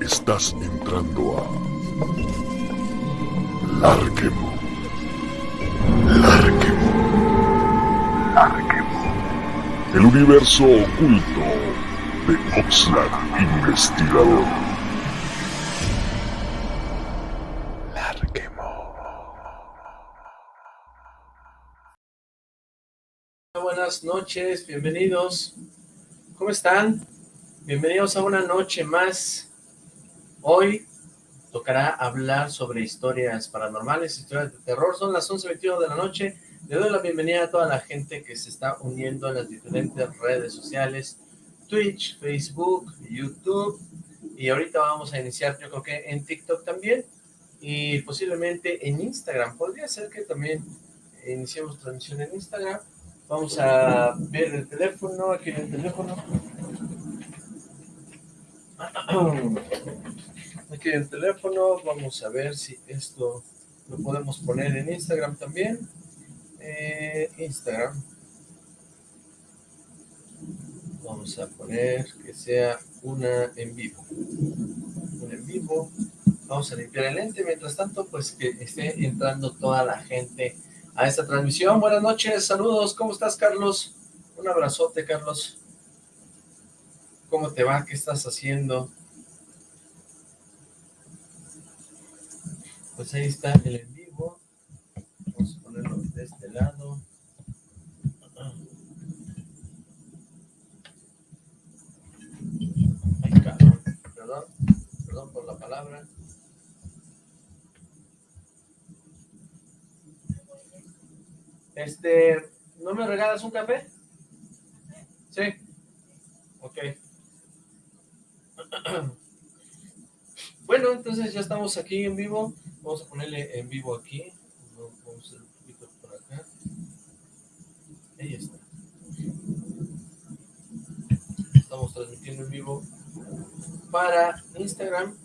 Estás entrando a Larquemo. Larquemo. Larquemo. El universo oculto de Oxlack Investigador. Larquemo. Buenas noches, bienvenidos. ¿Cómo están? Bienvenidos a una noche más Hoy tocará hablar sobre historias paranormales, historias de terror. Son las 11.21 de la noche. Le doy la bienvenida a toda la gente que se está uniendo en las diferentes redes sociales. Twitch, Facebook, YouTube. Y ahorita vamos a iniciar, yo creo que en TikTok también. Y posiblemente en Instagram. Podría ser que también iniciemos transmisión en Instagram. Vamos a ver el teléfono, aquí en el teléfono. aquí el teléfono, vamos a ver si esto lo podemos poner en Instagram también, eh, Instagram, vamos a poner que sea una en vivo, una en vivo, vamos a limpiar el lente, mientras tanto pues que esté entrando toda la gente a esta transmisión, buenas noches, saludos, ¿cómo estás Carlos? Un abrazote Carlos, ¿cómo te va? ¿Qué estás haciendo? pues ahí está el en vivo. Vamos a ponerlo de este lado. Ay, cabrón. Perdón, perdón por la palabra. Este, ¿no me regalas un café? Sí. Ok. Bueno, entonces ya estamos aquí en vivo. Vamos a ponerle en vivo aquí. Vamos a un poquito por acá. Ahí está. Estamos transmitiendo en vivo para Instagram.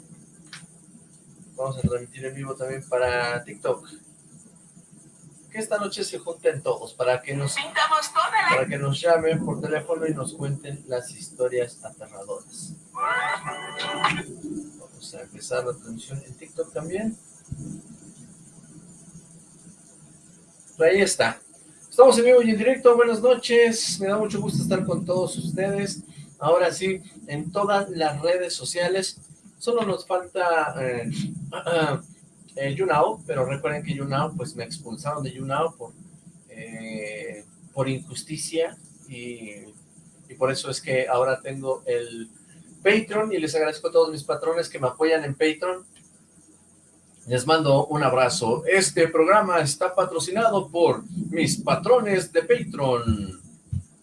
Vamos a transmitir en vivo también para TikTok. Que esta noche se junten todos para que nos para que nos llamen por teléfono y nos cuenten las historias aterradoras. Vamos a empezar la transmisión en TikTok también. ahí está. Estamos en vivo y en directo, buenas noches, me da mucho gusto estar con todos ustedes. Ahora sí, en todas las redes sociales, solo nos falta eh, eh, pero recuerden que YouNow, pues me expulsaron de YouNow por, eh, por injusticia y, y por eso es que ahora tengo el Patreon y les agradezco a todos mis patrones que me apoyan en Patreon. Les mando un abrazo. Este programa está patrocinado por mis patrones de Patreon.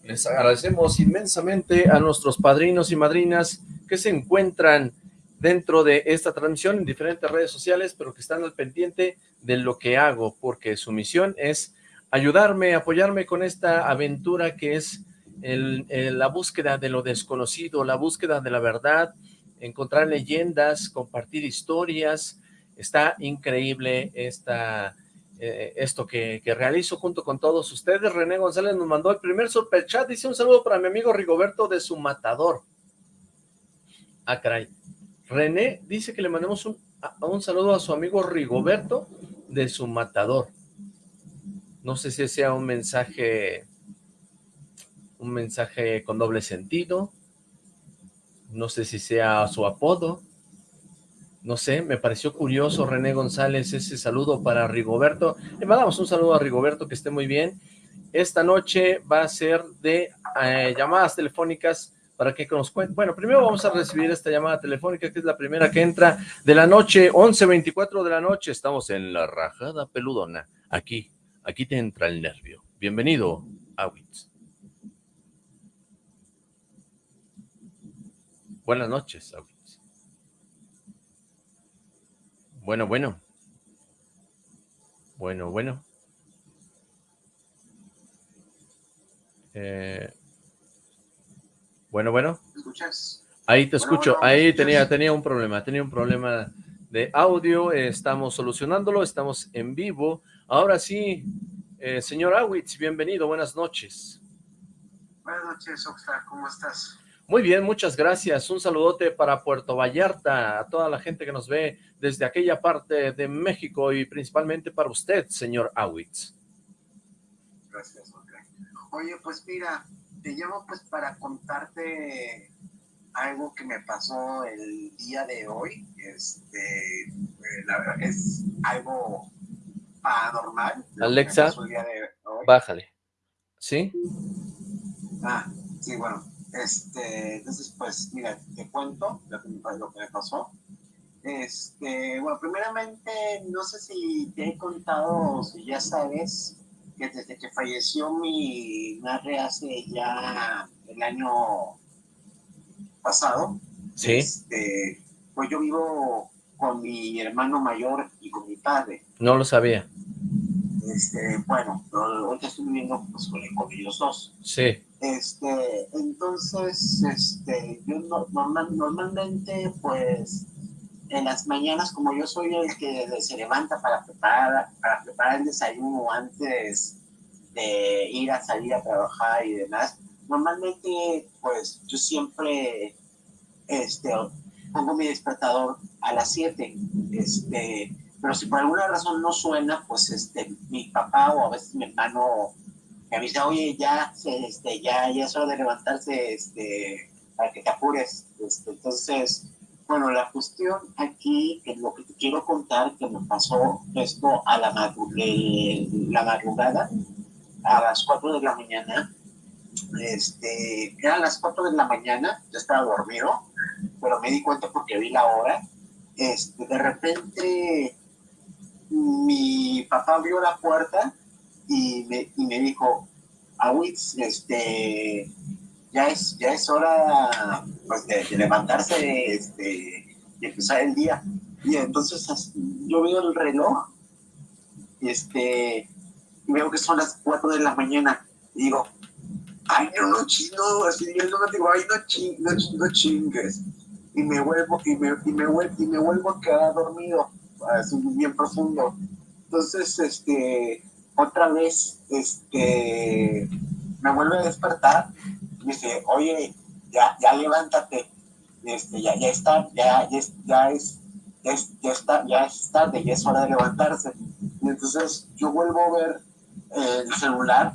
Les agradecemos inmensamente a nuestros padrinos y madrinas que se encuentran dentro de esta transmisión en diferentes redes sociales, pero que están al pendiente de lo que hago, porque su misión es ayudarme, apoyarme con esta aventura que es la búsqueda de lo desconocido, la búsqueda de la verdad, encontrar leyendas, compartir historias, Está increíble esta, eh, esto que, realizo junto con todos ustedes. René González nos mandó el primer superchat. Dice un saludo para mi amigo Rigoberto de su matador. Ah. René dice que le mandemos un, un saludo a su amigo Rigoberto de su matador. No sé si sea un mensaje, un mensaje con doble sentido. No sé si sea su apodo no sé, me pareció curioso René González ese saludo para Rigoberto. Le mandamos un saludo a Rigoberto, que esté muy bien. Esta noche va a ser de eh, llamadas telefónicas para que nos cuente. Bueno, primero vamos a recibir esta llamada telefónica, que es la primera que entra de la noche, 11.24 de la noche. Estamos en la rajada peludona. Aquí, aquí te entra el nervio. Bienvenido, Awitz. Buenas noches, Awitz. Bueno, bueno. Bueno, bueno. Eh, bueno, bueno. ¿Me escuchas? Ahí te escucho. Ahí tenía, tenía un problema. Tenía un problema de audio. estamos solucionándolo. Estamos en vivo. Ahora sí, eh, señor Awitz, bienvenido. Buenas noches. Buenas noches, Oxford. ¿Cómo estás? Muy bien, muchas gracias. Un saludote para Puerto Vallarta, a toda la gente que nos ve desde aquella parte de México y principalmente para usted, señor Awitz. Gracias, Oye, pues mira, te llamo pues para contarte algo que me pasó el día de hoy. Este, eh, la verdad es algo paranormal. Alexa, bájale. ¿Sí? Ah, sí, bueno. Este, entonces, pues, mira, te cuento lo que, me pasó. Este, bueno, primeramente, no sé si te he contado, si ya sabes, que desde que falleció mi madre hace ya el año pasado, ¿Sí? Este, pues yo vivo con mi hermano mayor y con mi padre. No lo sabía. Este, bueno, ahorita estoy viviendo pues, con, ellos dos. Sí. Este, entonces, este, yo normal, normalmente, pues, en las mañanas, como yo soy el que se levanta para preparar, para preparar el desayuno antes de ir a salir a trabajar y demás, normalmente, pues, yo siempre, este, pongo mi despertador a las 7, este, pero si por alguna razón no suena, pues este, mi papá o a veces mi hermano me avisa, oye, ya, este, ya, ya es hora de levantarse, este, para que te apures. Este, entonces, bueno, la cuestión aquí, que lo que te quiero contar, que me pasó esto a la, la madrugada, a las 4 de la mañana, este, eran las 4 de la mañana, yo estaba dormido, pero me di cuenta porque vi la hora, este, de repente mi papá abrió la puerta y me, y me dijo, Awitz, este, ya es, ya es hora pues, de, levantarse este, y empezar el día. Y entonces yo veo el reloj este, y veo que son las 4 de la mañana. Y digo, ay, no, no, no, así no, digo, ay, no, no, chingues. Y me vuelvo, y me, y me, y me vuelvo a quedar dormido es bien profundo. Entonces, este, otra vez, este, me vuelve a despertar, y dice, oye, ya, ya levántate, este, ya, ya está, ya, ya, ya es, ya, está, ya es tarde, ya es hora de levantarse. Y entonces yo vuelvo a ver el celular,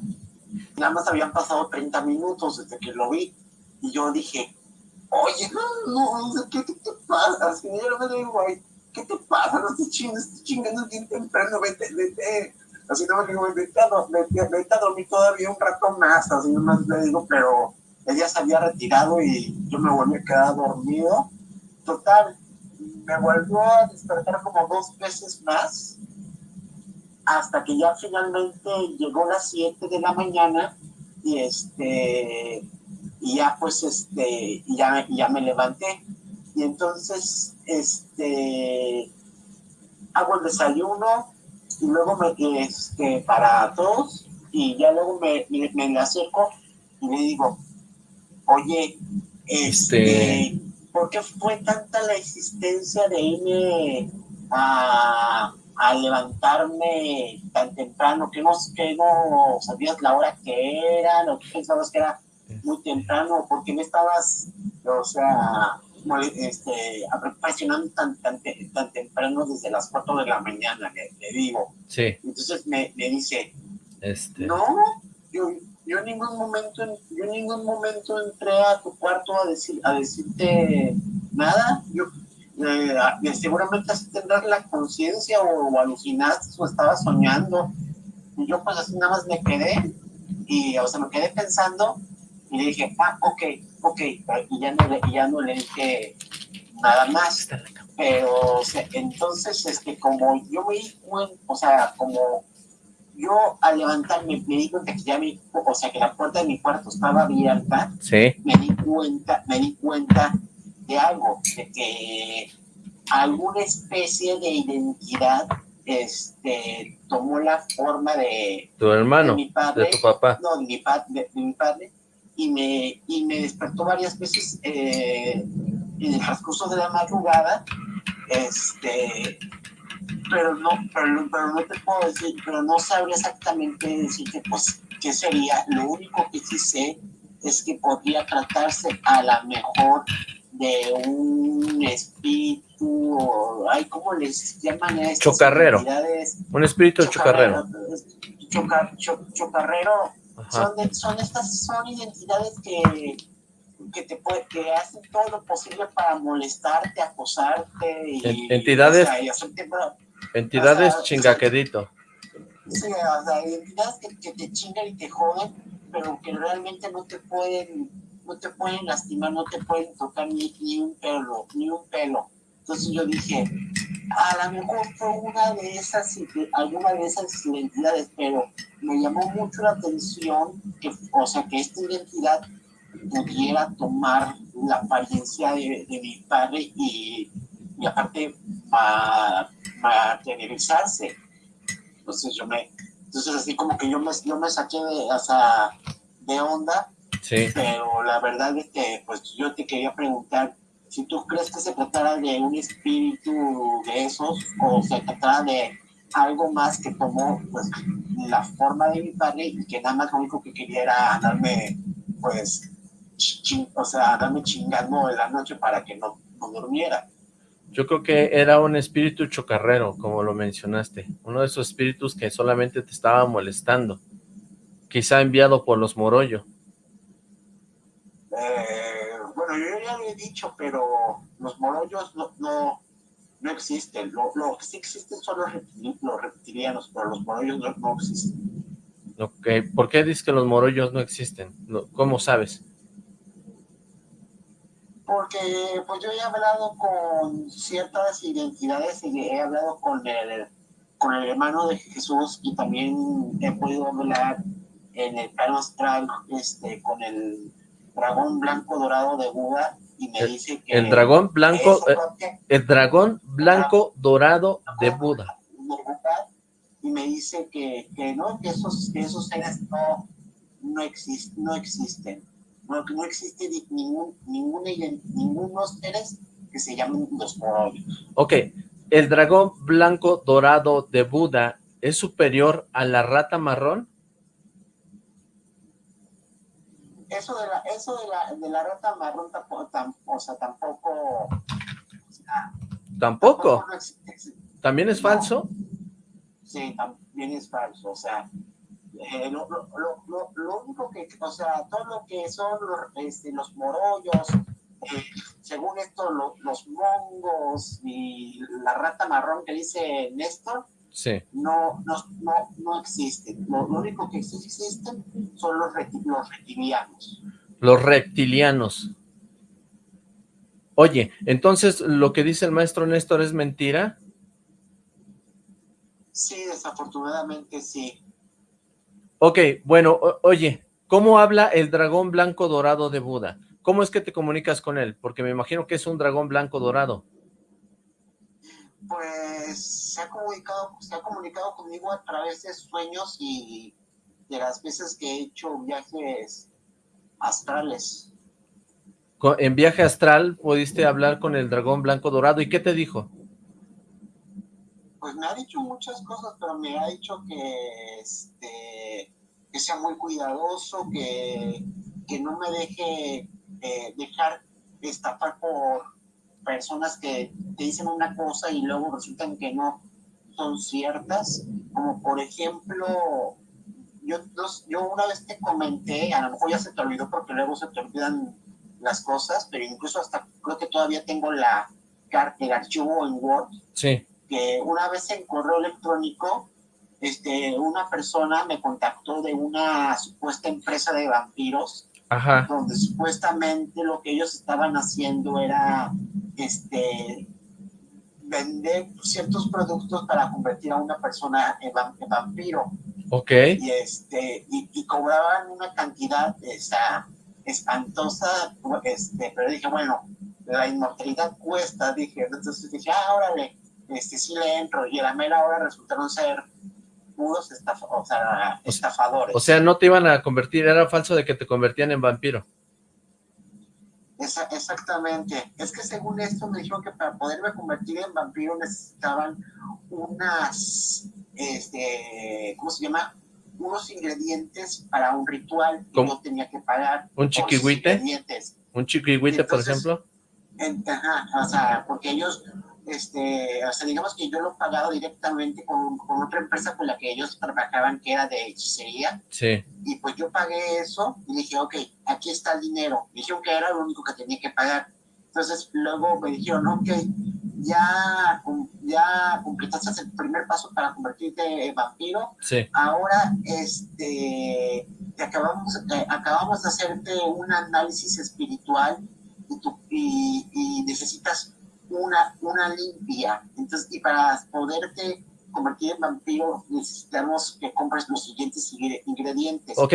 nada más habían pasado 30 minutos desde que lo vi, y yo dije, oye, no, no, ¿qué, qué te pasa? Así yo me digo, ¿qué te pasa? No estoy chingando, estoy chingando bien temprano, vete, vete. Así no me digo, vete a, vete, vete a dormir todavía un rato más, así nomás le digo, pero ella se había retirado y yo me volví a quedar dormido. Total, me volvió a despertar como dos veces más, hasta que ya finalmente llegó las 7 de la mañana y este y ya pues este y ya, ya me levanté y entonces este hago el desayuno y luego me este para todos y ya luego me, me, me acerco y le digo oye este, este, ¿por qué fue tanta la existencia de irme a, a levantarme tan temprano que no, que no sabías la hora que era o que pensabas que era muy temprano, porque me estabas, o sea, este, presionando tan, tan, tan, temprano desde las 4 de la mañana, le, digo. Sí. Entonces me, me dice, este... no, yo, yo, en ningún momento, yo en ningún momento entré a tu cuarto a, decir, a decirte nada, yo eh, seguramente así tendrás la conciencia o, alucinaste o estabas soñando. Y yo pues así nada más me quedé y, o sea, me quedé pensando y le dije, ah, ok, ok, y ya no le, ya no le dije nada más. Pero, o sea, entonces, este, como yo me di cuenta, o sea, como yo al levantarme me di cuenta que ya mi, o sea, que la puerta de mi cuarto estaba abierta, sí. me di cuenta, me di cuenta de algo, de que alguna especie de identidad este, tomó la forma de... Tu hermano, de, mi padre, de tu papá. No, de mi, pa, de mi padre, y me, y me despertó varias veces eh, en el transcurso de la madrugada, este, pero no, pero, no te puedo decir, pero no sabría exactamente decirte pues qué sería, lo único que sí sé es que podría tratarse a la mejor de un espíritu, o, ay, ¿cómo les llaman a estas Chocarrero. Un espíritu chocarrero. Choca- cho- chocarrero Ajá. Son, de- son estas son identidades que que te puede, que hacen todo lo posible para molestarte, acosarte y, En- entidades- o sea, y Entidades o sea, chingaquedito. sí, o sea, identidades que, que te chingan y te joden, pero que realmente no te pueden, no te pueden lastimar, no te pueden tocar ni, ni un pelo, ni un pelo. Entonces yo dije, a lo mejor fue una de esas, alguna de esas identidades, pero me llamó mucho la atención que, o sea, que esta identidad pudiera tomar la apariencia de, de mi padre y, y aparte ma- materializarse. Entonces yo me, entonces así como que yo me, yo me saqué de, onda, Sí. pero la verdad es que pues yo te quería preguntar si tú crees que se tratara de un espíritu de esos o se tratara de algo más que tomó pues la forma de mi padre y que nada más lo único que quería era darme pues chi- o sea darme chingando en la noche para que no, no durmiera Yo creo que era un espíritu chocarrero, como lo mencionaste. Uno de esos espíritus que solamente te estaba molestando. Quizá enviado por los Morollo. Eh, bueno yo ya lo he dicho pero los morollos no, no, no existen lo, lo que sí existen son los, los reptilianos pero los morollos no, no existen Ok, ¿Por qué dices que los Morollos no existen? ¿Cómo sabes? Porque pues yo he hablado con ciertas identidades y he hablado con el, con el hermano de Jesús y también he podido hablar en el plano astral este, con el dragón blanco dorado de Buda y me El- dice que... El dragón blanco, eh, el dragón blanco dorado de Buda. y me dice que, que no, que esos, que esos seres no, no, exist, no existen. No, no existe ni- ningún, ident- ningunos seres que se llamen los morollos. Ok, el dragón blanco dorado de Buda es superior a la rata marrón. Eso de la, eso de la, de la rata marrón tampoco, tam- o sea, tampoco, o sea, Tampoco. no existe. ¿También es No. falso? Sí, también es falso, o sea, eh, lo, lo, lo, lo, único que, o sea, todo lo que son los, este, los morollos, eh, según esto, lo- los mongos y la rata marrón que dice Néstor, Sí. no, no, no, no existen. Lo, lo único que sí existen son los, los reptilianos. Los reptilianos. Oye, entonces lo que dice el maestro Néstor es mentira. Sí, desafortunadamente sí. Ok, bueno, oye, ¿cómo habla el dragón blanco dorado de Buda? ¿Cómo es que te comunicas con él? Porque me imagino que es un dragón blanco dorado. Pues se ha comunicado, se ha comunicado conmigo a través de sueños y de las veces que he hecho viajes astrales. En viaje astral pudiste hablar con el dragón blanco dorado. ¿Y qué te dijo? Pues me ha dicho muchas cosas, pero me ha dicho que este que sea muy cuidadoso, que, que no me deje eh, dejar estafar por personas que te dicen una cosa y luego resultan que no son ciertas, como por ejemplo, yo, yo una vez te comenté, a lo mejor ya se te olvidó porque luego se te olvidan las cosas, pero incluso hasta creo que todavía tengo la carta, el archivo en Word, Sí. que una vez en correo electrónico, este, una persona me contactó de una supuesta empresa de vampiros, Ajá. donde supuestamente lo que ellos estaban haciendo era este, vender ciertos productos para convertir a una persona en, va- en vampiro. Ok. Y, este, y, y cobraban una cantidad esa, espantosa, este, pero dije, bueno, la inmortalidad cuesta, dije, entonces dije, ah, órale, este, sí le entro, y a la mera hora resultaron ser puros estaf- o sea, estafadores. O sea, no te iban a convertir, era falso de que te convertían en vampiro. Esa- exactamente. Es que según esto me dijeron que para poderme convertir en vampiro necesitaban unas, este, ¿cómo se llama? unos ingredientes para un ritual y no tenía que pagar. ¿Un chiquihuite? ¿Un chiquihuite, por ejemplo? ajá, o sea, porque ellos, este, o sea, digamos que yo lo he pagado directamente con, con, otra empresa con la que ellos trabajaban, que era de hechicería. Sí. Y pues yo pagué eso y dije, ok, aquí está el dinero. Me dijeron que era lo único que tenía que pagar. Entonces luego me dijeron, ok, ya, ya completaste el primer paso para convertirte en vampiro. Sí. Ahora, este, acabamos, acabamos de hacerte un análisis espiritual y, y, necesitas una, una limpia. Entonces, y para poderte convertir en vampiro necesitamos que compres los siguientes ingredientes. Ok,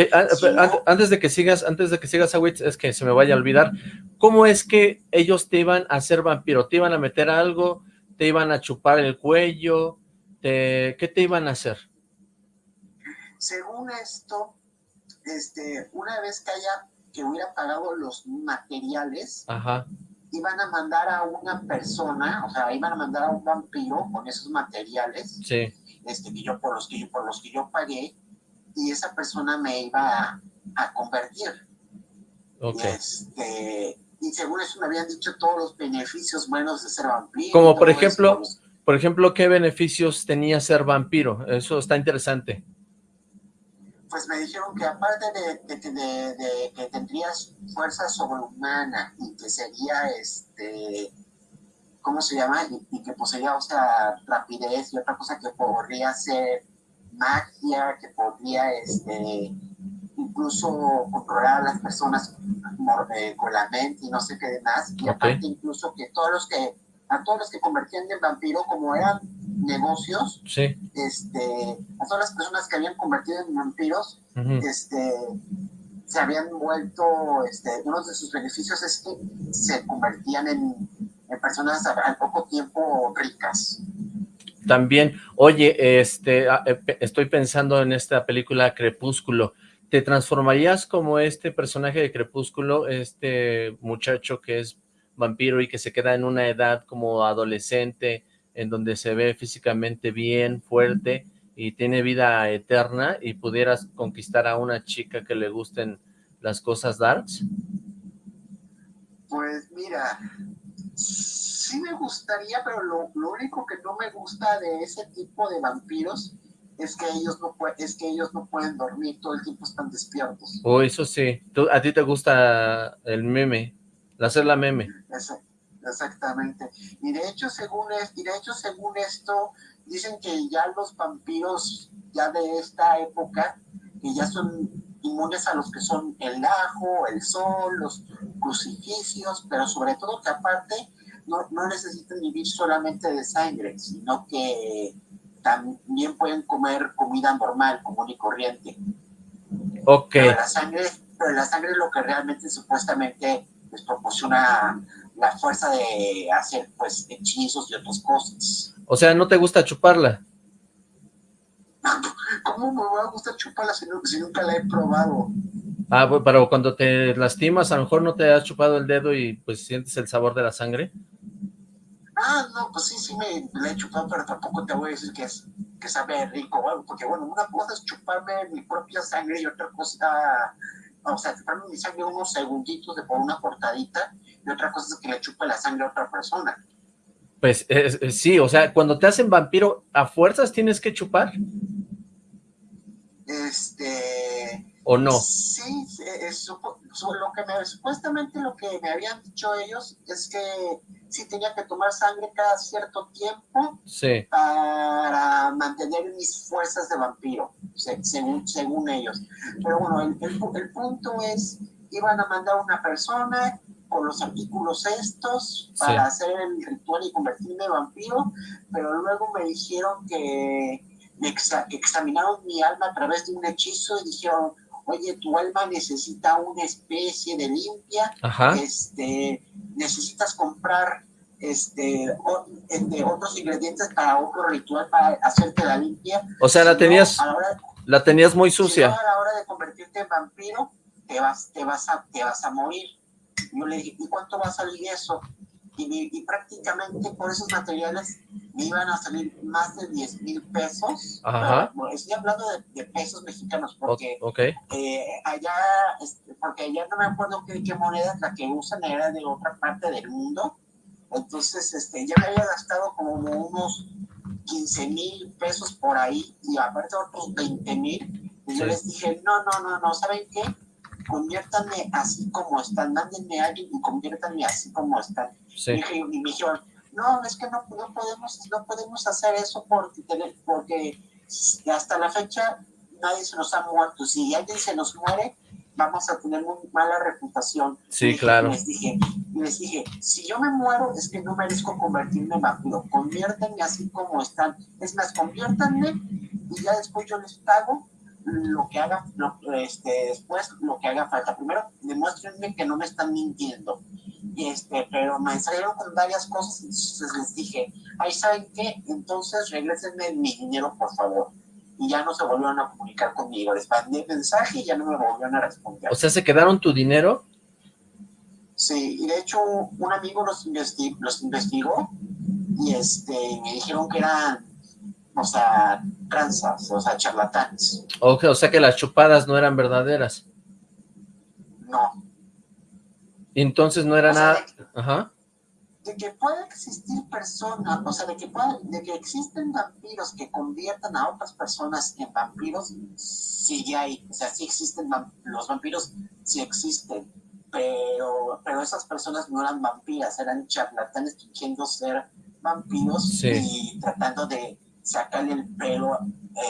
antes de que sigas, antes de que sigas a es que se me vaya a olvidar, ¿cómo es que ellos te iban a hacer vampiro? ¿Te iban a meter algo? ¿Te iban a chupar el cuello? Te, ¿Qué te iban a hacer? Según esto, este, una vez que haya, que hubiera pagado los materiales, Ajá iban a mandar a una persona, o sea, iban a mandar a un vampiro con esos materiales, sí. este, que yo, por, los que yo, por los que yo pagué, y esa persona me iba a, convertir. Okay. Este, y según eso me habían dicho todos los beneficios buenos de ser vampiro. Como por ejemplo, por ejemplo, ¿qué beneficios tenía ser vampiro? Eso está interesante pues me dijeron que aparte de, que tendrías fuerza sobrehumana y que sería, este, ¿cómo se llama? Y, que poseía, o sea, rapidez y otra cosa que podría ser magia, que podría, este, incluso controlar a las personas eh, con la mente y no sé qué demás. Y aparte incluso que todos los que, a todos los que convertían en vampiro, como eran negocios, este, a todas las personas que habían convertido en vampiros, este, se habían vuelto, este, uno de sus beneficios es que se convertían en, personas al poco tiempo ricas. También, oye, este, eh, estoy pensando en esta película Crepúsculo, ¿te transformarías como este personaje de Crepúsculo, este muchacho que es vampiro y que se queda en una edad como adolescente, en donde se ve físicamente bien, fuerte y tiene vida eterna y pudieras conquistar a una chica que le gusten las cosas darks? Pues mira, sí me gustaría, pero lo, único que no me gusta de ese tipo de vampiros es que ellos no es que ellos no pueden dormir, todo el tiempo están despiertos. Oh, eso sí. ¿A ti te gusta el meme? Hacer la meme. Eso, Exactamente. Y de hecho, según es, y de hecho, según esto, dicen que ya los vampiros ya de esta época, que ya son inmunes a los que son el ajo, el sol, los crucifixos, pero sobre todo que aparte no, no necesitan vivir solamente de sangre, sino que también pueden comer comida normal, común y corriente. Ok. Pero la sangre, pero la sangre es lo que realmente supuestamente les proporciona la fuerza de hacer pues hechizos y otras cosas. O sea, ¿no te gusta chuparla? ¿Cómo me va a gustar chuparla si, nunca la he probado? Ah, pero cuando te lastimas, a lo mejor no te has chupado el dedo y pues sientes el sabor de la sangre. Ah, no, pues sí, sí me la he chupado, pero tampoco te voy a decir que, es, que sabe rico porque bueno, una cosa es chuparme mi propia sangre y otra cosa, o sea, chuparme mi sangre unos segunditos de por una cortadita y otra cosa es que le chupe la sangre a otra persona. Pues sí, o sea, cuando te hacen vampiro, ¿a fuerzas tienes que chupar? Este... ¿O no? Sí, es, lo que me, supuestamente lo que me habían dicho ellos es que sí tenía que tomar sangre cada cierto tiempo sí. para mantener mis fuerzas de vampiro, según, según ellos. Pero bueno, el, el punto es, iban a mandar una persona con los artículos estos para hacer el ritual y convertirme en vampiro, pero luego me dijeron que, me examinaron mi alma a través de un hechizo y dijeron, oye, tu alma necesita una especie de limpia, este necesitas comprar este, este, otros ingredientes para otro ritual para hacerte la limpia. O sea, la tenías, la tenías muy sucia. a la hora de convertirte en vampiro, te vas, te vas, a, te vas a morir. Yo le dije, ¿y cuánto va a salir eso? Y, prácticamente por esos materiales me iban a salir más de 10 mil pesos. Ajá. estoy hablando de, pesos mexicanos porque eh, allá, este, porque allá no me acuerdo qué, qué moneda la que usan era de otra parte del mundo. Entonces, este, ya me había gastado como unos 15 mil pesos por ahí y aparte otros 20 mil. Y yo les dije, no, no, no, no, ¿saben qué? Conviértanme así como están, mándenme a alguien y conviértanme así como están. Y, me dijeron, no, es que no, podemos, no podemos hacer eso porque, porque hasta la fecha nadie se nos ha muerto. Si alguien se nos muere, vamos a tener muy mala reputación. Sí, claro. Les dije, les dije, si yo me muero es que no merezco convertirme en vampiro, conviértanme así como están. Es más, conviértanme y ya después yo les pago lo que haga, este, después lo que haga falta. Primero, demuéstrenme que no me están mintiendo. Y este, pero me salieron con varias cosas, entonces les dije, ahí saben qué, entonces regresenme mi dinero, por favor. Y ya no se volvieron a comunicar conmigo. Les mandé mensaje y ya no me volvieron a responder. O sea, ¿se quedaron tu dinero? Sí, y de hecho un amigo los, los investigó y este, me dijeron que eran o sea, tranzas, o sea, charlatanes. o sea que las chupadas no eran verdaderas. No. Entonces no era nada... De, Ajá. De que puede existir personas, o sea, de que, puede, de que existen vampiros que conviertan a otras personas en vampiros, sí hay, o sea, sí existen, los vampiros sí existen, pero, pero esas personas no eran vampiras, eran charlatanes fingiendo ser vampiros y tratando de sacarle el pelo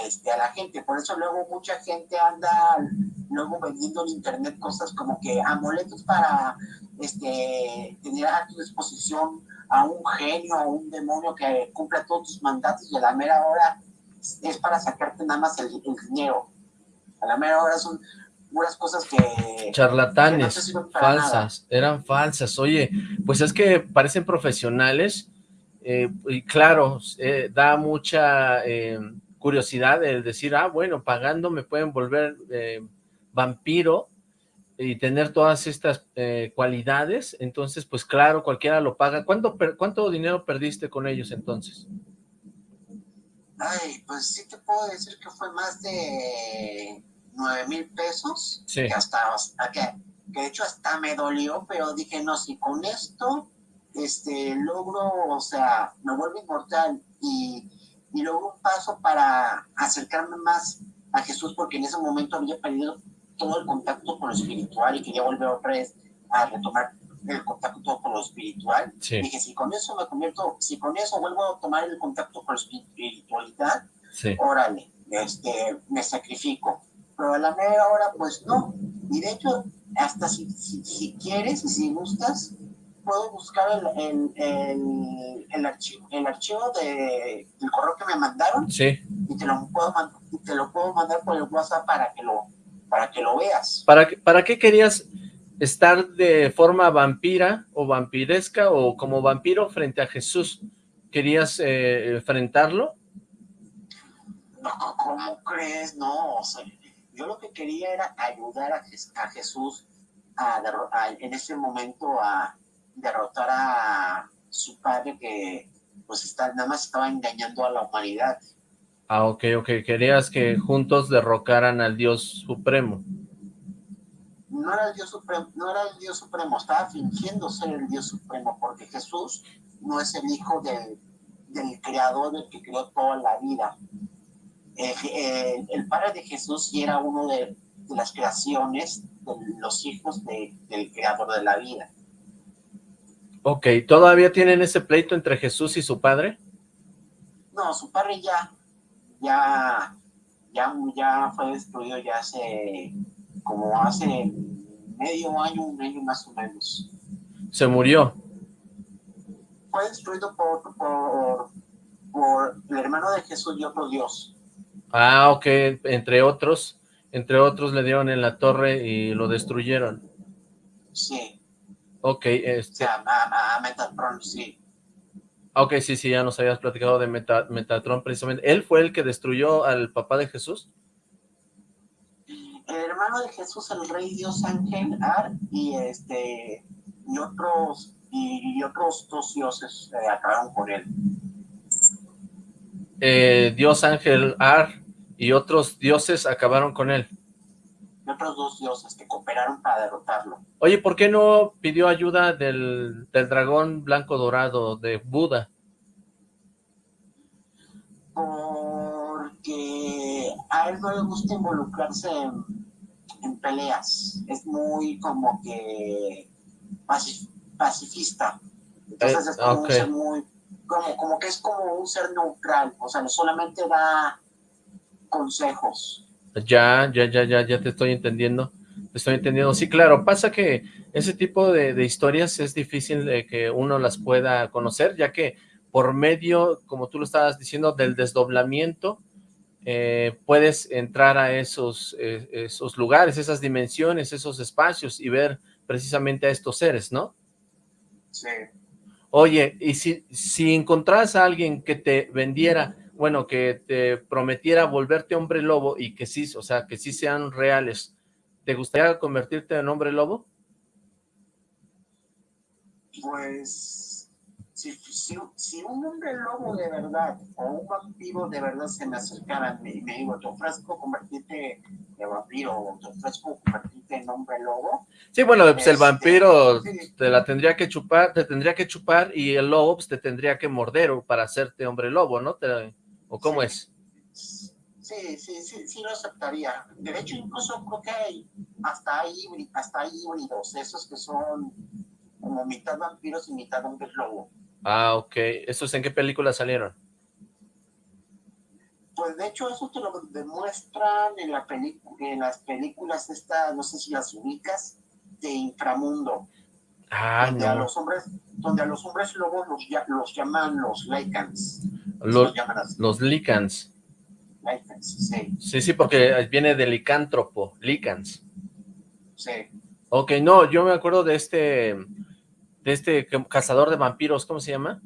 este, a la gente. Por eso luego mucha gente anda luego vendiendo en internet cosas como que amuletos para este, tener a tu disposición a un genio, a un demonio que cumpla todos tus mandatos y a la mera hora es para sacarte nada más el, dinero. A la mera hora son unas cosas que... Charlatanes, falsas, eran falsas. Oye, pues es que parecen profesionales eh, y claro, eh, da mucha eh, curiosidad el decir, ah, bueno, pagando me pueden volver vampiro y tener todas estas cualidades, entonces, pues claro, cualquiera lo paga. ¿Cuánto, ¿Cuánto dinero perdiste con ellos entonces? Ay, pues sí te puedo decir que fue más de nueve mil pesos. Sí. Que hasta, hasta que, que de hecho hasta me dolió, pero dije, no, si con esto este, logro, o sea, me vuelvo inmortal y, y logro un paso para acercarme más a Jesús porque en ese momento había perdido todo el contacto con lo espiritual y quería volver otra vez a retomar el contacto con lo espiritual. Dije, si con eso me convierto, si con eso vuelvo a tomar el contacto con la espiritualidad, órale, este, me sacrifico. Pero a la media hora, pues no. Y de hecho, hasta si, si, si quieres y si gustas, puedo buscar el, el, el, archivo, el archivo de, del correo que me mandaron sí. y te lo puedo, te lo puedo mandar por el WhatsApp para que lo, para que lo veas. ¿Para, ¿Para qué querías estar de forma vampira o vampiresca o como vampiro frente a Jesús? ¿Querías eh, enfrentarlo? No, ¿cómo crees? No, o sea, yo lo que quería era ayudar a, a Jesús a, a, en ese momento a, derrotar a su padre que pues está, nada más estaba engañando a la humanidad. Ah, ok, ok. Querías que juntos derrocaran al Dios Supremo. No era el Dios Supremo, no era el Dios Supremo, estaba fingiendo ser el Dios Supremo, porque Jesús no es el hijo del, del creador, del que creó toda la vida. el padre de Jesús sí era uno de, las creaciones de los hijos del creador de la vida. Ok, ¿todavía tienen ese pleito entre Jesús y su padre? No, su padre ya, ya, ya, ya fue destruido ya hace, como hace medio año, un año más o menos. ¿Se murió? Fue destruido por, por, por el hermano de Jesús y otro Dios. Ah, ok, entre otros, entre otros le dieron en la torre y lo destruyeron. Sí. Ok, este... O sea, a, Metatron, sí. Ok, sí, sí, ya nos habías platicado de Metatron precisamente. ¿Él fue el que destruyó al papá de Jesús? El hermano de Jesús, el rey Dios Ángel Ar, y este y otros y, otros dos dioses eh, acabaron con él. Eh, Dios Ángel Ar y otros dioses acabaron con él. Otros dos dioses que cooperaron para derrotarlo. Oye, ¿por qué no pidió ayuda del, del dragón blanco dorado de Buda? Porque a él no le gusta involucrarse en, peleas. Es muy como que pacifista. Entonces es como un ser muy como, como que es como un ser neutral, o sea, solamente da consejos. Ya, ya, ya, ya, ya te estoy entendiendo, te estoy entendiendo. Sí, claro, pasa que ese tipo de, historias es difícil de que uno las pueda conocer, ya que por medio, como tú lo estabas diciendo, del desdoblamiento, eh, puedes entrar a esos, eh, esos lugares, esas dimensiones, esos espacios y ver precisamente a estos seres, ¿no? Sí. Oye, y si, si encontrás a alguien que te vendiera, bueno, que te prometiera volverte hombre lobo y que sí, o sea, que sí sean reales, ¿te gustaría convertirte en hombre lobo? Pues si, si, un hombre lobo de verdad o un vampiro de verdad se me acercaran y me digo, te ofrezco convertirte en vampiro o te ofrezco convertirte en hombre lobo. Sí, bueno, pues el este, vampiro te la tendría que chupar, te tendría que chupar y el lobo pues, te tendría que morder para hacerte hombre lobo, ¿no? ¿O cómo es? Sí, sí, sí, sí lo aceptaría. De hecho, incluso creo que hay, hasta hay, hasta hay híbridos, esos que son como mitad vampiros y mitad hombre lobo. Ah, ok. ¿Esos en qué película salieron? Pues de hecho eso te lo demuestran en, la en las películas estas, no sé si las ubicas, de Inframundo. Ah, donde no. A los hombres, donde a los hombres lobos los, los llaman los Lycans. Los, los Lycans. Lycans, sí. Sí, sí, porque viene de licántropo, Lycans. Sí. Ok, no, yo me acuerdo de este de este cazador de vampiros, ¿cómo se llama?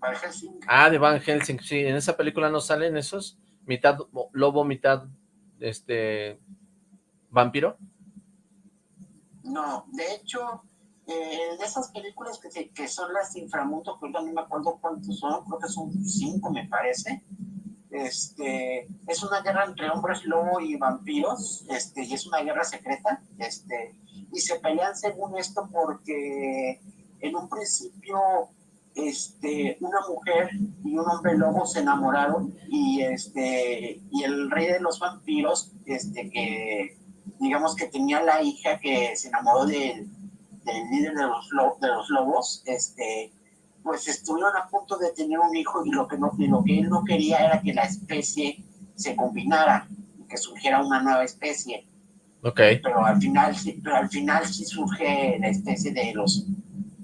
Van Helsing. Ah, de Van Helsing, sí, en esa película no salen esos, mitad lobo, mitad este vampiro. No, de hecho, eh, de esas películas que, que son las de inframundo, que no me acuerdo cuántos son, creo que son cinco me parece, este, es una guerra entre hombres lobo y vampiros, este, y es una guerra secreta, este, y se pelean según esto porque en un principio este, una mujer y un hombre lobo se enamoraron y, este, y el rey de los vampiros, este, que digamos que tenía la hija que se enamoró del, del líder de los, de los lobos, este, pues estuvieron a punto de tener un hijo y lo que, no, y lo que él no quería era que la especie se combinara, que surgiera una nueva especie. Okay. Pero al final, pero al final sí surge la especie de los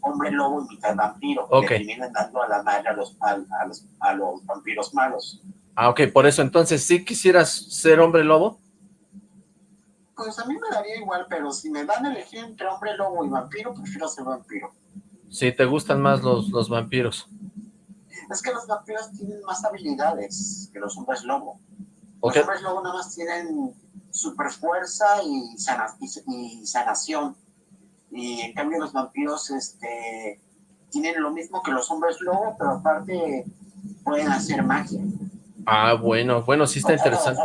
hombre lobo y mitad vampiro, okay. que vienen dando a la madre a los, a, los, a los vampiros malos. Ah, ok, por eso entonces, ¿sí quisieras ser hombre lobo? Pues a mí me daría igual, pero si me dan a elegir entre hombre lobo y vampiro, prefiero ser vampiro. Sí, te gustan más los, los vampiros. Es que los vampiros tienen más habilidades que los hombres lobo. Los hombres lobo nada más tienen super fuerza y, y, sanación. Y en cambio los vampiros este, tienen lo mismo que los hombres lobo, pero aparte pueden hacer magia. Ah, bueno, bueno, sí está interesante.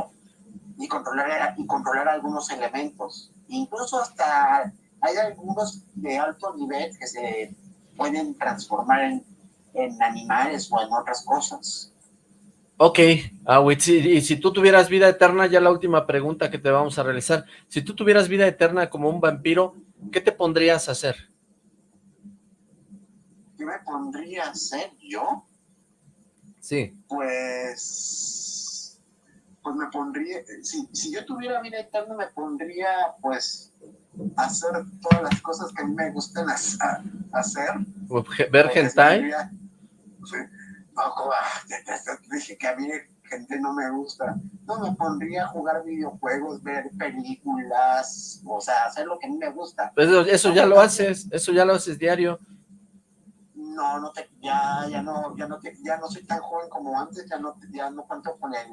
Y controlar, y controlar algunos elementos. Incluso hasta hay algunos de alto nivel que se pueden transformar en, en animales o en otras cosas. Ok, Awit, y si tú tuvieras vida eterna, ya la última pregunta que te vamos a realizar, si tú tuvieras vida eterna como un vampiro, ¿qué te pondrías a hacer? ¿Qué me pondría a hacer yo? Sí. Pues, pues me pondría, si, si yo tuviera vida eterna me pondría, pues, hacer todas las cosas que a mí me gustan hacer. ¿Ver hentai? No, dije que a mí gente no me gusta. No me pondría a jugar videojuegos, ver películas, o sea, hacer lo que a mí me gusta. Pues eso, eso ya lo haces, eso ya lo haces diario. No, no te, ya, ya no, ya no te, ya no soy tan joven como antes, ya no, ya no cuento con el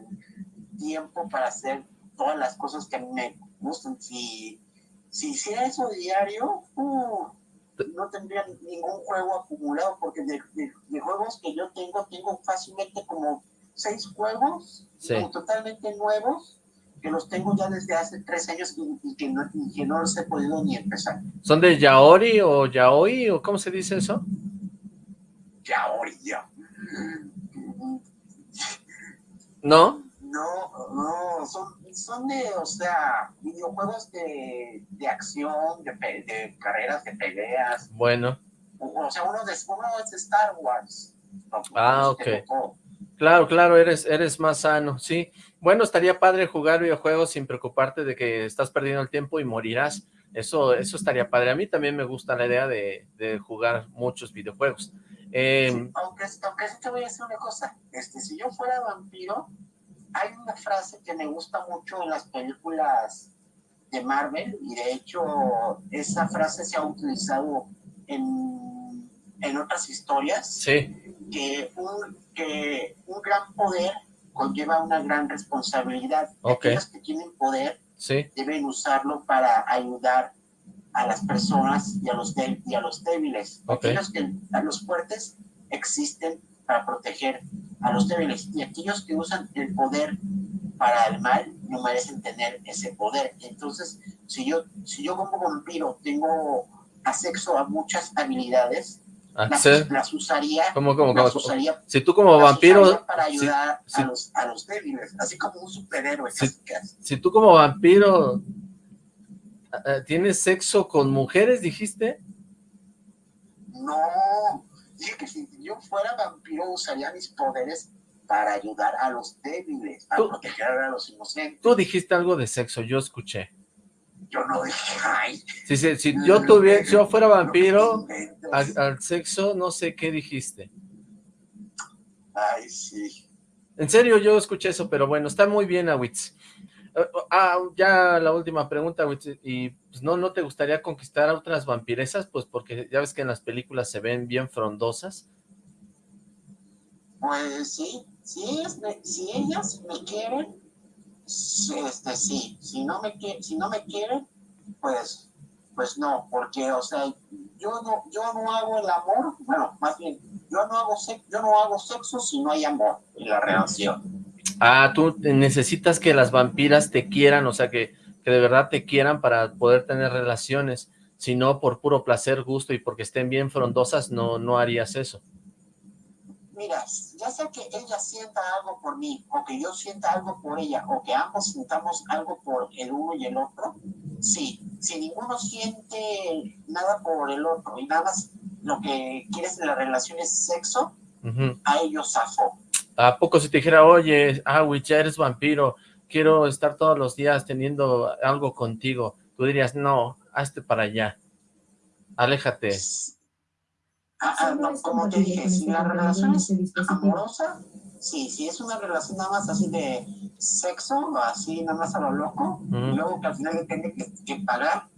tiempo para hacer todas las cosas que a mí me gustan. Si, si hiciera eso diario, uh, no tendría ningún juego acumulado, porque de, juegos que yo tengo, tengo fácilmente como seis juegos totalmente nuevos, que los tengo ya desde hace tres años y, que, no, que no los he podido ni empezar. ¿Son de Yaori o Yaoi o cómo se dice eso? Yaori, ya. ¿No? No, no, son, son de, o sea, videojuegos de, de acción, de, de, carreras, de peleas. Bueno. O, sea, uno, de, uno es de Star Wars. Ah, ok. Claro, claro, eres, eres más sano, sí. Bueno, estaría padre jugar videojuegos sin preocuparte de que estás perdiendo el tiempo y morirás. Eso, eso estaría padre. A mí también me gusta la idea de, de jugar muchos videojuegos. Eh, aunque, aunque te voy a decir una cosa, este, si yo fuera vampiro, hay una frase que me gusta mucho en las películas de Marvel y de hecho esa frase se ha utilizado en, en otras historias. Sí. Que un, que un gran poder conlleva una gran responsabilidad. Okay. Aquellos que tienen poder sí. deben usarlo para ayudar a las personas y a los, y a los débiles. Aquellos que a los fuertes existen para proteger a los débiles y aquellos que usan el poder para el mal no merecen tener ese poder. Entonces, si yo, si yo como vampiro tengo acceso a muchas habilidades, las, usaría, ¿Cómo, cómo, cómo? usaría, si tú como vampiro para ayudar a, los, a los débiles, así como un superhéroe. Si, si tú como vampiro eh, tienes sexo con mujeres, dijiste? No, Dije que si yo fuera vampiro usaría mis poderes para ayudar a los débiles, para proteger a los inocentes. Tú dijiste algo de sexo, yo escuché. Yo no dije, ay. Si, si, yo tuviera, si yo fuera vampiro, al, sexo, no sé qué dijiste. Ay, sí. En serio, yo escuché eso, pero bueno, está muy bien, Awitz. Eh, ah, ya la última pregunta, y pues no, ¿no te gustaría conquistar a otras vampiresas? Pues porque ya ves que en las películas se ven bien frondosas. Pues sí, si ellas me quieren, este sí, si no me, si no me quieren, pues, pues no, porque, o sea, yo no, yo no hago el amor, bueno, más bien, yo no hago, yo no hago sexo si no hay amor en la relación. Ah, tú necesitas que las vampiras te quieran, o sea, que, que de verdad te quieran para poder tener relaciones, si no por puro placer, gusto y porque estén bien frondosas, no, no harías eso. Mira, ya sea que ella sienta algo por mí, o que yo sienta algo por ella, o que ambos sintamos algo por el uno y el otro, sí, si ninguno siente nada por el otro y nada más lo que quieres en la relación es sexo, a ellos. ¿A poco si te dijera, oye, Awich, ya eres vampiro, quiero estar todos los días teniendo algo contigo? Tú dirías, no, hazte para allá, aléjate. Ah, ah, no, como te dije, si la relación es amorosa, sí, si es una relación nada más así de sexo, así nada más a lo loco, y luego que al final le tiene que, pagar,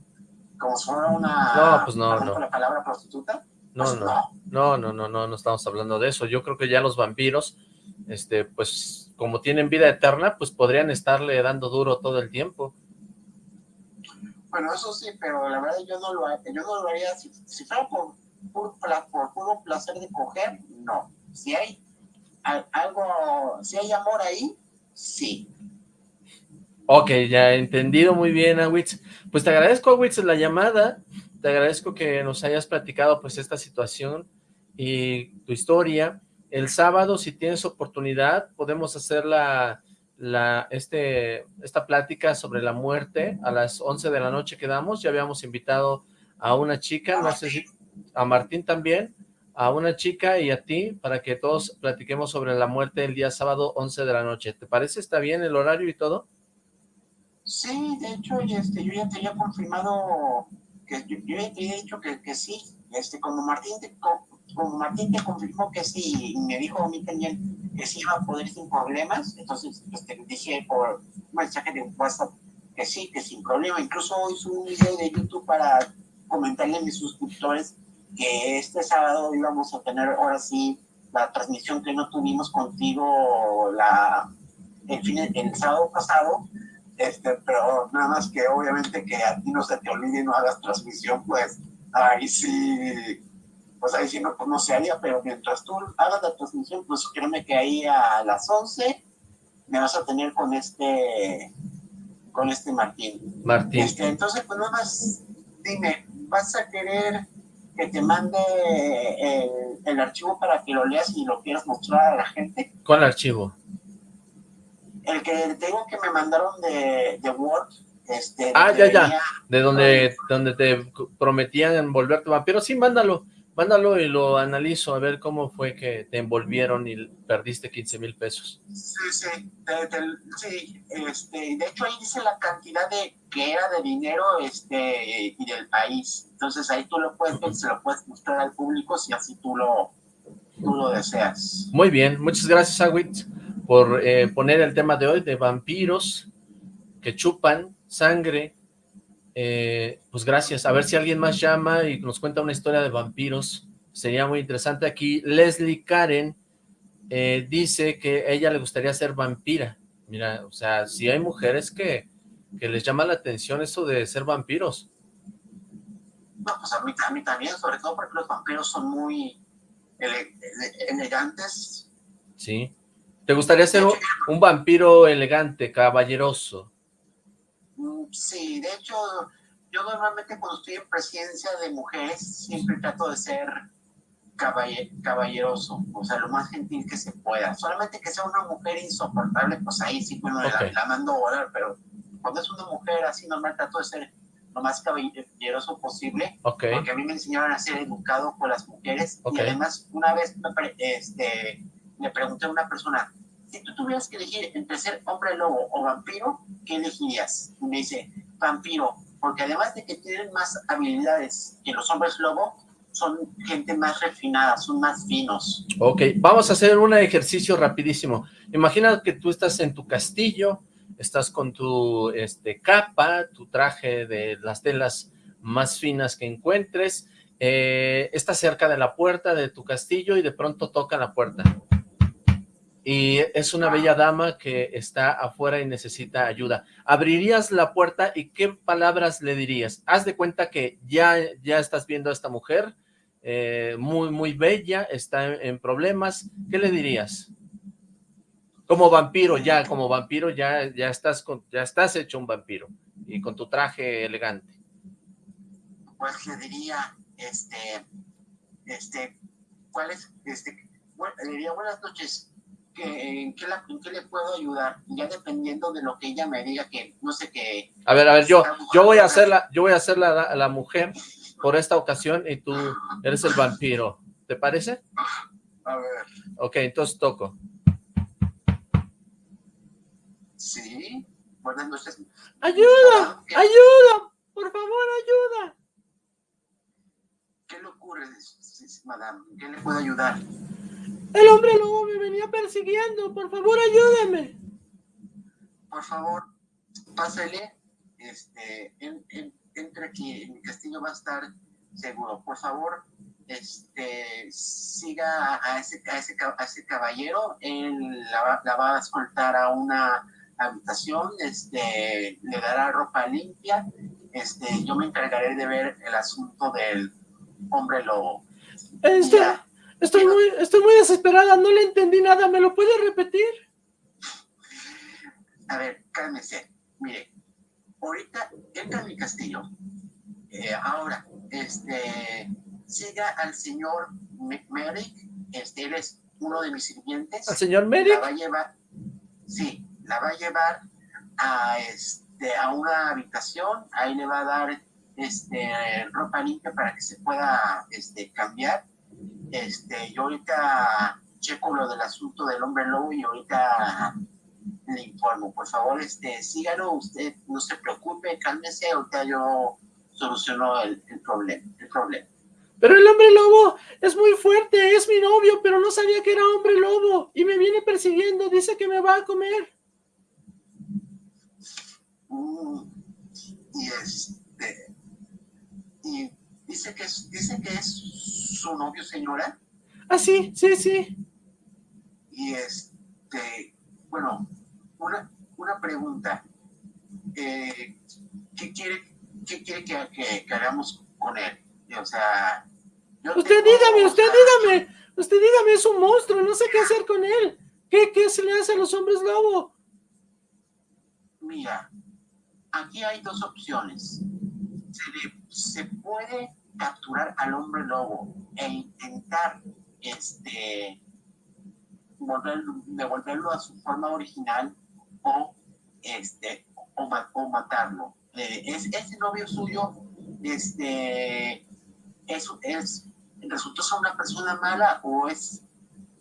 como si fuera una... No, pues no, no. la palabra prostituta. No, pues no, no, no, no, no, no estamos hablando de eso. Yo creo que ya los vampiros este, pues como tienen vida eterna, pues podrían estarle dando duro todo el tiempo. Bueno, eso sí, pero la verdad yo no lo, yo no lo haría, si, fuera por, por, por, puro placer de coger, no. Si hay algo, si hay amor ahí, sí. Ok, ya he entendido muy bien, Awitz. Pues te agradezco, Awitz, la llamada. Te agradezco que nos hayas platicado pues esta situación y tu historia. El sábado, si tienes oportunidad, podemos hacer la, la, este, esta plática sobre la muerte a las 11 de la noche quedamos. Ya habíamos invitado a una chica, no sé si a Martín también, a una chica y a ti, para que todos platiquemos sobre la muerte el día sábado 11 de la noche. ¿Te parece? ¿Está bien el horario y todo? Sí, de hecho, este, yo ya te había confirmado, que yo, ya te había dicho que, que sí, este, como Martín te, como Martín te confirmó que sí, me dijo a mí también que sí iba a poder sin problemas, entonces este, dije por mensaje de WhatsApp que sí, que sin problema. Incluso hice un video de YouTube para comentarle a mis suscriptores que este sábado íbamos a tener ahora sí la transmisión que no tuvimos contigo la, el, fin, el sábado pasado, este, pero nada más que obviamente que a ti no se te olvide y no hagas transmisión, pues Ahí sí, pues ahí sí no, pues no se haría, pero mientras tú hagas la transmisión, pues créeme que ahí a las 11 me vas a tener con este, con este Martín. Martín. Este, entonces, pues nada más, dime, ¿vas a querer que te mande el, el, archivo para que lo leas y lo quieras mostrar a la gente? ¿Cuál archivo? El que tengo que me mandaron de, de Word, este, ah, ya, ya, de donde, donde te prometían envolverte vampiro, sí, mándalo, mándalo y lo analizo a ver cómo fue que te envolvieron y perdiste 15 mil pesos. Sí, sí, sí, este, de hecho ahí dice la cantidad de que era de dinero este y del país, entonces ahí tú lo puedes ver, se lo puedes mostrar al público si así tú lo, tú lo deseas. Muy bien, muchas gracias Awit por eh, poner el tema de hoy de vampiros que chupan sangre, eh, pues gracias. A ver si alguien más llama y nos cuenta una historia de vampiros. Sería muy interesante. Aquí Leslie Karen eh, dice que ella le gustaría ser vampira. Mira, o sea, si hay mujeres que, que les llama la atención eso de ser vampiros. No, pues a mí, a mí también, sobre todo porque los vampiros son muy elegantes. Sí. ¿Te gustaría ser un vampiro elegante, caballeroso? Sí, de hecho, yo normalmente cuando estoy en presencia de mujeres, siempre trato de ser caballeroso, o sea, lo más gentil que se pueda. Solamente que sea una mujer insoportable, pues ahí sí, bueno, la, mando a volar, pero cuando es una mujer así normal, trato de ser lo más caballeroso posible, porque a mí me enseñaron a ser educado con las mujeres, y además una vez este, me pregunté a una persona, si tú tuvieras que elegir entre ser hombre lobo o vampiro, ¿qué elegirías? Y me dice, vampiro, porque además de que tienen más habilidades que los hombres lobo, son gente más refinada, son más finos. Ok, vamos a hacer un ejercicio rapidísimo. Imagina que tú estás en tu castillo, estás con tu este, capa, tu traje de las telas más finas que encuentres, eh, estás cerca de la puerta de tu castillo y de pronto toca la puerta y es una bella dama que está afuera y necesita ayuda. ¿Abrirías la puerta y qué palabras le dirías? Haz de cuenta que ya, ya estás viendo a esta mujer, eh, muy, muy bella, está en, problemas. ¿Qué le dirías? Como vampiro, ya, como vampiro, ya, ya, estás con, ya estás hecho un vampiro y con tu traje elegante. Pues le diría, este, este, ¿cuál es? Este, le diría buenas noches, en, qué le puedo ayudar, ya dependiendo de lo que ella me diga, que no sé qué. A ver, a ver, yo, yo voy a hacer la, yo voy a hacer la, la mujer por esta ocasión y tú eres el vampiro, ¿te parece? A ver. Ok, entonces toco. Sí, buenas noches. ¡Ayuda! ¡Ayuda! ¡Por favor, ayuda! ¿Qué le ocurre, madame? ¿Qué le puedo ayudar? El hombre lobo me venía persiguiendo. Por favor, ayúdeme. Por favor, pásale. Este, entre aquí. En mi castillo va a estar seguro. Por favor, este, siga a ese, a ese, a ese caballero. Él la, la, va a escoltar a una habitación. Este, le dará ropa limpia. Este, yo me encargaré de ver el asunto del hombre lobo. Este, Estoy muy, estoy muy desesperada, no le entendí nada, ¿me lo puede repetir? A ver, cálmese. Mire, ahorita entra en mi castillo. Eh, ahora, este, siga al señor Merrick, este, él es uno de mis sirvientes. ¿Al señor Merrick? La va a llevar, sí, la va a llevar a, este, a una habitación, ahí le va a dar este, ropa limpia para que se pueda este, cambiar este, yo ahorita checo lo del asunto del hombre lobo y ahorita le informo. Por favor, este, sígalo, usted no se preocupe, cálmese, ahorita yo soluciono el, problema, el problema. Pero el hombre lobo es muy fuerte, es mi novio, pero no sabía que era hombre lobo y me viene persiguiendo, dice que me va a comer. Mm, y este, y dice que es, dice que es su novio, señora? Ah, sí, sí, sí. Y este, bueno, una, una pregunta. Eh, ¿Qué quiere, qué quiere que, que, hagamos con él? o sea... usted dígame, usted dígame, usted dígame, es un monstruo, no sé qué hacer con él. ¿Qué, qué se le hace a los hombres lobo? Mira, aquí hay dos opciones. Se, puede capturar al hombre lobo e intentar este devolverlo a su forma original o este o, matarlo. Eh, es ese novio suyo este es, es resultó ser una persona mala o es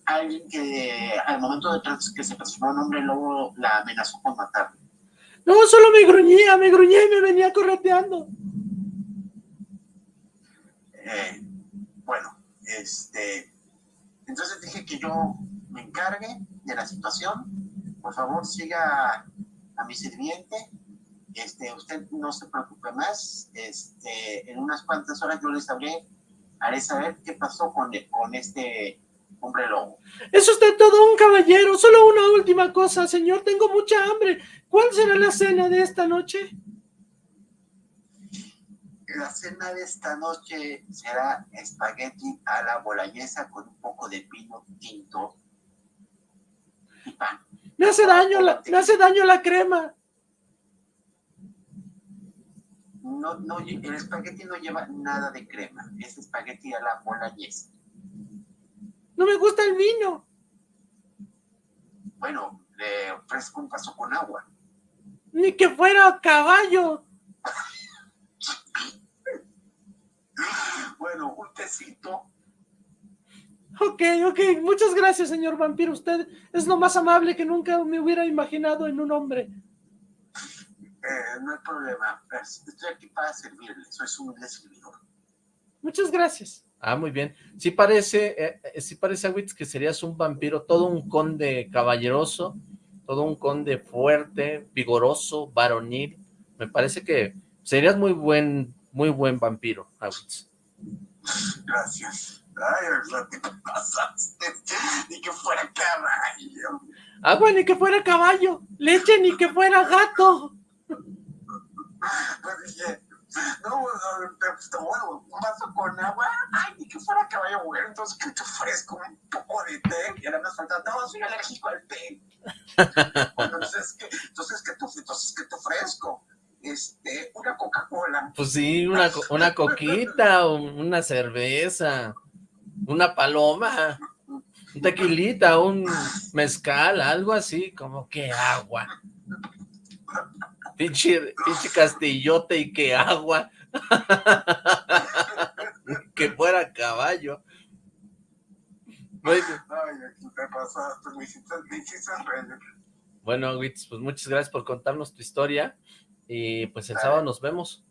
alguien que al momento de que se transformó en hombre lobo la amenazó con matarlo. No, solo me gruñía, me gruñía y me venía correteando. Eh, bueno, este, entonces dije que yo me encargue de la situación. Por favor, siga a mi sirviente. Este, usted no se preocupe más. Este, en unas cuantas horas yo les hablé, haré saber qué pasó con, con este hombre lobo. Es usted todo un caballero. Solo una última cosa, señor. Tengo mucha hambre. ¿Cuál será la cena de esta noche? La cena de esta noche será espagueti a la boloñesa con un poco de pino tinto y pan. Me hace daño la, me hace daño la crema. No, no, el espagueti no lleva nada de crema. Es espagueti a la boloñesa. No me gusta el vino. Bueno, le ofrezco un vaso con agua. Ni que fuera caballo. bueno, un tecito. Ok, ok, muchas gracias, señor vampiro. Usted es lo más amable que nunca me hubiera imaginado en un hombre. Eh, no hay problema. Estoy aquí para servirle. Soy su servidor. Muchas gracias. Ah, muy bien. Sí parece, eh, eh sí parece, Awitz, que serías un vampiro, todo un conde caballeroso, todo un conde fuerte, vigoroso, varonil. Me parece que serías muy buen, muy buen vampiro, Awitz. Gracias. Ay, lo que pasaste. Ni que fuera caballo. Agua, ah, ni que fuera caballo. Leche, ni que fuera gato. Pues dije, no, bueno, un vaso con agua. Ay, ni que fuera caballo, bueno. Entonces, que te ofrezco un poco de té. Y ahora me falta, no, soy alérgico al té. entonces, ¿qué, entonces, ¿qué te, entonces, ¿qué te ofrezco? Este, una Coca-Cola. Pues sí, una, una coquita, una cerveza, una paloma, un tequilita, un mezcal, algo así, como que agua. Pinche, pinche castillote y que agua. que fuera caballo. Bueno. Bueno, Witz, pues muchas gracias por contarnos tu historia y pues el sábado nos vemos.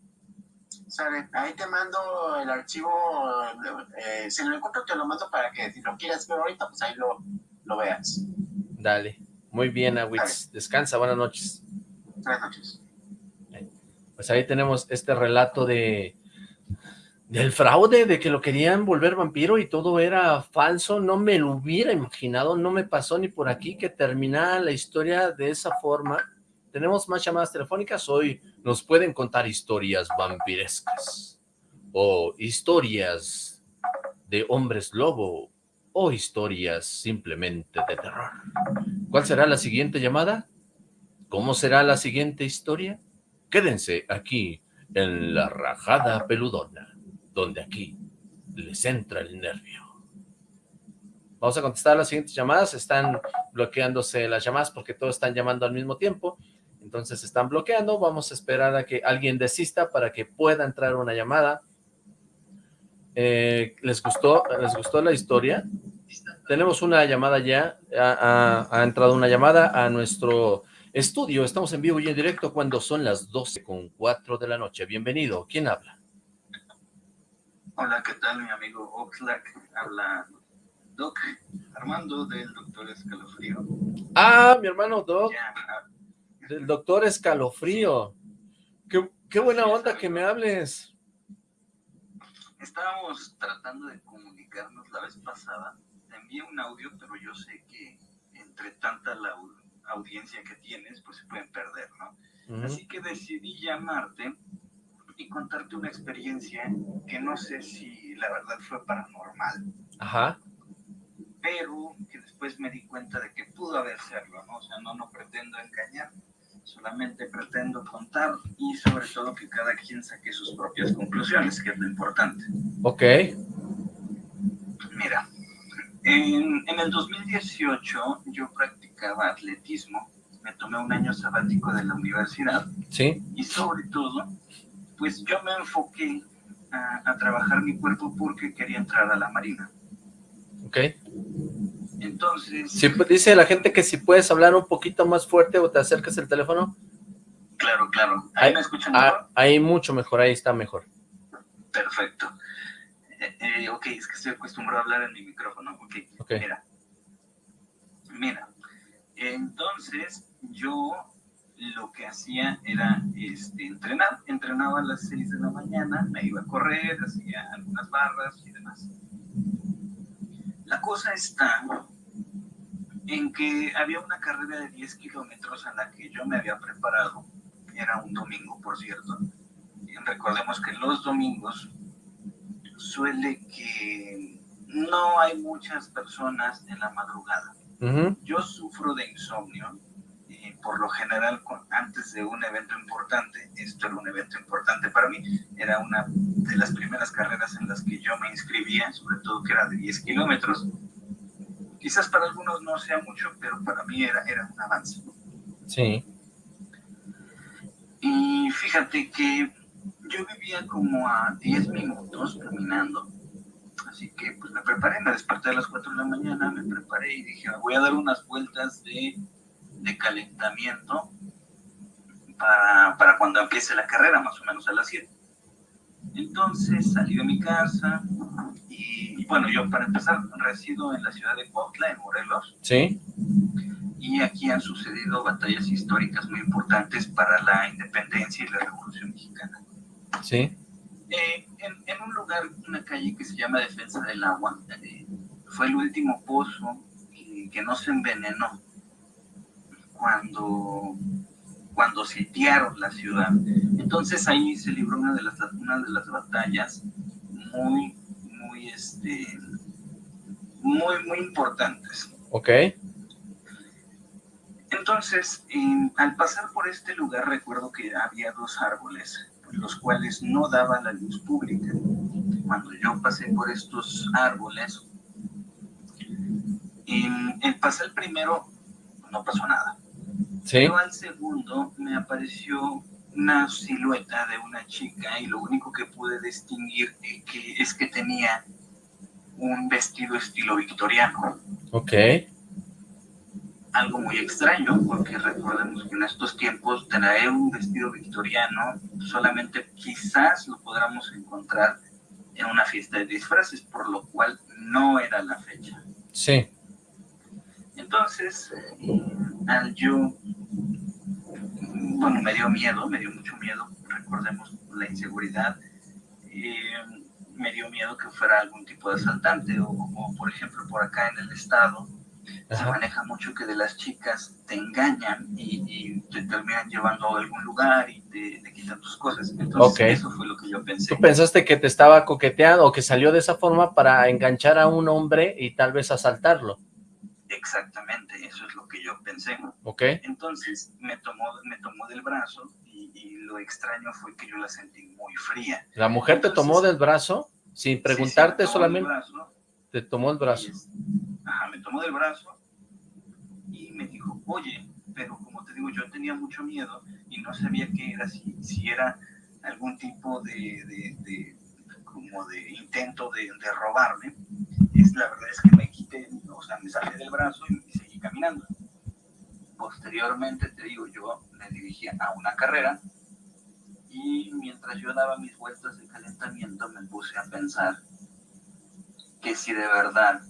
Sale, ahí te mando el archivo, eh, si lo encuentro te lo mando para que si lo quieras ver ahorita, pues ahí lo, lo veas. Dale, muy bien, Awitz, descansa, buenas noches. Buenas noches. Pues ahí tenemos este relato de del fraude, de que lo querían volver vampiro y todo era falso, no me lo hubiera imaginado, no me pasó ni por aquí que terminara la historia de esa forma. Tenemos más llamadas telefónicas, hoy nos pueden contar historias vampirescas, o historias de hombres lobo, o historias simplemente de terror. ¿Cuál será la siguiente llamada? ¿Cómo será la siguiente historia? Quédense aquí en la rajada peludona donde aquí les entra el nervio. Vamos a contestar las siguientes llamadas, están bloqueándose las llamadas porque todos están llamando al mismo tiempo, entonces están bloqueando, vamos a esperar a que alguien desista para que pueda entrar una llamada. Eh, ¿Les gustó les gustó la historia? Tenemos una llamada ya, ha, ha entrado una llamada a nuestro estudio, estamos en vivo y en directo cuando son las 12 con 4 de la noche. Bienvenido, ¿quién habla? Hola, ¿qué tal mi amigo Oxlack? Habla Doc Armando del Doctor Escalofrío. Ah, mi hermano Doc. Del Doctor Escalofrío. Qué, qué buena onda que me hables. Estábamos tratando de comunicarnos la vez pasada. Te envié un audio, pero yo sé que entre tanta la audiencia que tienes, pues se pueden perder, ¿no? Así que decidí llamarte y contarte una experiencia que no sé si la verdad fue paranormal, Ajá. pero que después me di cuenta de que pudo haber serlo, ¿no? O sea, no, no pretendo engañar, solamente pretendo contar y sobre todo que cada quien saque sus propias conclusiones, que es lo importante. Ok. Mira, en, en el 2018 yo practicaba atletismo, me tomé un año sabático de la universidad Sí. y sobre todo, pues yo me enfoqué a, a trabajar mi cuerpo porque quería entrar a la marina. Ok. Entonces, Si, dice la gente que si puedes hablar un poquito más fuerte o te acercas el teléfono. claro, claro. ¿Ahí Ahí- me escuchan mejor? Ah, ahí mucho mejor, ahí está mejor. Perfecto. Eh, eh, ok, es que estoy acostumbrado a hablar en mi micrófono. Ok, Ok. mira. Mira. Entonces, yo lo que hacía era este, entrenar. Entrenaba a las 6 de la mañana, me iba a correr, hacía algunas barras y demás. La cosa está en que había una carrera de 10 kilómetros a la que yo me había preparado. Era un domingo, por cierto. Y recordemos que los domingos suele que no hay muchas personas en la madrugada. Yo sufro de insomnio y por lo general con- antes de un evento importante, esto era un evento importante para mí, era una de las primeras carreras en las que yo me inscribía, sobre todo que era de 10 kilómetros. Quizás para algunos no sea mucho, pero para mí era, era un avance. Sí. Y fíjate que yo vivía como a 10 minutos caminando. Así que pues me preparé, me desperté a las 4 de la mañana, me preparé y dije, voy a dar unas vueltas de, de calentamiento para, para cuando empiece la carrera, más o menos a las 7. Entonces salí de mi casa y, y, bueno, yo para empezar resido en la ciudad de Cuautla, en Morelos, Sí. y aquí han sucedido batallas históricas muy importantes para la independencia y la revolución mexicana. Sí. Eh, en, en un lugar, una calle que se llama Defensa del Agua, eh, fue el último pozo que, que no se envenenó cuando, cuando sitiaron la ciudad. Entonces ahí se libró una de las, una de las batallas muy, muy, este, muy, muy importantes. Ok. Entonces, en- al pasar por este lugar recuerdo que había dos árboles, los cuales no daban la luz pública. Cuando yo pasé por estos árboles, en, en pasé el primero, no pasó nada. Sí. Pero al segundo me apareció una silueta de una chica y lo único que pude distinguir que es que tenía un vestido estilo victoriano Ok. algo muy extraño, porque recordemos que en estos tiempos traer un vestido victoriano solamente quizás lo podamos encontrar en una fiesta de disfraces, por lo cual no era la fecha. Sí. Entonces, eh, al yo, bueno, me dio miedo, me dio mucho miedo, recordemos la inseguridad, eh, me dio miedo que fuera algún tipo de asaltante, o, o, por ejemplo por acá en el estado, se maneja mucho que de las chicas te engañan y, y te terminan llevando a algún lugar y te, te quitan tus cosas. Entonces, eso fue lo que yo pensé. Tú pensaste que te estaba coqueteando o que salió de esa forma para enganchar a un hombre y tal vez asaltarlo. Exactamente, eso es lo que yo pensé. Ok. Entonces, me tomó, me tomó del brazo y, y lo extraño fue que yo la sentí muy fría. La mujer te tomó del brazo sin Sí, sí, preguntarte tomó del solamente. brazo, Te tomó el brazo. es- ajá, me tomó del brazo y me dijo, oye, pero como te digo, yo tenía mucho miedo y no sabía qué era, si, si era algún tipo de, de- de- como de intento de, de robarme. Es, la verdad es que me quité, o sea, me salí del brazo y, y seguí caminando. Posteriormente, te digo, yo me dirigía a una carrera y mientras yo daba mis vueltas de calentamiento me puse a pensar que si de verdad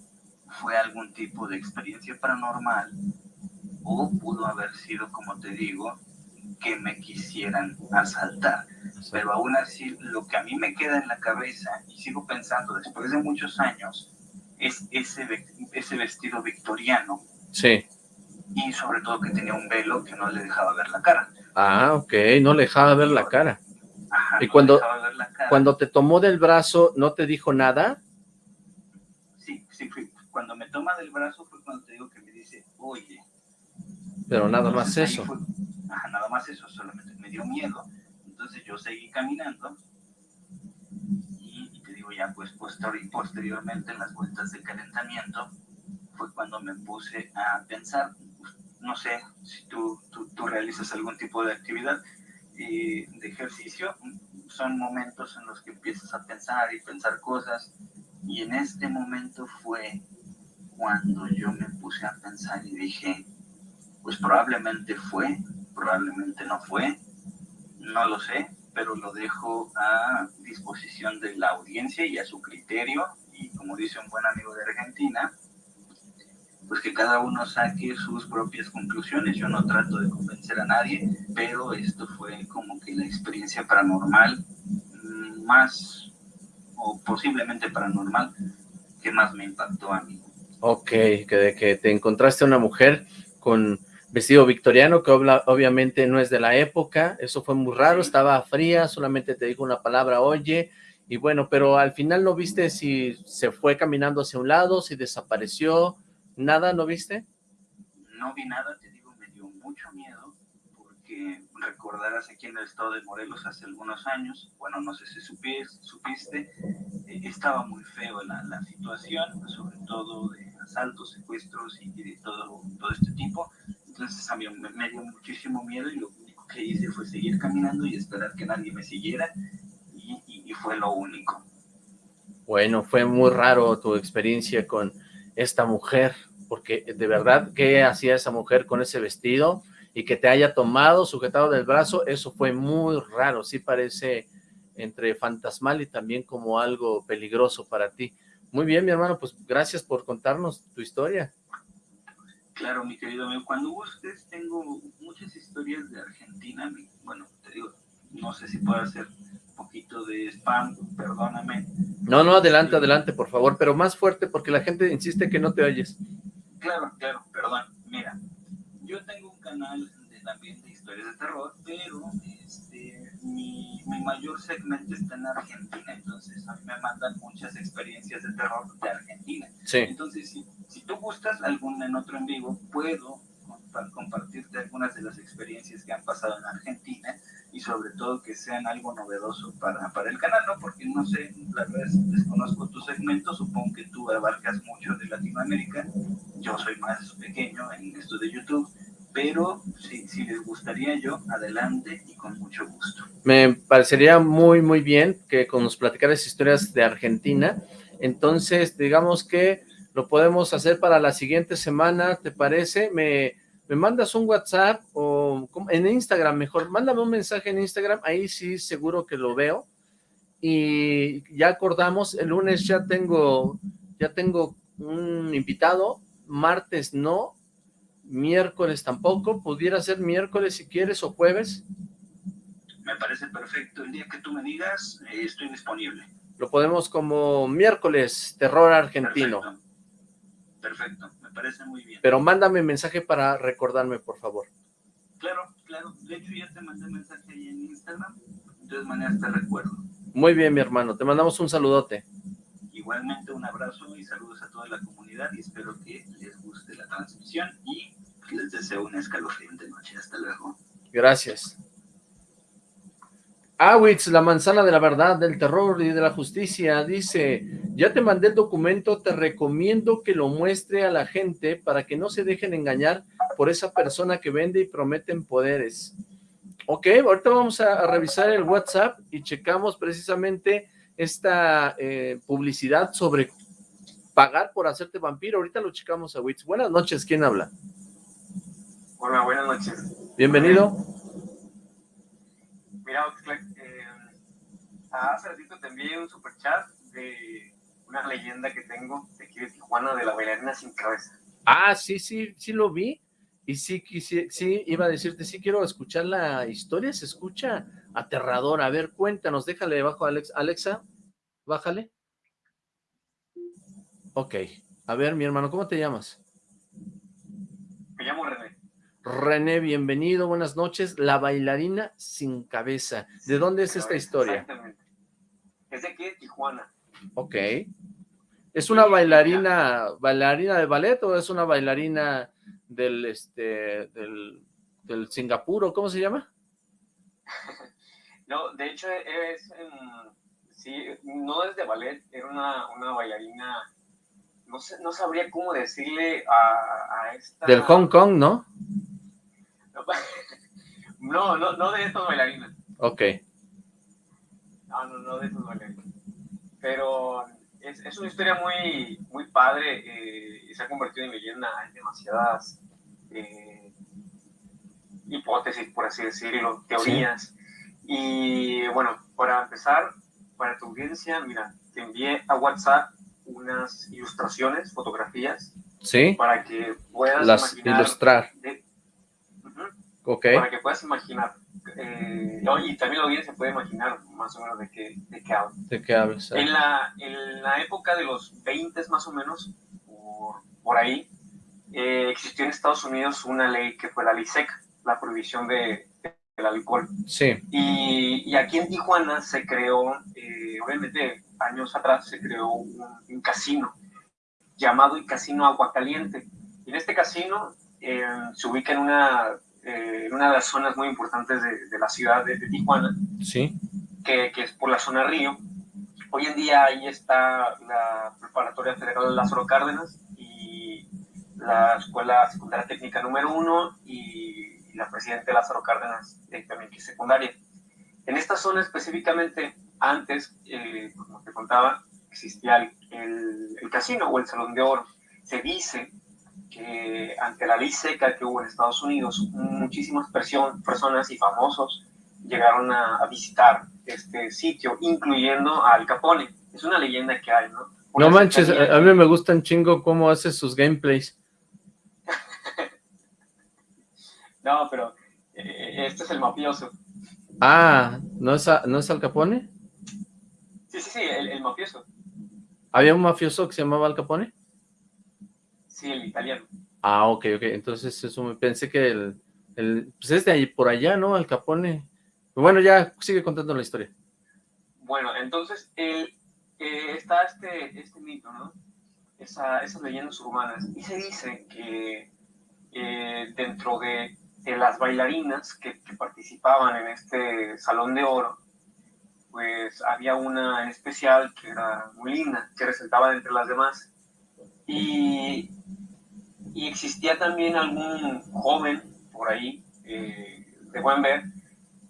fue algún tipo de experiencia paranormal o pudo haber sido, como te digo, que me quisieran asaltar. Pero aún así, lo que a mí me queda en la cabeza y sigo pensando después de muchos años es ese, ese vestido victoriano Sí. y sobre todo que tenía un velo que no le dejaba ver la cara. Ah, ok. No le dejaba ver la cara. Ajá, Y no cuando- dejaba ver la cara. Cuando te tomó del brazo, ¿no te dijo nada? Sí, sí, fui- cuando me toma del brazo fue cuando te digo que me dice, oye. Pero nada más Entonces, eso. fue- ajá, nada más eso, solamente me dio miedo. Entonces yo seguí caminando ya, pues posterior- posteriormente en las vueltas de calentamiento fue cuando me puse a pensar, no sé si tú, tú, tú realizas algún tipo de actividad eh, de ejercicio, son momentos en los que empiezas a pensar y pensar cosas y en este momento fue cuando yo me puse a pensar y dije, pues probablemente fue, probablemente no fue, no lo sé, pero lo dejo a disposición de la audiencia y a su criterio. Y como dice un buen amigo de Argentina, pues que cada uno saque sus propias conclusiones. Yo no trato de convencer a nadie, pero esto fue como que la experiencia paranormal mm, más, o posiblemente paranormal, que más me impactó a mí. Ok, que de que te encontraste una mujer con vestido victoriano, que obla- obviamente no es de la época, eso fue muy raro, estaba fría, solamente te dijo una palabra, oye, y bueno, pero al final no viste si se fue caminando hacia un lado, si desapareció, nada, ¿no viste? No vi nada, te digo, me dio mucho miedo, porque recordarás aquí en el estado de Morelos hace algunos años, bueno, no sé si supis- supiste, eh, estaba muy feo la, la situación, sobre todo de asaltos, secuestros y, y de todo, todo este tipo. Entonces a mí me, dio muchísimo miedo y lo único que hice fue seguir caminando y esperar que nadie me siguiera y- y fue lo único. Bueno, fue muy raro tu experiencia con esta mujer, porque de verdad, ¿qué hacía esa mujer con ese vestido? Y que te haya tomado, sujetado del brazo, eso fue muy raro, sí parece entre fantasmal y también como algo peligroso para ti. Muy bien, mi hermano, pues gracias por contarnos tu historia. Claro, mi querido amigo, cuando gustes tengo muchas historias de Argentina. Bueno, te digo, no sé si puedo hacer un poquito de spam, perdóname. No, no, adelante, adelante, por favor, pero más fuerte porque la gente insiste que no te oyes. Claro, claro, perdón. Mira, yo tengo un canal de, también de historias de terror, pero este, mi, mi mayor segmento está en Argentina, entonces a mí me mandan muchas experiencias de terror de Argentina. Sí, Entonces, si, si tú gustas algún en otro en vivo, puedo compa- compartirte algunas de las experiencias que han pasado en Argentina y sobre todo que sean algo novedoso para, para el canal, ¿no? Porque no sé, la verdad es- desconozco tu segmento, supongo que tú abarcas mucho de Latinoamérica, yo soy más pequeño en esto de YouTube, pero si, les gustaría yo, adelante y con mucho gusto. me parecería muy, muy bien que con nos platicaras historias de Argentina. Entonces, digamos que lo podemos hacer para la siguiente semana, ¿te parece? Me, me mandas un WhatsApp o en Instagram mejor, mándame un mensaje en Instagram, ahí sí seguro que lo veo. Y ya acordamos, el lunes ya tengo, ya tengo un invitado, martes no, miércoles tampoco, pudiera ser miércoles si quieres o jueves. Me parece perfecto, el día que tú me digas, eh, estoy disponible. Lo podemos como miércoles, terror argentino. Perfecto. Perfecto, me parece muy bien. Pero mándame mensaje para recordarme, por favor. Claro, claro. De hecho, ya te mandé mensaje ahí en Instagram. De todas maneras, te recuerdo. Muy bien, mi hermano. Te mandamos un saludote. Igualmente, un abrazo y saludos a toda la comunidad. Y espero que les guste la transmisión. Y les deseo una escalofriante noche. Hasta luego. Gracias. Awitz, la manzana de la verdad, del terror y de la justicia, dice, ya te mandé el documento, te recomiendo que lo muestre a la gente para que no se dejen engañar por esa persona que vende y prometen poderes. Ok, ahorita vamos a, revisar el WhatsApp y checamos precisamente esta eh, publicidad sobre pagar por hacerte vampiro. Ahorita lo checamos a Witz. Buenas noches, ¿quién habla? Hola, buenas noches. Bienvenido. Mira, Oxlack, eh, hace ratito te envié un super chat de una leyenda que tengo de aquí de Tijuana de la bailarina sin cabeza. Ah, sí, sí, sí lo vi. Y sí, quisi- sí, iba a decirte, sí quiero escuchar la historia, se escucha aterradora. A ver, cuéntanos, déjale debajo, Alex. Alexa, bájale. Ok, a ver, mi hermano, ¿cómo te llamas? Me llamo René. René, bienvenido, buenas noches. La bailarina sin cabeza. ¿De dónde es esta historia? Exactamente. Es de aquí de Tijuana. Ok. ¿Es una bailarina, bailarina de ballet o es una bailarina del, este, del, del Singapur cómo se llama? no, de hecho es, sí, no es de ballet, era una, una bailarina, no, sé, no sabría cómo decirle a, a esta... Del Hong Kong, ¿no? No, no, no de estos bailarinas. Ok. No, no, no de estos bailarinas. Pero es, es, una historia muy, muy padre eh, y se ha convertido en leyenda. Hay demasiadas eh, hipótesis, por así decirlo, teorías. Y bueno, para empezar, para tu audiencia, mira, te envié a WhatsApp unas ilustraciones, fotografías. Sí. Para que puedas Las ilustrar. Para que puedas imaginar. Eh, y también la audiencia puede imaginar más o menos de qué, de qué hablo. De qué hablas. En, la, en la época de los 20 más o menos, por, por ahí, eh, existió en Estados Unidos una ley que fue la ley seca, la prohibición de, del alcohol. Sí. Y, y, aquí en Tijuana se creó, eh, obviamente años atrás se creó un, un, casino llamado el Casino Aguacaliente. Y en este casino eh, se ubica en una eh, en una de las zonas muy importantes de, de la ciudad de, de, Tijuana, sí. que, que, es por la zona Río. Hoy en día ahí está la Preparatoria Federal Lázaro Cárdenas y la Escuela Secundaria Técnica número uno y la Presidente Lázaro Cárdenas eh, también que es secundaria. En esta zona específicamente, antes, eh, como te contaba, existía el, el, el casino o el Salón de Oro. Se dice que ante la ley seca que hubo en Estados Unidos, muchísimas personas y famosos llegaron a, a, visitar este sitio, incluyendo a Al Capone. Es una leyenda que hay, ¿no? Una no manches, a, a mí me gustan chingo cómo hace sus gameplays. no, pero eh, este es el mafioso. Ah, ¿no es, a, ¿no es Al Capone? Sí, sí, sí, el, el mafioso. ¿Había un mafioso que se llamaba Al Capone? Sí, el italiano. Ah, ok, ok. Entonces eso me pensé que el, el pues es de ahí por allá, ¿no? Al Capone. Bueno, ya sigue contando la historia. Bueno, entonces el, eh, está este, este mito, ¿no? Esa, esas leyendas urbanas. Y se dice que eh, dentro de, de, las bailarinas que, que, participaban en este Salón de Oro, pues había una en especial que era muy linda, que resaltaba entre las demás. Y existía también algún joven por ahí, eh, de buen ver,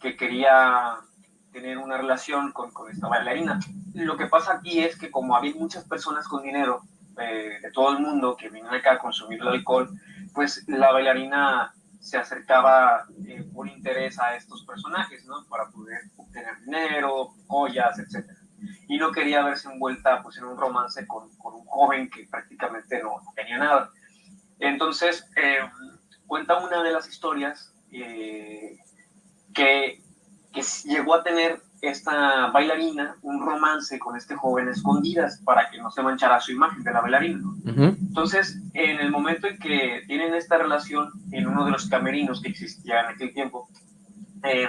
que quería tener una relación con, con, esta bailarina. Lo que pasa aquí es que como había muchas personas con dinero eh, de todo el mundo que venían acá a consumir el alcohol, pues la bailarina se acercaba eh, por interés a estos personajes, ¿no? Para poder obtener dinero, joyas, etc. Y no quería verse envuelta pues, en un romance con, con un joven que prácticamente no tenía nada. Entonces, eh, cuenta una de las historias eh, que, que, llegó a tener esta bailarina un romance con este joven escondidas para que no se manchara su imagen de la bailarina. Uh -huh. Entonces, en el momento en que tienen esta relación en uno de los camerinos que existía en aquel tiempo, eh,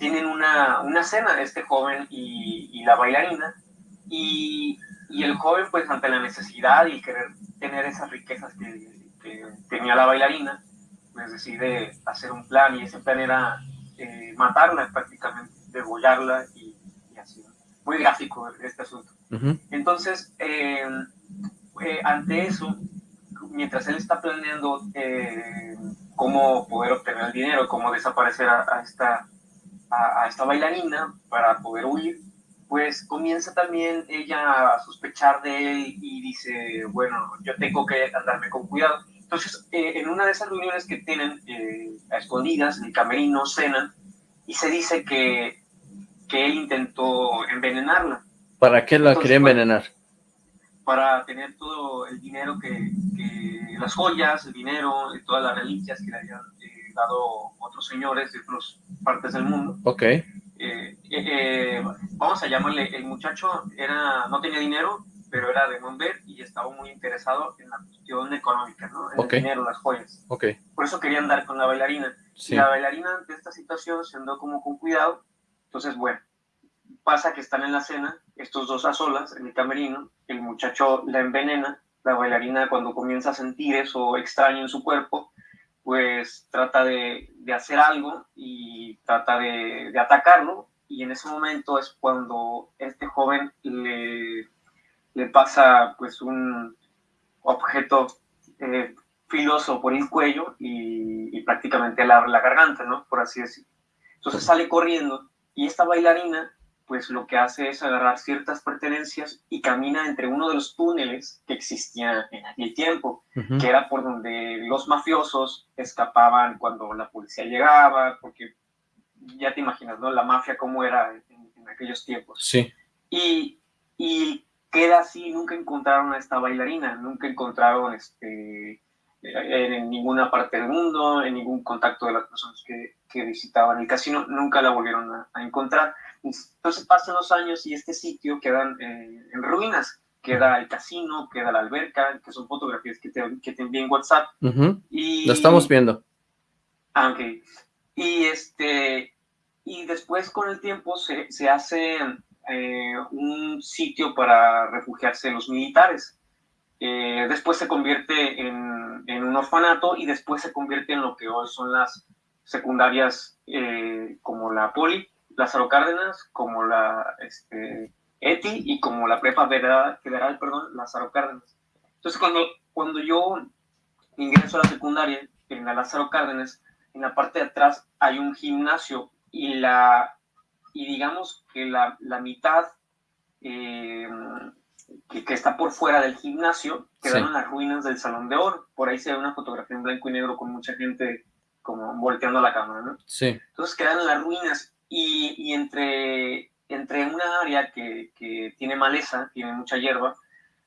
tienen una, una cena este joven y, y la bailarina y, y, el joven pues ante la necesidad y querer tener esas riquezas que, que, tenía la bailarina, pues decide hacer un plan y ese plan era eh, matarla prácticamente, degollarla y, y, así. Muy gráfico este asunto. Uh -huh. Entonces, eh, eh, ante eso, mientras él está planeando eh, cómo poder obtener el dinero, cómo desaparecer a, a esta, a, a esta bailarina para poder huir, pues comienza también ella a sospechar de él y dice, bueno, yo tengo que andarme con cuidado. Entonces, eh, en una de esas reuniones que tienen eh, a escondidas, en el camerino, cenan, y se dice que, que él intentó envenenarla. ¿Para qué la Entonces, quería envenenar? Para, para, tener todo el dinero que, que, las joyas, el dinero, todas las reliquias que le habían eh, dado otros señores de otras partes del mundo. Ok. Eh, eh, vamos a llamarle, el muchacho era, no tenía dinero pero era de Monver y estaba muy interesado en la cuestión económica, ¿no? En Ok. el dinero, las joyas. Ok, Por eso quería andar con la bailarina. sí. Y la bailarina ante esta situación se andó como con cuidado. Entonces, bueno, pasa que están en la cena, estos dos a solas, en el camerino, el muchacho la envenena, la bailarina cuando comienza a sentir eso extraño en su cuerpo, pues trata de, de hacer algo y trata de, de atacarlo. Y en ese momento es cuando este joven le, le pasa pues un objeto eh, filoso por el cuello y, prácticamente la, la garganta, ¿no? Por así decirlo. Entonces sale corriendo y esta bailarina, pues lo que hace es agarrar ciertas pertenencias y camina entre uno de los túneles que existían en aquel tiempo, que era por donde los mafiosos escapaban cuando la policía llegaba, porque ya te imaginas, ¿no? La mafia cómo era en, en aquellos tiempos. Sí, Y, y queda así, nunca encontraron a esta bailarina, nunca encontraron este, en, en ninguna parte del mundo, en ningún contacto de las personas que, que visitaban el casino, nunca la volvieron a, a encontrar. Entonces pasan los años y este sitio queda en, en ruinas, queda el casino, queda la alberca, que son fotografías que te, que te envié en WhatsApp. Y, lo estamos viendo. Ah, ok. Y este, y después con el tiempo se, se hace eh, un sitio para refugiarse los militares. Eh, después se convierte en, en un orfanato y después se convierte en lo que hoy son las secundarias eh, como la Poli, Lázaro Cárdenas, como la este, ETI y como la Prepa Federal, Federal perdón, Lázaro Cárdenas. Entonces cuando, cuando yo ingreso a la secundaria, en la Lázaro Cárdenas, en la parte de atrás hay un gimnasio y la y digamos que la, la mitad eh, que, que está por fuera del gimnasio quedaron Sí. las ruinas del Salón de Oro. Por ahí se ve una fotografía en blanco y negro con mucha gente como volteando la cámara, ¿no? Sí, Entonces quedan las ruinas y, y entre, entre una área que, que tiene maleza, tiene mucha hierba,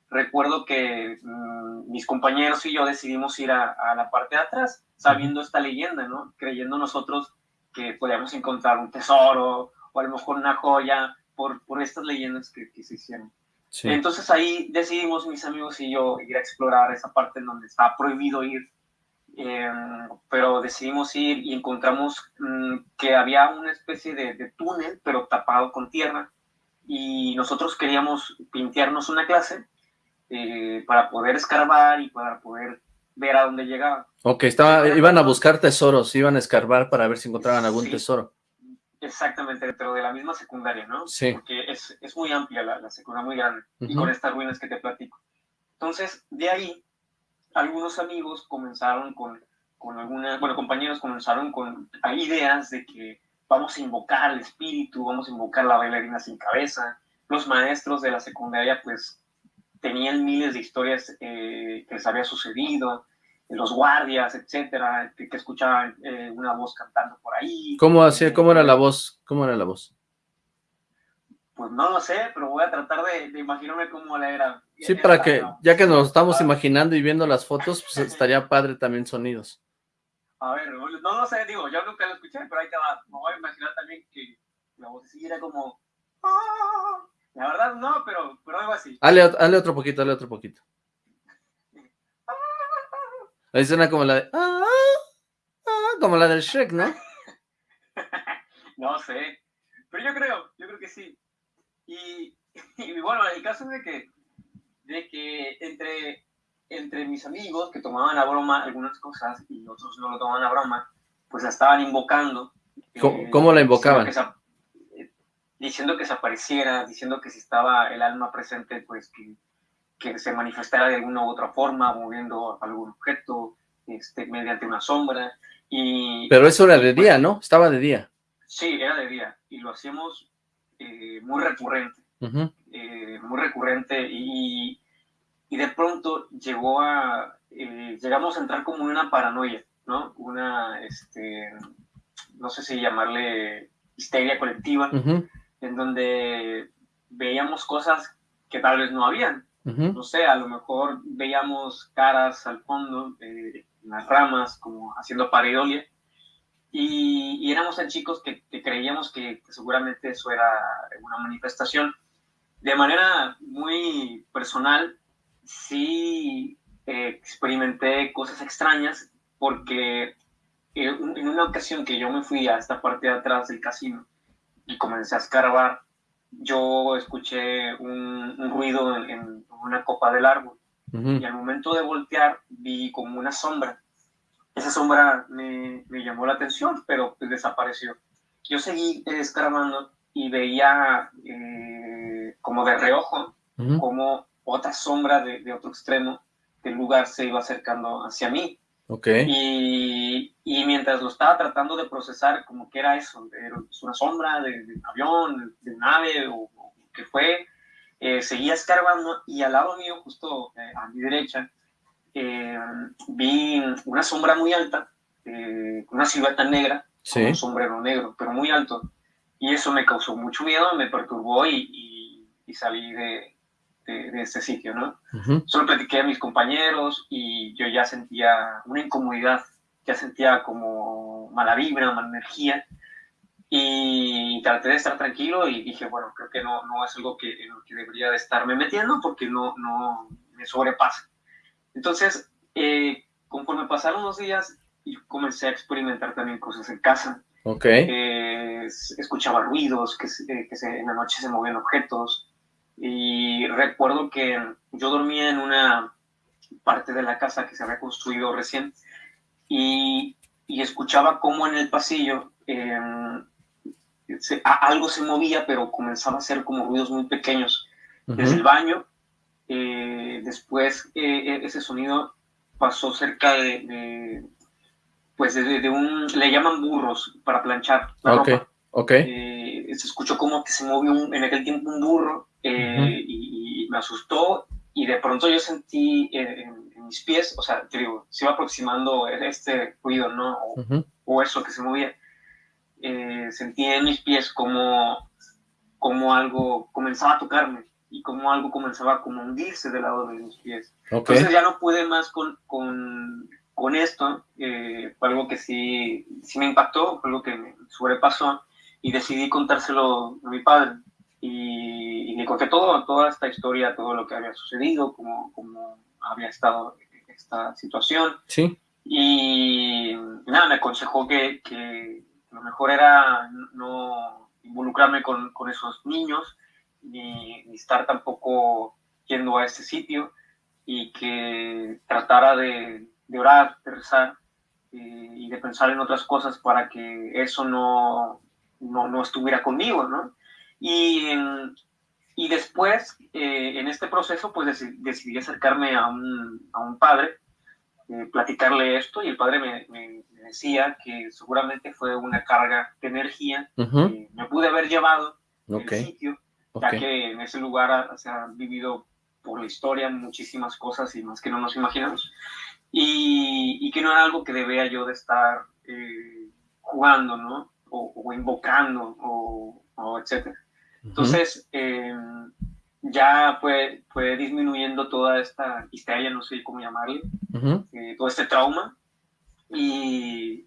recuerdo que mm, mis compañeros y yo decidimos ir a, a la parte de atrás, sabiendo esta leyenda, ¿no? Creyendo nosotros que podíamos encontrar un tesoro o a lo mejor una joya por, por estas leyendas que, que se hicieron. sí. Entonces ahí decidimos mis amigos y yo ir a explorar esa parte en donde está prohibido ir, eh, pero decidimos ir y encontramos mm, que había una especie de, de túnel, pero tapado con tierra, y nosotros queríamos pintearnos una clase eh, para poder escarbar y para poder ver a dónde llegaba. Ok, estaba, iban a buscar tesoros, iban a escarbar para ver si encontraban algún Sí. tesoro. Exactamente, dentro de la misma secundaria, ¿no? Sí. Porque es, es muy amplia la, la secundaria, muy grande, y Ujú. con estas ruinas que te platico. Entonces, de ahí, algunos amigos comenzaron con, con algunas, bueno, compañeros comenzaron con ideas de que vamos a invocar al espíritu, vamos a invocar la bailarina sin cabeza. Los maestros de la secundaria, pues, tenían miles de historias eh, que les había sucedido, los guardias, etcétera, que, que escuchaban eh, una voz cantando por ahí. ¿Cómo hacía, cómo era Eh, la voz? ¿Cómo era la voz? Pues no lo sé, pero voy a tratar de, de imaginarme cómo la era. Sí, para que, ya que nos estamos imaginando y viendo las fotos, pues estaría padre también sonidos. A ver, no lo sé, digo, yo nunca lo escuché, pero ahí te va. Me voy a imaginar también que la voz sí era como... "Ah". La verdad no, pero, pero algo así. Hazle, ot- hazle otro poquito, hazle otro poquito. Ahí suena como la de... "Ah, ah", como la del Shrek, ¿no? No sé, pero yo creo, yo creo que sí. Y, y bueno, el caso es de que, de que entre, entre mis amigos que tomaban a broma algunas cosas y otros no lo tomaban a broma, pues la estaban invocando. ¿Cómo- eh, cómo la diciendo invocaban? que se- eh, diciendo que se apareciera, diciendo que si estaba el alma presente, pues que, que se manifestara de alguna u otra forma, moviendo algún objeto, este, mediante una sombra. Y, Pero eso era de día, ¿no? Estaba de día. Sí, era de día y lo hacíamos eh, muy recurrente, Eh, muy recurrente y, y de pronto llegó a, eh, llegamos a entrar como en una paranoia, ¿no? Una, este, no sé si llamarle histeria colectiva, Ujú, en donde veíamos cosas que tal vez no habían, no sé, a lo mejor veíamos caras al fondo, eh, en las ramas, como haciendo pareidolia, y, y éramos tan chicos que, que creíamos que, que seguramente eso era una manifestación. De manera muy personal, sí eh, experimenté cosas extrañas porque en una ocasión que yo me fui a esta parte de atrás del casino y comencé a escarbar, yo escuché un, ruido en, una copa del árbol y al momento de voltear vi como una sombra. Esa sombra me, me llamó la atención, pero pues desapareció. Yo seguí escarbando y veía eh, como de reojo, como otra sombra de, de, otro extremo del lugar se iba acercando hacia mí. Okay. Y, y, mientras lo estaba tratando de procesar, como que era eso, era una sombra de, de avión, de, nave o, que fue, eh, seguía escarbando y al lado mío, justo eh, a mi derecha, eh, vi una sombra muy alta, una silueta negra, con un sombrero negro, pero muy alto. Y eso me causó mucho miedo, me perturbó y, y, salí de, de, ese sitio, ¿no? Solo platiqué a mis compañeros y yo ya sentía una incomodidad, ya sentía como mala vibra, mala energía. Y traté de estar tranquilo y dije, bueno, creo que no, no es algo que, en lo que debería de estarme metiendo porque no, no me sobrepasa. Entonces, eh, conforme pasaron los días, comencé a experimentar también cosas en casa. Ok. Eh, escuchaba ruidos, que, eh, que se, en la noche se movían objetos. Y recuerdo que yo dormía en una parte de la casa que se había construido recién y, y escuchaba cómo en el pasillo em, algo se movía, pero comenzaba a hacer como ruidos muy pequeños. Desde el baño, eh, después ese sonido pasó cerca de, pues de, un, le llaman burros para planchar la okay, ropa. Ok, eh, se escuchó como que se movió en aquel tiempo un burro eh, y, me asustó y de pronto yo sentí en, mis pies, o sea, te digo, se iba aproximando este ruido, ¿no? O, eso que se movía. Eh, sentí en mis pies como, como algo comenzaba a tocarme y como algo comenzaba a como hundirse del lado de mis pies. Entonces ya no pude más con, con con esto, eh, fue algo que sí, sí me impactó, fue algo que me sobrepasó y decidí contárselo a mi padre. Y, le conté todo, toda esta historia, todo lo que había sucedido, cómo, cómo había estado esta situación. Sí. Y nada, me aconsejó que, que lo mejor era no involucrarme con, con esos niños, ni, ni estar tampoco yendo a este sitio y que tratara de, de orar, de rezar eh, y de pensar en otras cosas para que eso no, no, no estuviera conmigo, ¿no? Y, y después, eh, en este proceso, pues decidí acercarme a un, a un padre, eh, platicarle esto, y el padre me, me, decía que seguramente fue una carga de energía que me pude haber llevado okay. el sitio, ya que en ese lugar se han vivido por la historia muchísimas cosas y más que no nos imaginamos y, que no era algo que debía yo de estar eh, jugando, ¿no? O, invocando, o, o etcétera. Entonces, em, ya fue, fue disminuyendo toda esta histeria, no sé cómo llamarle, eh, todo este trauma, y,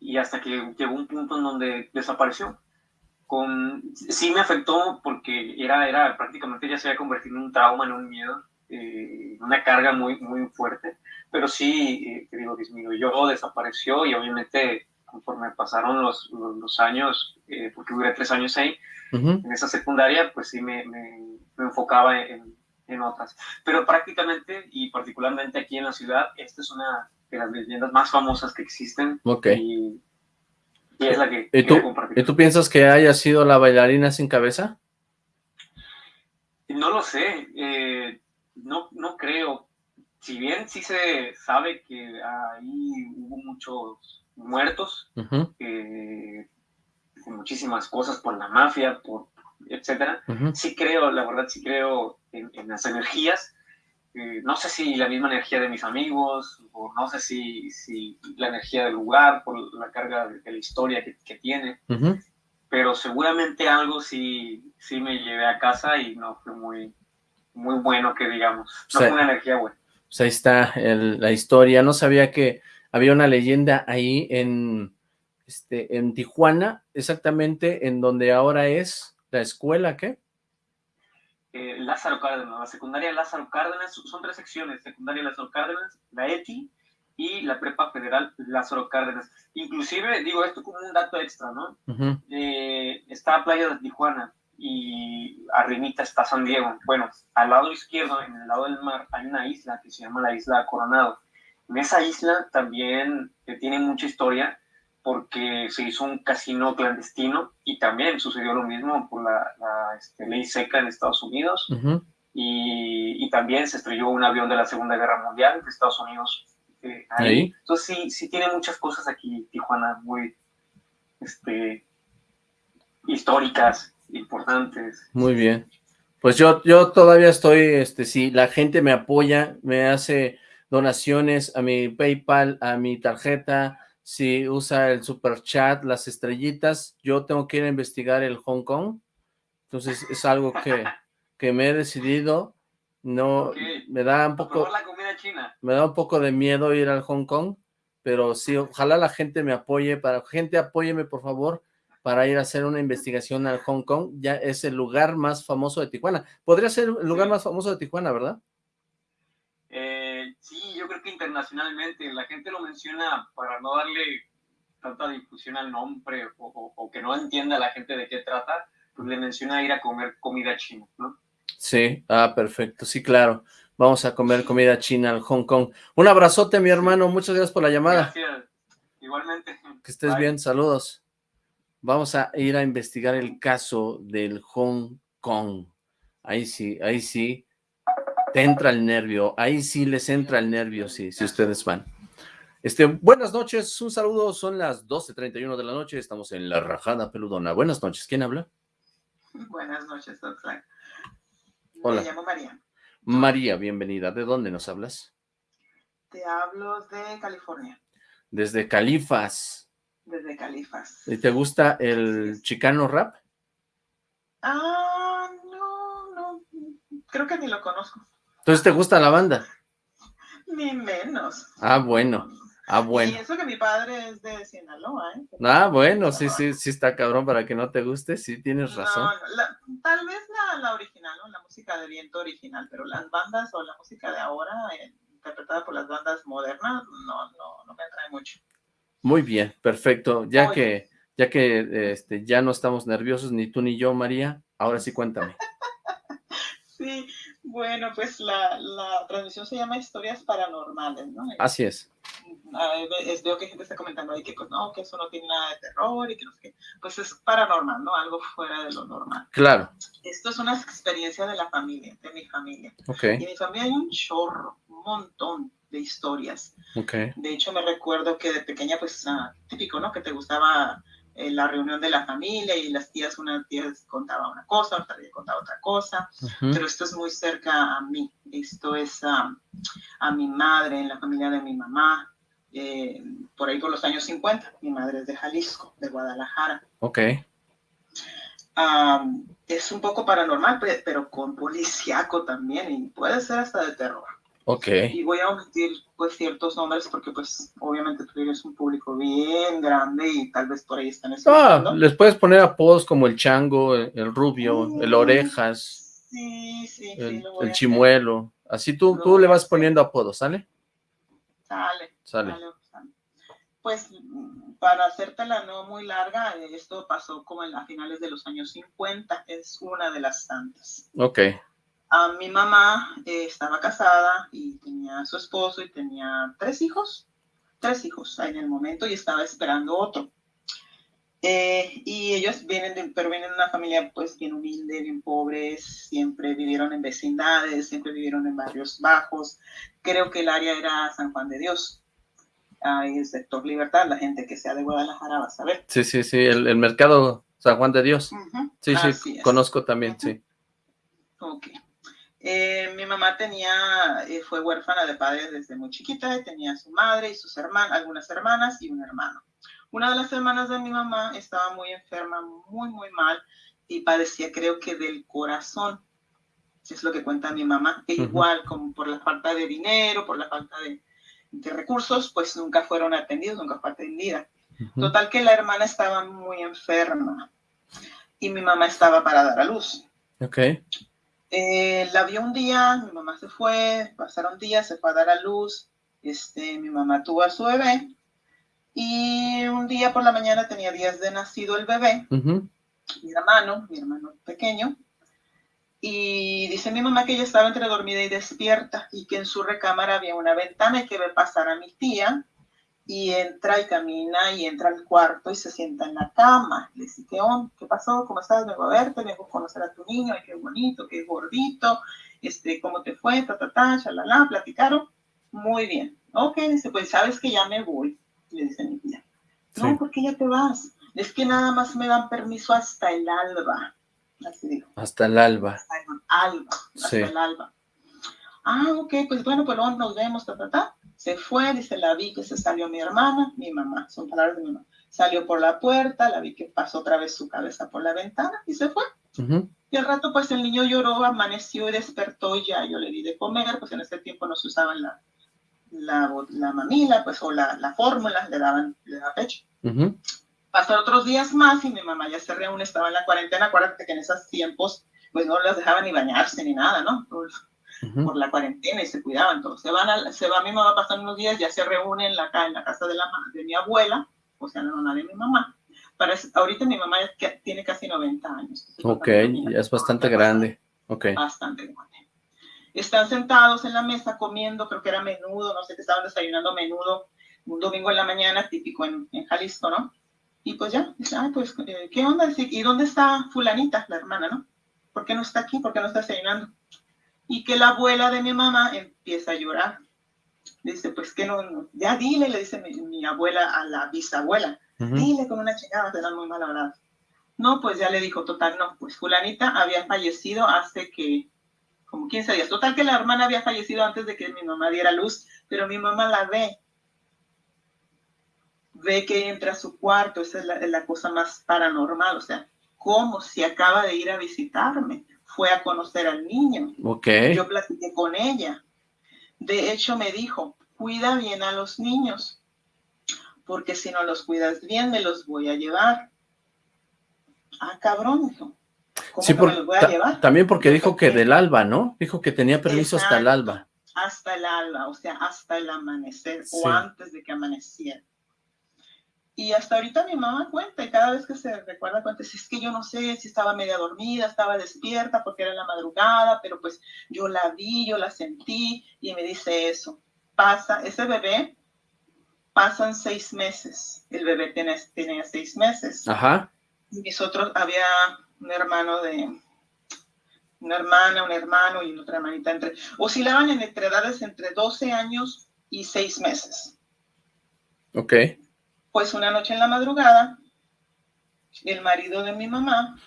y, hasta que llegó un punto en donde desapareció. Con, sí me afectó porque era, era prácticamente ya se había convertido en un trauma, en un miedo, eh, una carga muy, muy fuerte, pero sí, eh, digo, disminuyó, desapareció y obviamente conforme pasaron los, los, años, eh, porque duré tres años ahí, en esa secundaria, pues sí me, me, enfocaba en, en, otras. Pero prácticamente y particularmente aquí en la ciudad, esta es una de las leyendas más famosas que existen. Y, y es la que ¿Y tú, ¿Y tú piensas que haya sido la bailarina sin cabeza? No lo sé. Eh, no, no creo. Si bien sí se sabe que ahí hubo muchos muertos, eh, muchísimas cosas por la mafia, por etcétera, sí creo, la verdad sí creo en, las energías. Eh, no sé si la misma energía de mis amigos, o no sé si, si la energía del lugar, por la carga de, la historia que, que tiene, pero seguramente algo sí, sí me llevé a casa y no fue muy, muy bueno que digamos. No fue una energía buena. Pues ahí está la historia. No sabía que había una leyenda ahí en, este, en Tijuana, exactamente en donde ahora es la escuela, ¿qué? eh, Lázaro Cárdenas, la secundaria Lázaro Cárdenas, son tres secciones, secundaria Lázaro Cárdenas, la ETI y la prepa federal Lázaro Cárdenas. Inclusive, digo esto como un dato extra, ¿no? Eh, está Playa de Tijuana y arribita está San Diego. Bueno, al lado izquierdo, en el lado del mar, hay una isla que se llama la isla Coronado. En esa isla también tiene mucha historia porque se hizo un casino clandestino y también sucedió lo mismo por la, este, ley seca en Estados Unidos y, y, también se estrelló un avión de la Segunda Guerra Mundial de Estados Unidos eh, ahí. Entonces sí, sí tiene muchas cosas aquí Tijuana muy este, históricas, importantes. Muy bien. Pues yo, yo todavía estoy, este, si la gente me apoya, me hace donaciones a mi PayPal, a mi tarjeta, si usa el super chat, las estrellitas, yo tengo que ir a investigar el Hong Kong. Entonces es algo que, que me he decidido. No, me da un poco... Me da un poco de miedo ir al Hong Kong, pero sí, ojalá la gente me apoye. Para gente, apóyeme, por favor, para ir a hacer una investigación al Hong Kong. Ya es el lugar más famoso de Tijuana. Podría ser el lugar más famoso de Tijuana, ¿verdad? Que internacionalmente la gente lo menciona para no darle tanta difusión al nombre o, que no entienda la gente de qué trata, pues le menciona ir a comer comida china, ¿no? Sí, ah, perfecto, sí, claro. Vamos a comer comida china al Hong Kong. Un abrazote, mi hermano, muchas gracias por la llamada. Gracias, igualmente. Que estés bien, saludos. Vamos a ir a investigar el caso del Hong Kong. Ahí sí, ahí sí te entra el nervio, ahí sí les entra el nervio, sí, si ustedes van. Este, buenas noches, un saludo, son las 12.31 de la noche, estamos en La Rajada Peludona. Buenas noches, ¿quién habla? Buenas noches, doctor. Hola. Me llamo María. María, bienvenida. ¿De dónde nos hablas? Te hablo de California. Desde Califas. Desde Califas. ¿Y te gusta el chicano rap? Ah, no, no, creo que ni lo conozco. Entonces, ¿te gusta la banda? Ni menos. Ah, bueno. Ah, bueno. Y eso que mi padre es de Sinaloa, ¿eh? Ah, bueno, sí, sí, sí está cabrón para que no te guste, sí, tienes razón. No, tal vez la, original, ¿no? La música de viento original, pero las bandas o la música de ahora, eh, interpretada por las bandas modernas, no, no, no me atrae mucho. Muy bien, perfecto. Ya que, ya que este, ya no estamos nerviosos, ni tú ni yo, María, ahora sí cuéntame. sí, bueno, pues la, la, transmisión se llama Historias Paranormales, ¿no? Así es. es. Veo que gente está comentando ahí que pues, no, que eso no tiene nada de terror y que no sé qué. Pues es paranormal, ¿no? Algo fuera de lo normal. Claro. Esto es una experiencia de la familia, de mi familia. Ok. Y en mi familia hay un chorro, un montón de historias. Ok. De hecho, me recuerdo que de pequeña, pues, uh, típico, ¿no? Que te gustaba en la reunión de la familia y las tías, una tía contaba una cosa, otra tía contaba otra cosa, pero esto es muy cerca a mí, esto es a, a mi madre, en la familia de mi mamá, eh, por ahí por los años 50, mi madre es de Jalisco, de Guadalajara. Ok. es un poco paranormal, pero con policíaco también, y puede ser hasta de terror. Ok. Y voy a omitir pues ciertos nombres porque pues obviamente tú eres un público bien grande y tal vez por ahí están ah, escuchando. Ah, les puedes poner apodos como el chango, el, rubio, el orejas. Sí, sí, el, el chimuelo. Así tú, tú le vas poniendo apodos, ¿sale? Sale. Sale. Pues para hacértela no muy larga, esto pasó como en las finales de los años 50, es una de las tantas. Ok mi mamá eh, estaba casada y tenía a su esposo y tenía tres hijos, tres hijos en el momento y estaba esperando otro. Eh, y ellos vienen de, pero vienen de una familia pues bien humilde, bien pobres, siempre vivieron en vecindades, siempre vivieron en barrios bajos. Creo que el área era San Juan de Dios. Ahí el sector Libertad, la gente que sea de Guadalajara va a saber. Sí, sí, sí, el, mercado San Juan de Dios. Sí, sí, conozco también, sí. Ok. Eh, mi mamá tenía, eh, fue huérfana de padres desde muy chiquita, tenía su madre y sus hermanas, algunas hermanas y un hermano. Una de las hermanas de mi mamá estaba muy enferma, muy, muy mal, y padecía creo que del corazón, es lo que cuenta mi mamá. E igual, como por la falta de dinero, por la falta de, recursos, pues nunca fueron atendidos, nunca fue atendida. Total que la hermana estaba muy enferma y mi mamá estaba para dar a luz. Ok Eh, la vio un día, mi mamá se fue, pasaron días, se fue a dar a luz, este, mi mamá tuvo a su bebé, y un día por la mañana tenía días de nacido el bebé, mi hermano, mi hermano pequeño, y dice mi mamá que ella estaba entre dormida y despierta y que en su recámara había una ventana y que ve pasar a mi tía y entra y camina y entra al cuarto y se sienta en la cama. Le dice, ¿qué onda? ¿Qué pasó? ¿Cómo estás? Vengo a verte, vengo a conocer a tu niño, ay, qué bonito, qué gordito, este, ¿cómo te fue? Ta, ta, ta, chalala, platicaron. Muy bien. Ok, dice, pues sabes que ya me voy, le dice mi tía. No, Sí. ¿por qué ya te vas? Es que nada más me dan permiso hasta el alba. Así dijo, Hasta el alba. hasta el alba, hasta Sí. el alba. Ah, ok, pues bueno, pues luego nos vemos, ta, ta, ta. Se fue, dice, la vi que se salió mi hermana, mi mamá, son palabras de mi mamá. Salió por la puerta, la vi que pasó otra vez su cabeza por la ventana y se fue. Ujú. Y al rato, pues el niño lloró, amaneció y despertó ya yo le di de comer, pues en ese tiempo no se usaba la, la, la mamila, pues, o la, la fórmula, le daban, le daban pecho. Ujú. Pasaron otros días más y mi mamá ya se reúne, estaba en la cuarentena, acuérdate que en esos tiempos, pues no las dejaban ni bañarse ni nada, ¿no? Por, Ujú. por la cuarentena y se cuidaban todos. Se, van a- se va mi mamá, pasan unos días, ya se reúnen en la, en la casa de, la, de mi abuela, o sea, la mamá de mi mamá. Para, ahorita mi mamá ya que- tiene casi 90 años. Ok, ya es bastante grande. Ok. Bastante grande. Están sentados en la mesa comiendo, creo que era menudo, no sé qué estaban desayunando menudo, un domingo en la mañana, típico en, en Jalisco, ¿no? Y pues ya, ay, pues, eh, ¿qué onda? ¿Y dónde está fulanita, la hermana, no? ¿Por qué no está aquí? ¿Por qué no está desayunando? Y que la abuela de mi mamá empieza a llorar. Dice, pues que no, ya dile, le dice mi, mi abuela a la bisabuela, dile con una chingada, te dan muy mala verdad. No, pues ya le dijo, total, no, pues fulanita había fallecido hace que, como 15 días. Total que la hermana había fallecido antes de que mi mamá diera luz, pero mi mamá la ve. Ve que entra a su cuarto, esa es la, la cosa más paranormal, o sea, como si acaba de ir a visitarme, fue a conocer al niño. Ok. Yo platiqué con ella. De hecho, me dijo, cuida bien a los niños, porque si no los cuidas bien, me los voy a llevar. Ah, cabrón, dijo. ¿Cómo Sí, por- me los voy a llevar? también porque dijo que del alba, ¿no? Dijo que tenía permiso hasta el alba. Hasta el alba, o sea, hasta el amanecer Sí. o antes de que amaneciera. Y hasta ahorita mi mamá cuenta y cada vez que se recuerda cuenta, si es que yo no sé si estaba media dormida, estaba despierta porque era en la madrugada, pero pues yo la vi, yo la sentí y me dice eso. Pasa, ese bebé, pasan seis meses. El bebé tiene, tenía seis meses. Ajá. Y mis otros, había un hermano de, una hermana, un hermano y otra hermanita entre, oscilaban en entre edades entre 12 años y 6 meses. Ok. Pues una noche en la madrugada, el marido de mi mamá,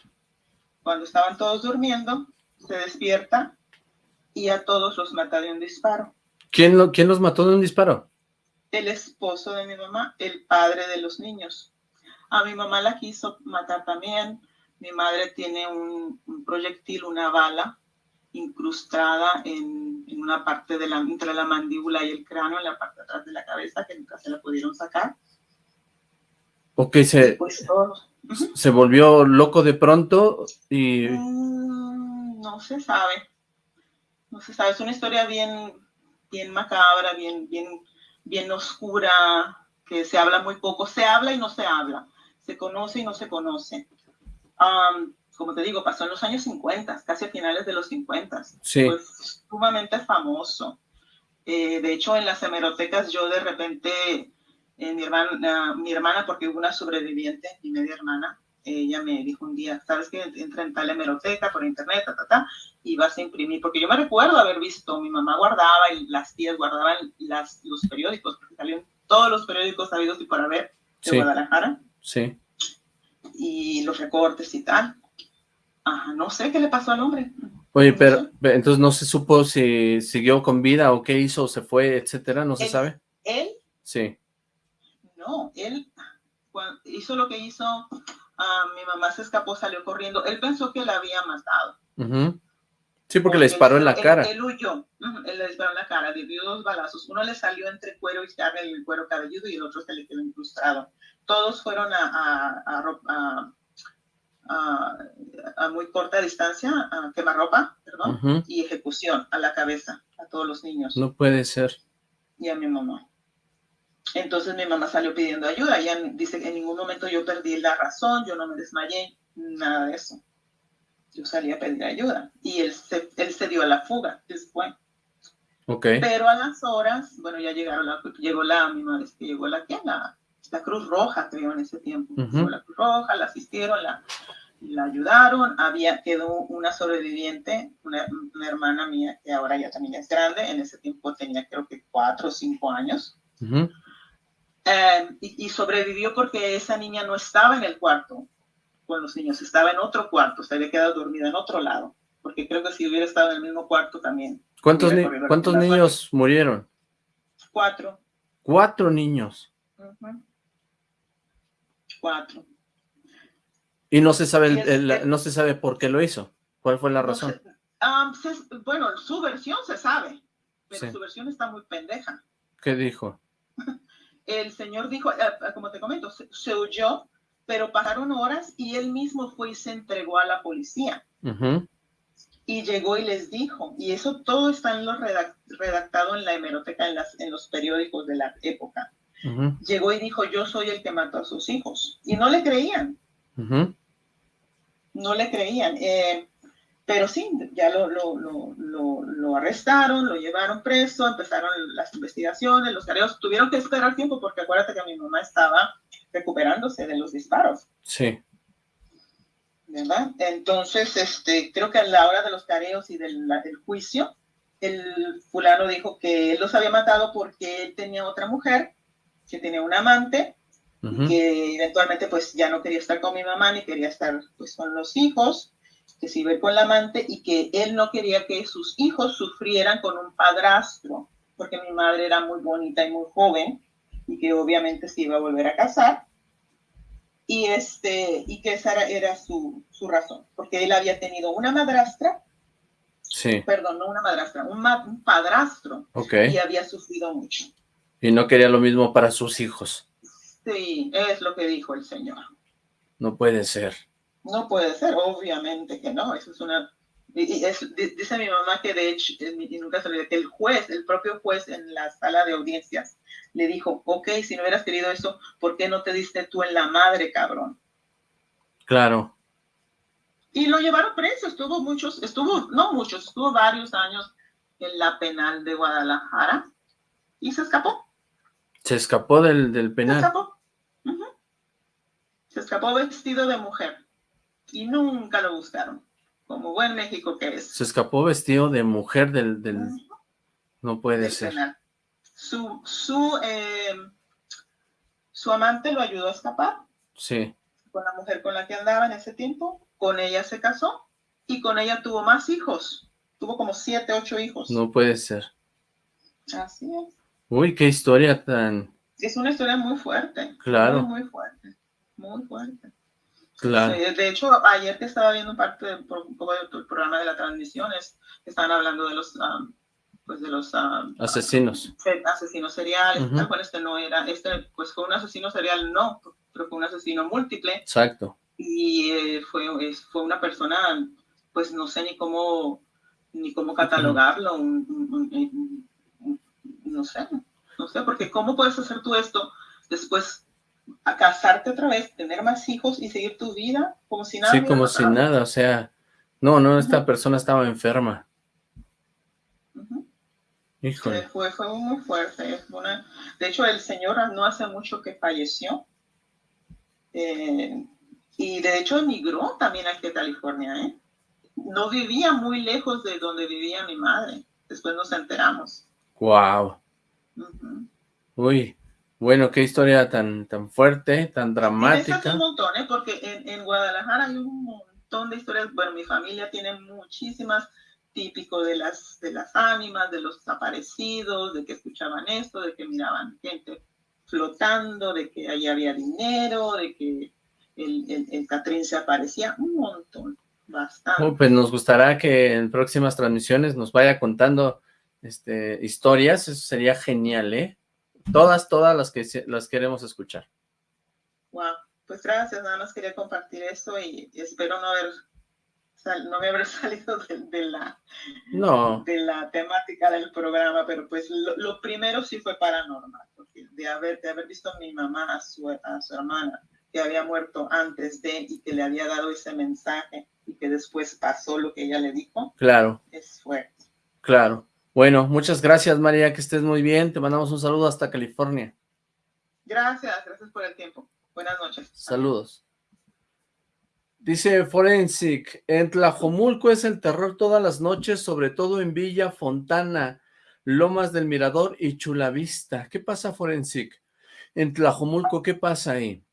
cuando estaban todos durmiendo, se despierta y a todos los mata de un disparo. ¿Quién, lo, ¿Quién los mató de un disparo? El esposo de mi mamá, el padre de los niños. A mi mamá la quiso matar también. Mi madre tiene un, un proyectil, una bala incrustada en, en una parte de la, entre la mandíbula y el cráneo, en la parte de atrás de la cabeza, que nunca se la pudieron sacar. Ok, se, Pues se volvió loco de pronto y... Mm, no se sabe. No se sabe. Es una historia bien, bien macabra, bien, bien, bien oscura, que se habla muy poco. Se habla y no se habla. Se conoce y no se conoce. Am, como te digo, pasó en los años 50, casi a finales de los 50. Sí. Fue sumamente famoso. Eh, de hecho, en las hemerotecas yo de repente, eh, mi, hermana, mi hermana, porque hubo una sobreviviente, mi media hermana, ella me dijo un día, ¿sabes qué? Entra en tal hemeroteca por internet, ta, ta, ta, y vas a imprimir, porque yo me recuerdo haber visto, mi mamá guardaba y las tías guardaban las, los periódicos, porque salieron todos los periódicos sabidos y por haber de Sí. Guadalajara, Sí. y los recortes y tal. Ajá, no sé qué le pasó al hombre. Oye, pero entonces no se supo si siguió con vida o qué hizo, se fue, etcétera, ¿no se Él- sabe? Él Sí. No, él hizo lo que hizo, ah, mi mamá se escapó, salió corriendo. Él pensó que la había matado. Ujú. Sí, porque le disparó en la él- cara. Él, huyó, él le disparó en la cara, dio dos balazos. Uno le salió entre cuero y carne, el cuero cabelludo, y el otro se le quedó incrustado. Todos fueron a, a, a a- muy corta distancia, a quemarropa, perdón, y ejecución a la cabeza, a todos los niños No puede ser. y a mi mamá. Entonces mi mamá salió pidiendo ayuda. Ella dice que en ningún momento yo perdí la razón, yo no me desmayé, nada de eso. Yo salí a pedir ayuda y él se, él se dio a la fuga después. Ok. Pero a las horas, bueno, ya llegaron la, llegó la, mi madre, que llegó la. La, la Cruz Roja, creo, en ese tiempo. Ujú. Llegó la Cruz Roja, la asistieron, la, la ayudaron. Había, quedó una sobreviviente, una, una hermana mía, que ahora ya también es grande, en ese tiempo tenía creo que cuatro o cinco años. Ujú. Eh, y, y sobrevivió porque esa niña no estaba en el cuarto con los niños, estaba en otro cuarto, se había quedado dormida en otro lado, porque creo que si hubiera estado en el mismo cuarto también. ¿Cuántos, Mira, ni- corriendo ¿cuántos las niños murieron? Cuatro. Cuatro niños. Cuatro. Y no se sabe el- Y es el- que- no se sabe por qué lo hizo. ¿Cuál fue la No razón? se- bueno, su versión se sabe, pero Sí. su versión está muy pendeja. ¿Qué dijo? El señor dijo, eh, eh, como te comento, se, se huyó, pero pasaron horas y él mismo fue y se entregó a la policía. Y llegó y les dijo, y eso todo está en lo redac- redactado en la hemeroteca, en, las, en los periódicos de la época. Llegó y dijo, yo soy el que mató a sus hijos. Y no le creían, no le creían. Eh, pero sí, ya lo, lo, lo, lo, arrestaron, lo llevaron preso, empezaron las investigaciones, los careos. Tuvieron que esperar tiempo porque acuérdate que mi mamá estaba recuperándose de los disparos. Sí. ¿verdad? Entonces, este, creo que a la hora de los careos y del, del juicio, el fulano dijo que él los había matado porque él tenía otra mujer, que tenía un amante, que eventualmente pues ya no quería estar con mi mamá ni quería estar pues con los hijos, que se iba a ir con la amante y que él no quería que sus hijos sufrieran con un padrastro, porque mi madre era muy bonita y muy joven y que obviamente se iba a volver a casar y este y que esa era, era su, su razón, porque él había tenido una madrastra, Sí. perdón, no una madrastra, un, ma- un padrastro Ok. y había sufrido mucho. Y no quería lo mismo para sus hijos. Sí, es lo que dijo el señor. No puede ser. No puede ser, obviamente que no, eso es una... y- es- dice mi mamá que de hecho, y nunca se olvida, que el juez, el propio juez en la sala de audiencias, le dijo, ok, si no hubieras querido eso, ¿por qué no te diste tú en la madre, cabrón? Claro. Y lo llevaron preso, estuvo muchos, estuvo, no muchos, estuvo varios años en la penal de Guadalajara y se escapó, Se escapó del, del se penal. escapó. Ujú. Se escapó vestido de mujer y nunca lo buscaron, como buen México que es. Se escapó vestido de mujer del... del... No puede del ser. penal. Su, su, eh, su amante lo ayudó a escapar Sí. con la mujer con la que andaba en ese tiempo. Con ella se casó y con ella tuvo más hijos. Tuvo como siete, ocho hijos. No puede ser. Así es. Uy, qué historia tan... Es una historia muy fuerte. Claro. Muy, muy fuerte. Muy fuerte. Claro. Sí, de hecho, ayer que estaba viendo parte de, por- un poco del programa de las transmisiones, estaban hablando de los, um, pues de los um, Asesinos. se- asesinos seriales, Ujú. tal cual este no era, este pues fue un asesino serial, no, pero fue un asesino múltiple Exacto. y eh, fue, fue una persona, pues no sé ni cómo, ni cómo catalogarlo, un- un- un- un- un- no sé, no sé, porque cómo puedes hacer tú esto después a casarte otra vez, tener más hijos y seguir tu vida como si nada Sí, como si nada, o sea... No, no, esta persona estaba enferma. Ujú. Híjole. Eh, Fue, fue muy fuerte. una- De hecho, el señor no hace mucho que falleció. Eh, y de hecho emigró también aquí a California. ¿eh? No vivía muy lejos de donde vivía mi madre. Después nos enteramos. Wow. Uy. Bueno, qué historia tan, tan fuerte, tan dramática. un montón, ¿eh? porque en, en Guadalajara hay un montón de historias. Bueno, mi familia tiene muchísimas típico de las, de las ánimas, de los desaparecidos, de que escuchaban esto, de que miraban gente flotando, de que ahí había dinero, de que el, el, el Catrín se aparecía, un montón, bastante. Oh, pues nos gustará que en próximas transmisiones nos vaya contando este, historias, eso sería genial, ¿eh? Todas, todas las que las queremos escuchar. Wow. Pues gracias, nada más quería compartir esto y espero no haber no me haber salido de, la, no. de la temática del programa, pero pues lo, primero sí fue paranormal, porque de haber, de haber visto a mi mamá, a su, a su hermana, que había muerto antes de y que le había dado ese mensaje y que después pasó lo que ella le dijo. Claro. Es fuerte. Claro. Bueno, muchas gracias María, que estés muy bien. Te mandamos un saludo hasta California. Gracias, gracias por el tiempo. Buenas noches. Saludos. Dice Forensic, en Tlajomulco es el terror todas las noches, sobre todo en Villa Fontana, Lomas del Mirador y Chulavista. ¿Qué pasa, Forensic? En Tlajomulco, ¿qué pasa ahí?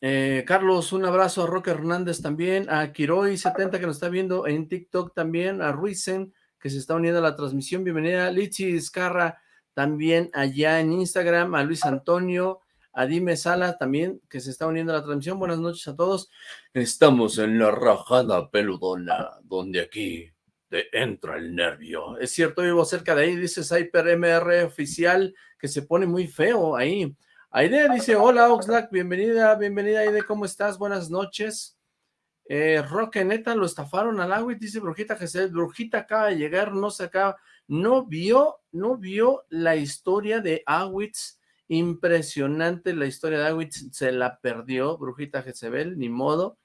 Eh, Carlos, un abrazo a Roque Hernández también, a Quiroy70 que nos está viendo en TikTok también, a Ruizen que se está uniendo a la transmisión, bienvenida, Lichi Escarra también allá en Instagram, a Luis Antonio, a Dime Sala también, que se está uniendo a la transmisión. Buenas noches a todos. Estamos en la rajada peludona, donde aquí te entra el nervio. Es cierto, vivo cerca de ahí, dice Cyper MR oficial, que se pone muy feo ahí. Aide dice, hola Oxlack, bienvenida, bienvenida Aide, ¿cómo estás? Buenas noches. Eh, Roque, neta, lo estafaron al agua y dice Brujita Jesús, Brujita acaba de llegar, no se acaba, no vio, no vio la historia de Awitz Impresionante la historia de Awitz, se la perdió Brujita Jezebel, ni modo.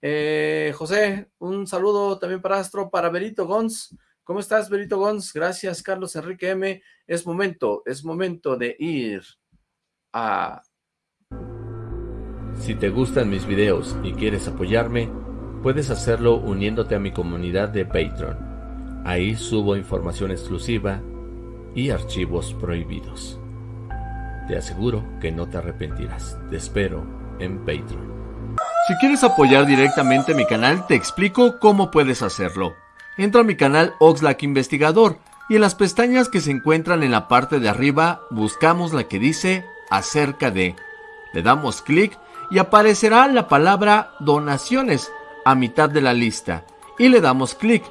Eh, José, un saludo también para Astro, para Berito Gons. ¿Cómo estás, Berito Gons? Gracias, Carlos Enrique M. Es momento, es momento de ir a... Si te gustan mis videos y quieres apoyarme, puedes hacerlo uniéndote a mi comunidad de Patreon. Ahí subo información exclusiva y archivos prohibidos. Te aseguro que no te arrepentirás. Te espero en Patreon. Si quieres apoyar directamente mi canal, te explico cómo puedes hacerlo. Entra a mi canal Oxlack Investigador y en las pestañas que se encuentran en la parte de arriba buscamos la que dice acerca de. Le damos clic y aparecerá la palabra donaciones a mitad de la lista y le damos clic.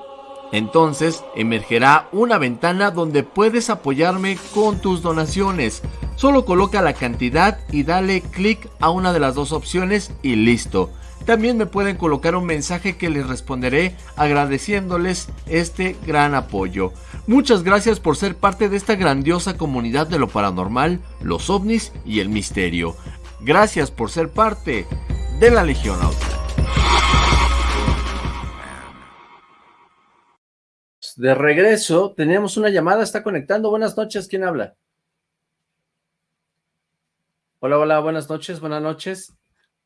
Entonces emergerá una ventana donde puedes apoyarme con tus donaciones. Solo coloca la cantidad y dale clic a una de las dos opciones y listo. También me pueden colocar un mensaje que les responderé agradeciéndoles este gran apoyo. Muchas gracias por ser parte de esta grandiosa comunidad de lo paranormal, los ovnis y el misterio. Gracias por ser parte de la Legión Autónoma. de regreso, tenemos una llamada, está conectando. Buenas noches, ¿quién habla? Hola, hola, buenas noches, buenas noches.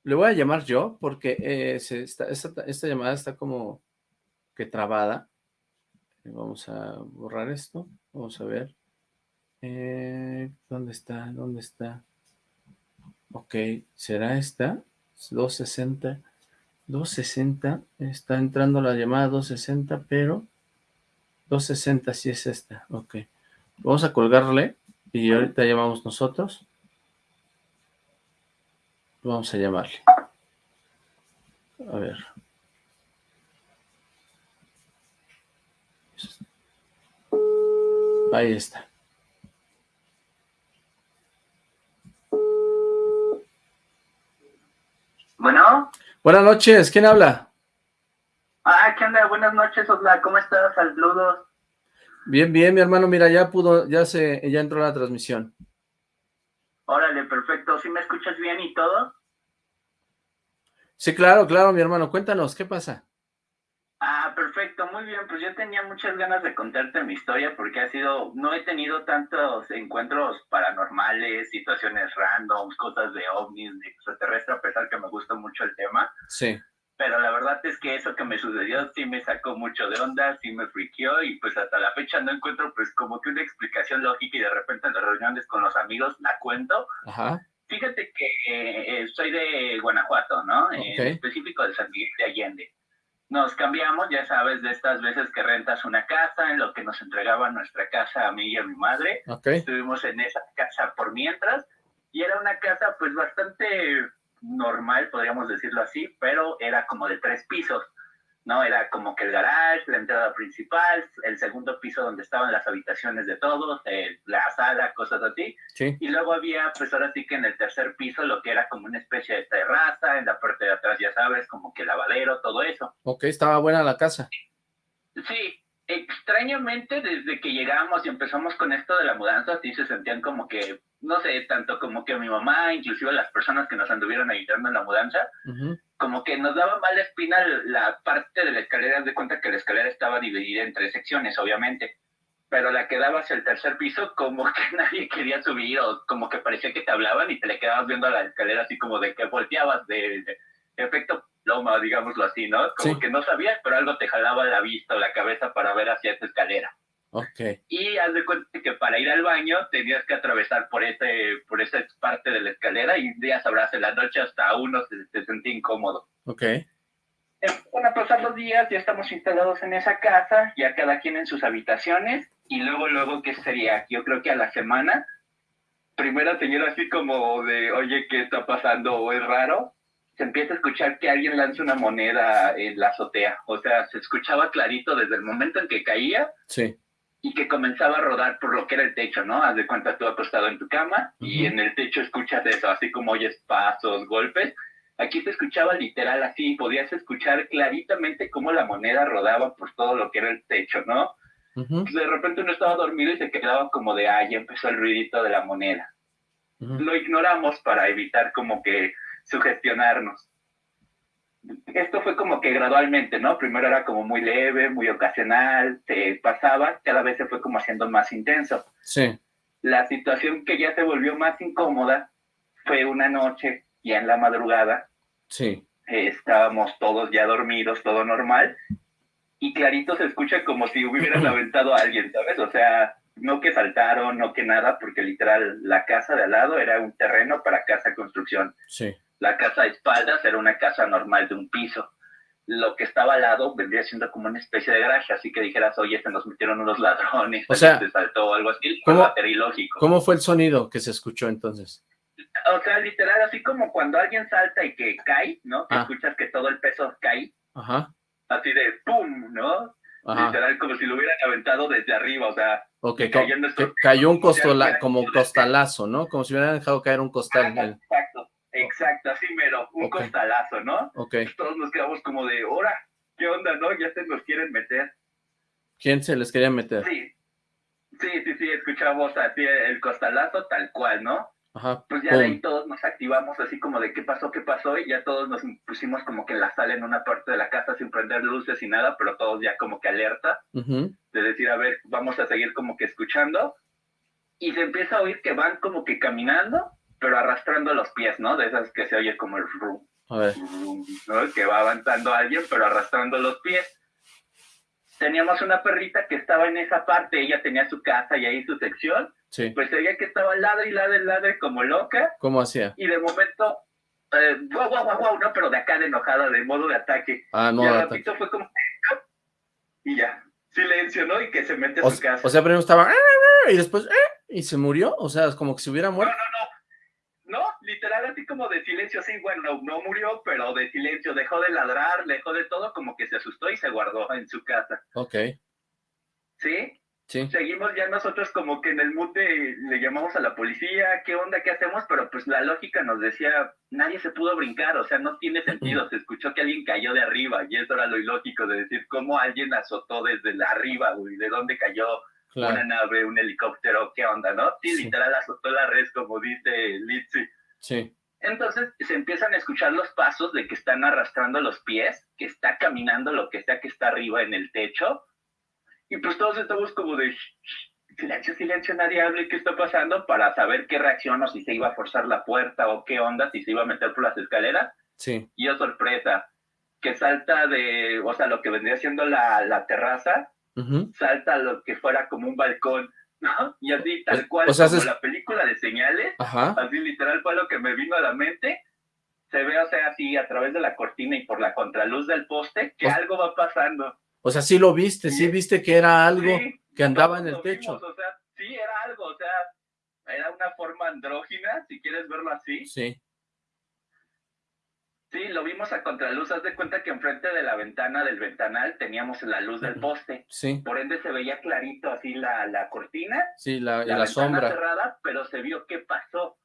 Le voy a llamar yo porque eh, esta, llamada está como que trabada. Vamos a borrar esto, vamos a ver. Eh, ¿Dónde está? ¿Dónde está? Ok, ¿será esta? 260. 260, está entrando la llamada 260, pero 260, sí es esta, ok. Vamos a colgarle y ahorita llamamos nosotros. Vamos a llamarle. A ver. Ahí está. Bueno. Buenas noches, ¿quién habla? Ah, ¿qué onda? Buenas noches, Osla. ¿Cómo estás? Saludos. Bien, bien, mi hermano. Mira, ya pudo, ya se, ya entró la transmisión. Órale, perfecto. ¿Sí me escuchas bien y todo? Sí, claro, claro, mi hermano. Cuéntanos, ¿qué pasa? Ah, perfecto, muy bien. Pues yo tenía muchas ganas de contarte mi historia porque ha sido, no he tenido tantos encuentros paranormales, situaciones randoms, cosas de ovnis, de extraterrestre, a pesar que me gusta mucho el tema. Sí pero la verdad es que eso que me sucedió sí me sacó mucho de onda, sí me friqueó y pues hasta la fecha no encuentro pues como que una explicación lógica y de repente en las reuniones con los amigos la cuento. Ajá. Fíjate que eh, soy de Guanajuato, ¿no? En específico de San Miguel de Allende. Nos cambiamos, ya sabes, de estas veces que rentas una casa, en lo que nos entregaban nuestra casa a mí y a mi madre. Estuvimos en esa casa por mientras y era una casa pues bastante normal, podríamos decirlo así, pero era como de tres pisos. ¿No? Era como que el garage, la entrada principal, el segundo piso donde estaban las habitaciones de todos, la sala, cosas así. Sí. Y luego había, pues ahora sí que en el tercer piso, lo que era como una especie de terraza, en la parte de atrás, ya sabes, como que lavadero, todo eso. Ok, estaba buena la casa. Sí, extrañamente desde que llegamos y empezamos con esto de la mudanza, sí se sentían como que, no sé, tanto como que mi mamá, inclusive las personas que nos anduvieron ayudando en la mudanza, como que nos daba mala espina la parte de la escalera, de cuenta que la escalera estaba dividida en tres secciones, obviamente, pero la que daba hacia el tercer piso, como que nadie quería subir, o como que parecía que te hablaban y te le quedabas viendo a la escalera así como de que volteabas de, de efecto loma, digámoslo así, ¿no? Como que no sabías, pero algo te jalaba la vista o la cabeza para ver hacia esa escalera. Ok. Y haz de cuenta que para ir al baño tenías que atravesar por ese, por esa parte de la escalera y ya sabrás, en la noche hasta uno se, se sentía incómodo. Ok. Van a pasar los días, ya estamos instalados en esa casa, ya cada quien en sus habitaciones, y luego, luego, ¿qué sería? Yo creo que a la semana, primera señora así como de, oye, ¿qué está pasando? ¿O es raro? se empieza a escuchar que alguien lanza una moneda en la azotea. O sea, se escuchaba clarito desde el momento en que caía sí. Y que comenzaba a rodar por lo que era el techo, ¿no? Haz de cuenta tú acostado en tu cama y en el techo escuchas eso, así como oyes pasos, golpes. Aquí se escuchaba literal así, podías escuchar claritamente cómo la moneda rodaba por todo lo que era el techo, ¿no? De repente uno estaba dormido y se quedaba como de, ah, ya empezó el ruidito de la moneda. Lo ignoramos para evitar como que sugestionarnos. Esto fue como que gradualmente, ¿no? Primero era como muy leve, muy ocasional, se pasaba, cada vez se fue como haciendo más intenso. Sí. La situación que ya se volvió más incómoda fue una noche, ya en la madrugada. Sí. estábamos todos ya dormidos, todo normal, y clarito se escucha como si hubieran aventado a alguien, ¿sabes? O sea, no que saltaron, no que nada, porque literal la casa de al lado era un terreno para casa construcción. Sí. La casa de espaldas era una casa normal de un piso. Lo que estaba al lado vendría siendo como una especie de garaje, así que dijeras, oye, se nos metieron unos ladrones, o sea, se saltó o algo así, ¿cómo, ilógico. ¿Cómo fue el sonido que se escuchó entonces? O sea, literal, así como cuando alguien salta y que cae, ¿no? Que Ah. escuchas que todo el peso cae, Ajá. así de ¡pum! ¿no? Ajá. Literal, como si lo hubieran aventado desde arriba, o sea, Ok, cayó cayó un costola, como costalazo, ¿no? Como si hubieran dejado caer un costal. Exacto, exacto, así mero, un costalazo, ¿no? Ok. Todos nos quedamos como de, ¡hora! ¿Qué onda, no? Ya se nos quieren meter. ¿Quién se les quería meter? Sí, sí, sí, sí, escuchamos así el costalazo tal cual, ¿no? Ajá. Pues ya de ahí todos nos activamos así como de qué pasó, qué pasó, y ya todos nos pusimos como que en la sala en una parte de la casa sin prender luces y nada, pero todos ya como que alerta Ujú. de decir, a ver, vamos a seguir como que escuchando. Y se empieza a oír que van como que caminando, pero arrastrando los pies, ¿no? De esas que se oye como el rum, A ver. rum, ¿no? Que va avanzando alguien, pero arrastrando los pies. Teníamos una perrita que estaba en esa parte, ella tenía su casa y ahí su sección, Sí. pues se veía que estaba ladre y ladre y ladre como loca, ¿Cómo hacía? y de momento, eh, guau, guau, guau, guau, no, pero de acá de enojada, de modo de ataque. Ah, y modo al de ataque. ratito fue como, y ya, silencio, ¿no? Y que se mete a O, su casa. o sea, primero estaba y después y se murió, o sea, como que se hubiera muerto. No, literal, así como de silencio, sí, bueno, no, no murió, pero de silencio, dejó de ladrar, dejó de todo, como que se asustó y se guardó en su casa, Ok, ¿sí? sí. Seguimos ya nosotros como que en el de, le llamamos a la policía, ¿qué onda, qué hacemos? Pero pues la lógica nos decía, nadie se pudo brincar, o sea, no tiene sentido, se escuchó que alguien cayó de arriba, y eso era lo ilógico de decir, ¿cómo alguien azotó desde la arriba, güey? ¿De dónde cayó? Claro. una nave, un helicóptero, ¿qué onda, no? Sí, Sí. literal azotó la red, como dice Litzy. Sí. Entonces se empiezan a escuchar los pasos de que están arrastrando los pies, que está caminando lo que sea que está arriba en el techo. Y pues todos estamos como de "Shh, shh, silencio, silencio, nadie hable, ¿qué está pasando? Para saber qué reacción o si se iba a forzar la puerta o qué onda, si se iba a meter por las escaleras. Sí. Y oh sorpresa, que salta de, o sea, lo que vendría siendo la, la terraza, Salta lo que fuera como un balcón, ¿no? Y así, tal cual, o sea, como la película de señales, Ajá. así literal fue lo que me vino a la mente. Se ve, o sea, así a través de la cortina y por la contraluz del poste, que O- algo va pasando. O sea, sí lo viste, sí viste que era algo Sí, que andaba en el techo. vimos, o sea, sí, era algo, o sea, era una forma andrógina, si quieres verlo así. Sí. Sí, lo vimos a contraluz. Haz de cuenta que enfrente de la ventana del ventanal teníamos la luz del poste. Sí. Por ende se veía clarito así la, la cortina. Sí, la, la, la sombra. cerrada, pero se vio qué pasó.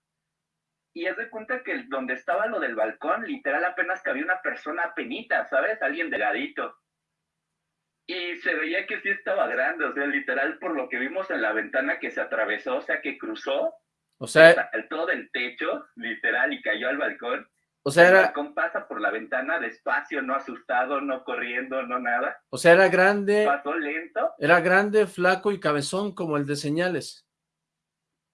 Y haz de cuenta que donde estaba lo del balcón, literal apenas cabía una persona penita, ¿sabes? Alguien delgadito. Y se veía que sí estaba grande, o sea, literal por lo que vimos en la ventana que se atravesó, o sea, que cruzó. O sea, saltó del techo, literal, y cayó al balcón. O sea, era... El balcón pasa por la ventana despacio, no asustado, no corriendo, no nada. O sea, era grande... Pasó lento. Era grande, flaco y cabezón, como el de señales.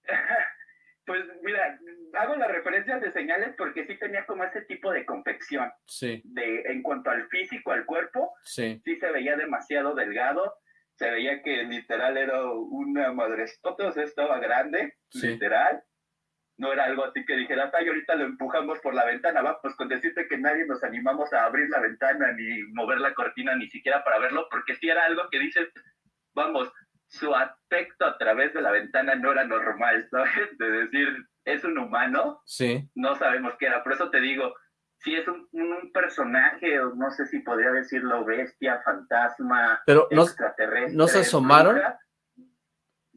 pues mira, hago las referencias de señales porque sí tenía como ese tipo de confección. Sí. De, en cuanto al físico, al cuerpo, sí. sí se veía demasiado delgado. Se veía que literal era una madrestota, o sea, estaba grande, sí. literal no era algo así que dijeras, ay, ahorita lo empujamos por la ventana, va, pues con decirte que nadie nos animamos a abrir la ventana, ni mover la cortina, ni siquiera para verlo, porque si era algo que dices, vamos, su aspecto a través de la ventana no era normal, ¿sabes? De decir, es un humano, sí. no sabemos qué era, por eso te digo, si es un, un personaje, o no sé si podría decirlo, bestia, fantasma, Pero extraterrestre. ¿No se asomaron?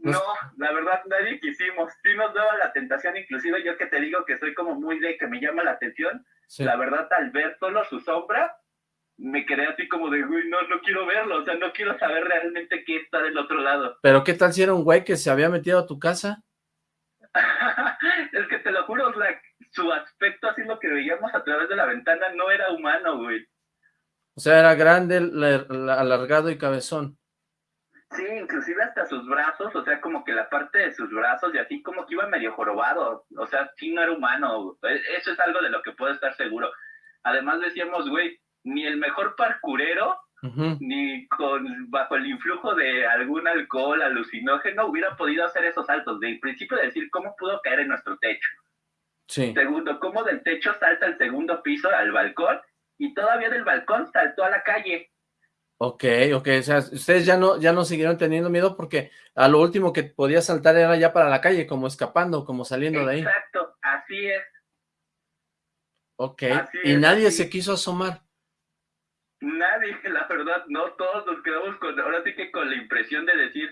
No, la verdad nadie quisimos. Sí nos daba la tentación, inclusive yo que te digo que soy como muy de que me llama la atención. Sí. La verdad, al ver solo su sombra, me quedé así como de, uy, no, no quiero verlo. O sea, no quiero saber realmente qué está del otro lado. Pero ¿qué tal si era un güey que se había metido a tu casa? es que te lo juro, su aspecto, así lo que veíamos a través de la ventana, no era humano, güey. O sea, era grande, alargado y cabezón. Sí, inclusive hasta sus brazos, o sea, como que la parte de sus brazos y así como que iba medio jorobado, o sea, sí no era humano, eso es algo de lo que puedo estar seguro. Además decíamos, güey, ni el mejor parkurero, uh -huh. ni con bajo el influjo de algún alcohol alucinógeno hubiera podido hacer esos saltos. De principio de decir, ¿cómo pudo caer en nuestro techo? Sí. Segundo, ¿cómo del techo salta al segundo piso, al balcón? Y todavía del balcón saltó a la calle. Ok, ok, o sea, ustedes ya no, ya no siguieron teniendo miedo porque a lo último que podía saltar era ya para la calle, como escapando, como saliendo de ahí. Exacto, así es. Ok, así y es, nadie así. se quiso asomar. Nadie, la verdad, no, todos nos quedamos con, ahora sí que con la impresión de decir,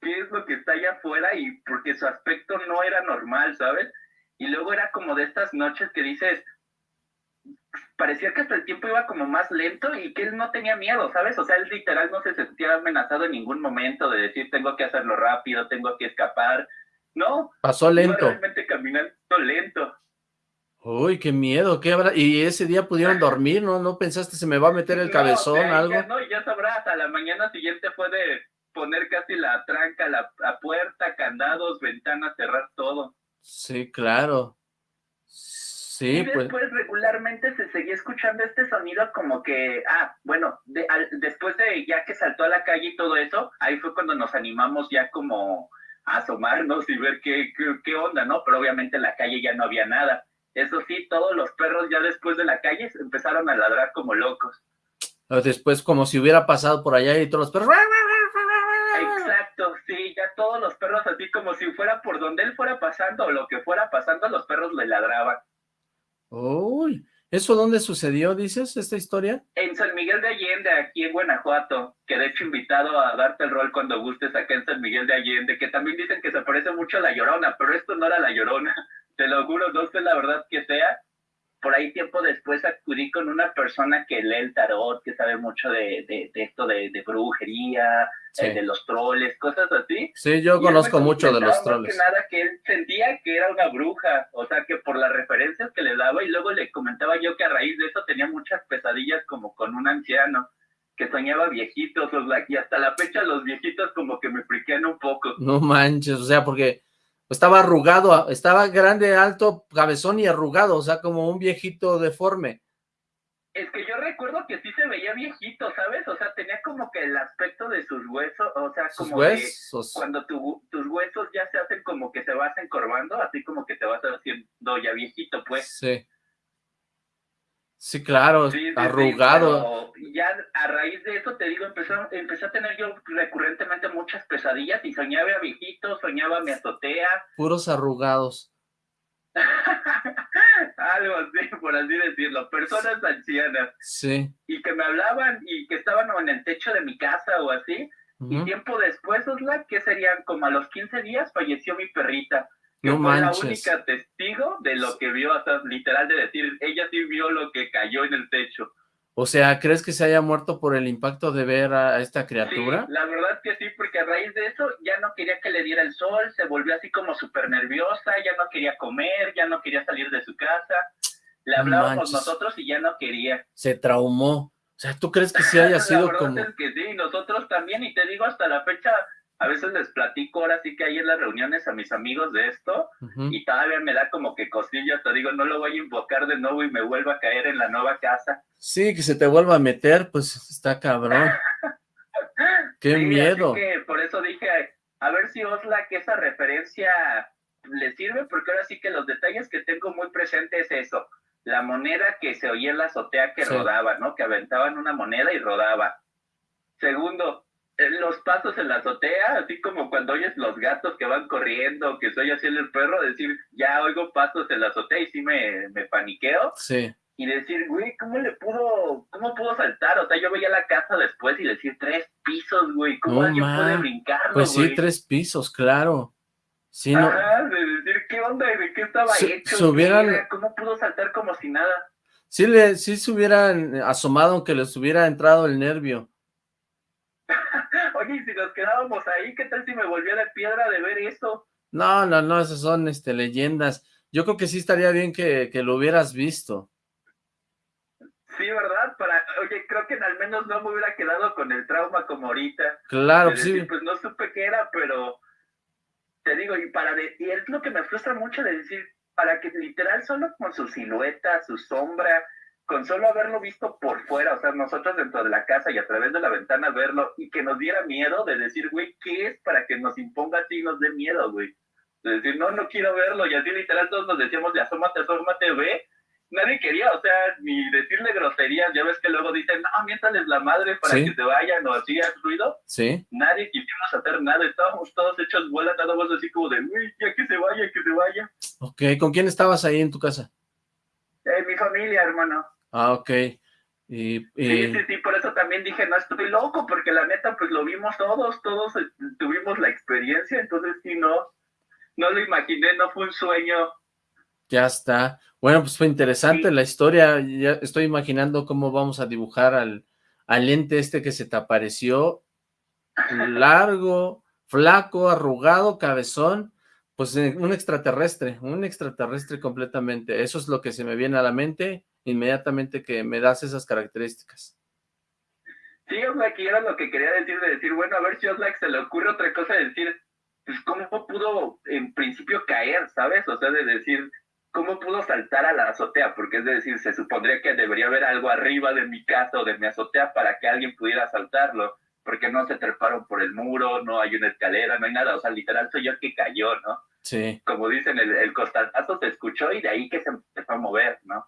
¿qué es lo que está allá afuera? Y porque su aspecto no era normal, ¿sabes? Y luego era como de estas noches que dices, parecía que hasta el tiempo iba como más lento y que él no tenía miedo, ¿sabes? O sea, él literal no se sentía amenazado en ningún momento de decir, tengo que hacerlo rápido, tengo que escapar. No. Pasó lento. Iba realmente caminando lento. Uy, qué miedo, ¿qué habrá? ¿Y ese día pudieron dormir? ¿No no pensaste se me va a meter el No, cabezón, o sea, algo? Ya, no, ya sabrás, a la mañana siguiente fue de poner casi la tranca, la, la puerta, candados, ventanas, cerrar todo. Sí, claro. Sí, y pues, después regularmente se seguía escuchando este sonido como que, ah, bueno, de, al- después de ya que saltó a la calle y todo eso, ahí fue cuando nos animamos ya como a asomarnos y ver qué, qué, qué onda, ¿no? Pero obviamente en la calle ya no había nada. Eso sí, todos los perros ya después de la calle empezaron a ladrar como locos. después como si hubiera pasado por allá y todos los perros... Exacto, sí, ya todos los perros así como si fuera por donde él fuera pasando o lo que fuera pasando, los perros le ladraban. Uy, ¿eso dónde sucedió, dices, esta historia? En San Miguel de Allende, aquí en Guanajuato, que de hecho invitado a darte el rol cuando gustes acá en San Miguel de Allende, que también dicen que se parece mucho a La Llorona, pero esto no era La Llorona, te lo juro, no sé la verdad que sea. Por ahí tiempo después acudí con una persona que lee el tarot, que sabe mucho de, esto de brujería, Sí. eh, de los troles, cosas así. Sí, yo Y conozco mucho de los más troles. Que nada que él sentía que era una bruja, o sea, que por las referencias que le daba y luego le comentaba yo que a raíz de eso tenía muchas pesadillas como con un anciano que soñaba viejitos, o sea, y hasta la fecha los viejitos como que me friquean un poco. No manches, o sea, porque estaba arrugado, estaba grande, alto, cabezón y arrugado, o sea, como un viejito deforme. Es que yo recuerdo que sí se veía viejito, ¿sabes? O sea, tenía como que el aspecto de sus huesos, o sea, como huesos. cuando tu- tus huesos ya se hacen como que te vas encorvando, así como que te vas haciendo ya viejito, pues. Sí. Sí, claro, Sí, sí, sí, arrugado. pero ya a raíz de eso, te digo, empezó, empecé a tener yo recurrentemente muchas pesadillas y soñaba viejito, soñaba mi azotea. puros arrugados. algo así, por así decirlo, personas ancianas. Sí. Y que me hablaban y que estaban en el techo de mi casa o así. Y tiempo después, Osla, que serían como a los 15 días, falleció mi perrita. Que no fue manches. la única testigo de lo que vio, hasta literal de decir, ella sí vio lo que cayó en el techo. O sea, ¿crees que se haya muerto por el impacto de ver a esta criatura? Sí, la verdad que sí, porque a raíz de eso ya no quería que le diera el sol, se volvió así como súper nerviosa, ya no quería comer, ya no quería salir de su casa. Le hablábamos manches. nosotros y ya no quería. Se traumó. O sea, ¿tú crees que sí haya la sido verdad como... es que sí, nosotros también, y te digo hasta la fecha, a veces les platico ahora sí que hay en las reuniones a mis amigos de esto, y todavía me da como que cosilla, te digo, no lo voy a invocar de nuevo y me vuelva a caer en la nueva casa. Sí, que se te vuelva a meter, pues está cabrón. Qué Sí, miedo. Que por eso dije, a ver si Osla, que esa referencia le sirve, porque ahora sí que los detalles que tengo muy presentes es eso, la moneda que se oía en la azotea que Sí. rodaba, ¿no? Que aventaban una moneda y rodaba. Segundo, los pasos en la azotea, así como cuando oyes los gatos que van corriendo, que soy así el perro, decir, ya oigo pasos en la azotea y sí me, me paniqueo Sí. y decir, güey, ¿cómo le pudo, cómo pudo saltar? O sea, yo veía la casa después y decir, tres pisos, güey, ¿cómo No, alguien puede man. brincarlo, Pues sí, tres pisos, claro. Sí, no. Ajá, de decir, ¿qué onda? ¿Y ¿De qué estaba Se- hecho? se hubieran- ¿Qué era? ¿Cómo pudo saltar como si nada? Sí, le, sí se hubieran asomado aunque les hubiera entrado el nervio. Oye, y si nos quedábamos ahí, ¿qué tal si me volvía de piedra de ver eso? No, no, no, esas son este, leyendas. Yo creo que sí estaría bien que, que lo hubieras visto. Sí, ¿verdad? Para, oye, creo que al menos no me hubiera quedado con el trauma como ahorita. Claro, de sí. Pues no supe qué era, pero te digo, y para de- y es lo que me frustra mucho de decir, para que literal solo con su silueta, su sombra, con solo haberlo visto por fuera, o sea, nosotros dentro de la casa y a través de la ventana verlo, y que nos diera miedo de decir, güey, ¿qué es para que nos imponga así y nos dé miedo, güey? De decir, no, no quiero verlo, y así literal todos nos decíamos, de asómate, asómate, ve. Nadie quería, o sea, ni decirle groserías, ya ves que luego dicen, no, miéntales la madre para Sí. que se vayan o hacían ruido Sí. nadie quisimos hacer nada, estábamos todos hechos bola, más así como de, uy, ya que se vaya, que se vaya. Ok, ¿con quién estabas ahí en tu casa? Mi familia, hermano. Ah, ok. Y, Sí, y- sí, sí, por eso también dije, no estoy loco, porque la neta, pues lo vimos todos, todos eh, tuvimos la experiencia, entonces sí, no, no lo imaginé, no fue un sueño. ya está. Bueno, pues fue interesante Sí. la historia. Ya estoy imaginando cómo vamos a dibujar al, al ente este que se te apareció. Largo, flaco, arrugado, cabezón. Pues eh, un extraterrestre, un extraterrestre completamente. Eso es lo que se me viene a la mente inmediatamente que me das esas características. Sí, Oxlack, y era lo que quería decir, de decir, bueno, a ver si Oxlack se le ocurre otra cosa, de decir, pues cómo pudo en principio caer, ¿sabes? O sea, de decir, ¿cómo pudo saltar a la azotea? Porque es de decir, se supondría que debería haber algo arriba de mi casa o de mi azotea para que alguien pudiera saltarlo, porque no se treparon por el muro, no hay una escalera, no hay nada, o sea, literal soy yo el que cayó, ¿no? Sí. Como dicen, el, el costalazo se escuchó y de ahí que se empezó a mover, ¿no?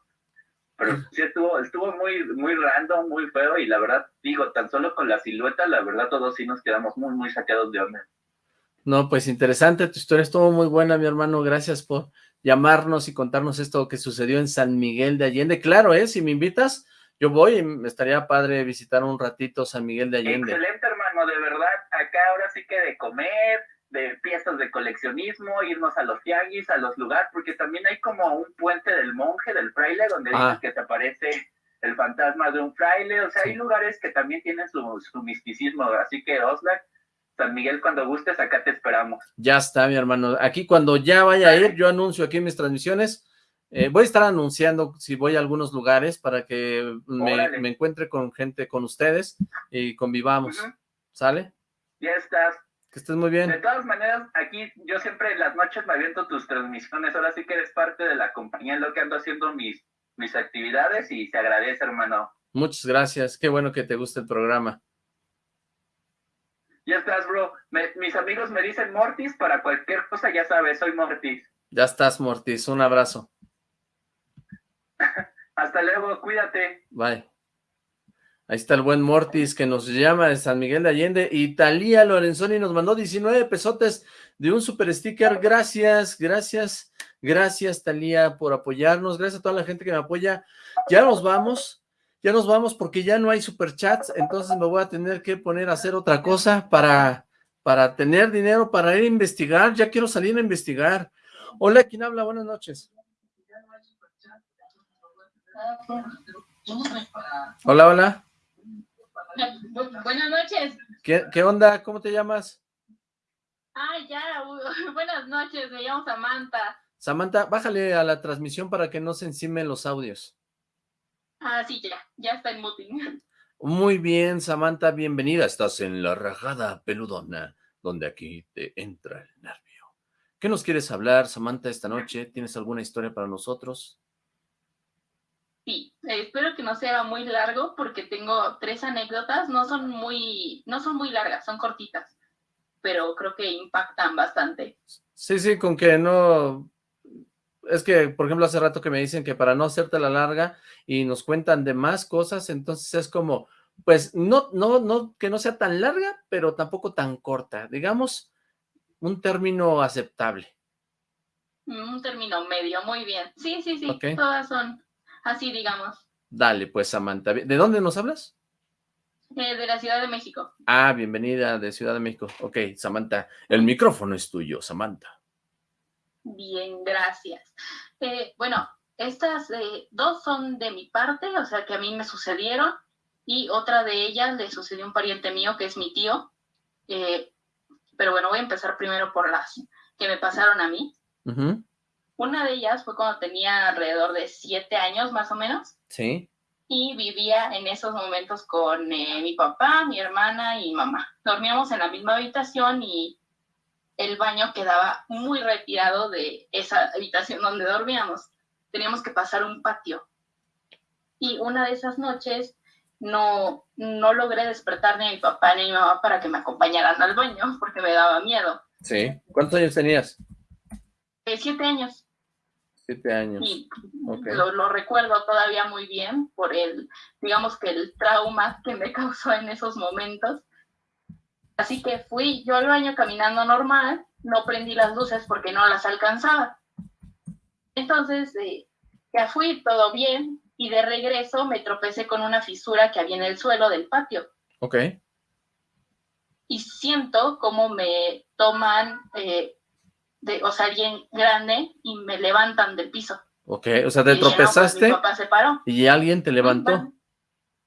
Pero sí estuvo, estuvo muy, muy random, muy feo, y la verdad, digo, tan solo con la silueta, la verdad, todos sí nos quedamos muy, muy sacados de onda. No, pues interesante, tu historia estuvo muy buena, mi hermano. Gracias por llamarnos y contarnos esto que sucedió en San Miguel de Allende. Claro, ¿eh? Si me invitas, yo voy y me estaría padre visitar un ratito San Miguel de Allende. Excelente, hermano, de verdad, acá ahora sí que de comer, de piezas de coleccionismo, irnos a los tianguis, a los lugares, porque también hay como un puente del monje, del fraile, donde Ah. dicen que se aparece el fantasma de un fraile, o sea, Sí. hay lugares que también tienen su, su misticismo, así que Oslac, San Miguel, cuando gustes, acá te esperamos. Ya está, mi hermano. Aquí cuando ya vaya a ir, yo anuncio aquí mis transmisiones. Eh, voy a estar anunciando si voy a algunos lugares para que me, encuentre con gente, con ustedes y convivamos. ¿Sale? Ya estás. Que estés muy De bien. todas maneras, aquí yo siempre en las noches me aviento tus transmisiones, ahora sí que eres parte de la compañía en lo que ando haciendo mis, mis actividades y se agradece, hermano. Muchas gracias. Qué bueno que te guste el programa. Ya estás, bro. Me- mis amigos me dicen Mortis, para cualquier cosa ya sabes, soy Mortis. Ya estás, Mortis. Un abrazo. Hasta luego, cuídate. Bye. Ahí está el buen Mortis que nos llama de San Miguel de Allende. Y Talía Lorenzoni nos mandó 19 pesotes de un super sticker. Gracias, gracias, Gracias, Talía, por apoyarnos. Gracias a toda la gente que me apoya. Ya nos vamos. Ya nos vamos porque ya no hay superchats, entonces me voy a tener que poner a hacer otra cosa para, para tener dinero, para ir a investigar. Ya quiero salir a investigar. Hola, ¿quién habla? Buenas noches. Hola, hola. Buenas noches. ¿Qué, ¿Qué, onda? ¿Cómo te llamas? Ah, ya, buenas noches, me llamo Samantha. Samantha, bájale a la transmisión para que no se encimen los audios. Ah, sí, ya, ya está en muting. Muy bien, Samantha, bienvenida. Estás en la rajada peludona, donde aquí te entra el nervio. ¿Qué nos quieres hablar, Samantha, esta noche? ¿Tienes alguna historia para nosotros? Sí, espero que no sea muy largo porque tengo tres anécdotas, no son muy, no son muy largas, son cortitas, pero creo que impactan bastante. Sí, sí, con que no es que, por ejemplo, hace rato que me dicen que para no hacerte la larga y nos cuentan de más cosas, entonces es como, pues, no, no, no, que no sea tan larga, pero tampoco tan corta, digamos, un término aceptable. Un término medio, muy bien. Sí, sí, sí, todas son así, digamos. Dale, pues, Samantha. ¿De dónde nos hablas? Eh, de la Ciudad de México. Ah, bienvenida de Ciudad de México. Ok, Samantha, el micrófono es tuyo, Samantha. Bien, gracias. Eh, bueno, estas eh, dos son de mi parte, o sea que a mí me sucedieron, y otra de ellas le sucedió a un pariente mío que es mi tío. Pero bueno, voy a empezar primero por las que me pasaron a mí. Una de ellas fue cuando tenía alrededor de siete años más o menos. Sí. Y vivía en esos momentos con mi papá, mi hermana y mamá. Dormíamos en la misma habitación y el baño quedaba muy retirado de esa habitación donde dormíamos. Teníamos que pasar un patio. Y una de esas noches no, no logré despertar ni a mi papá ni a mi mamá para que me acompañaran al baño porque me daba miedo. Sí. ¿Cuántos años tenías? Eh, siete años. Siete años. Y lo, lo, recuerdo todavía muy bien por el, digamos que el trauma que me causó en esos momentos. Así que fui yo al baño caminando normal, no prendí las luces porque no las alcanzaba. Entonces, eh, ya fui, todo bien, y de regreso me tropecé con una fisura que había en el suelo del patio. Ok. Y siento como me toman, eh, de, o sea, alguien grande y me levantan del piso. Ok, o sea, te pues, tropezaste. mi papá se paró. Y alguien te levantó.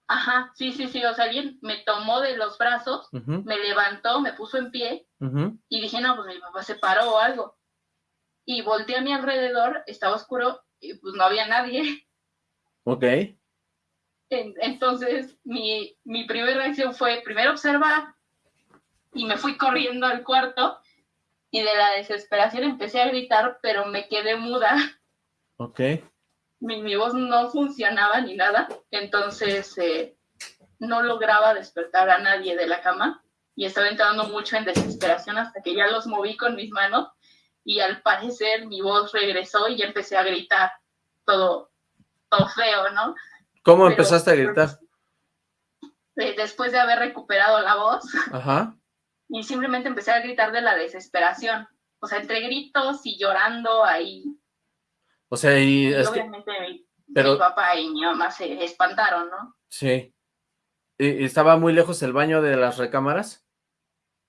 Ajá, sí, sí, sí, o sea, alguien me tomó de los brazos, me levantó, me puso en pie y dije, no, pues mi papá se paró o algo. Y volteé a mi alrededor, estaba oscuro y pues no había nadie. Ok. entonces, mi, mi primera reacción fue primero observar y me fui corriendo al cuarto y de la desesperación empecé a gritar, pero me quedé muda. Ok mi, voz no funcionaba ni nada, entonces eh, no lograba despertar a nadie de la cama y estaba entrando mucho en desesperación hasta que ya los moví con mis manos y al parecer mi voz regresó y ya empecé a gritar todo, todo feo, ¿no? ¿Cómo empezaste a gritar? Eh, después de haber recuperado la voz. Y simplemente empecé a gritar de la desesperación. O sea, entre gritos y llorando ahí o sea, y... obviamente mi, papá y mi mamá se espantaron, ¿no? Sí. ¿Y ¿Estaba muy lejos el baño de las recámaras?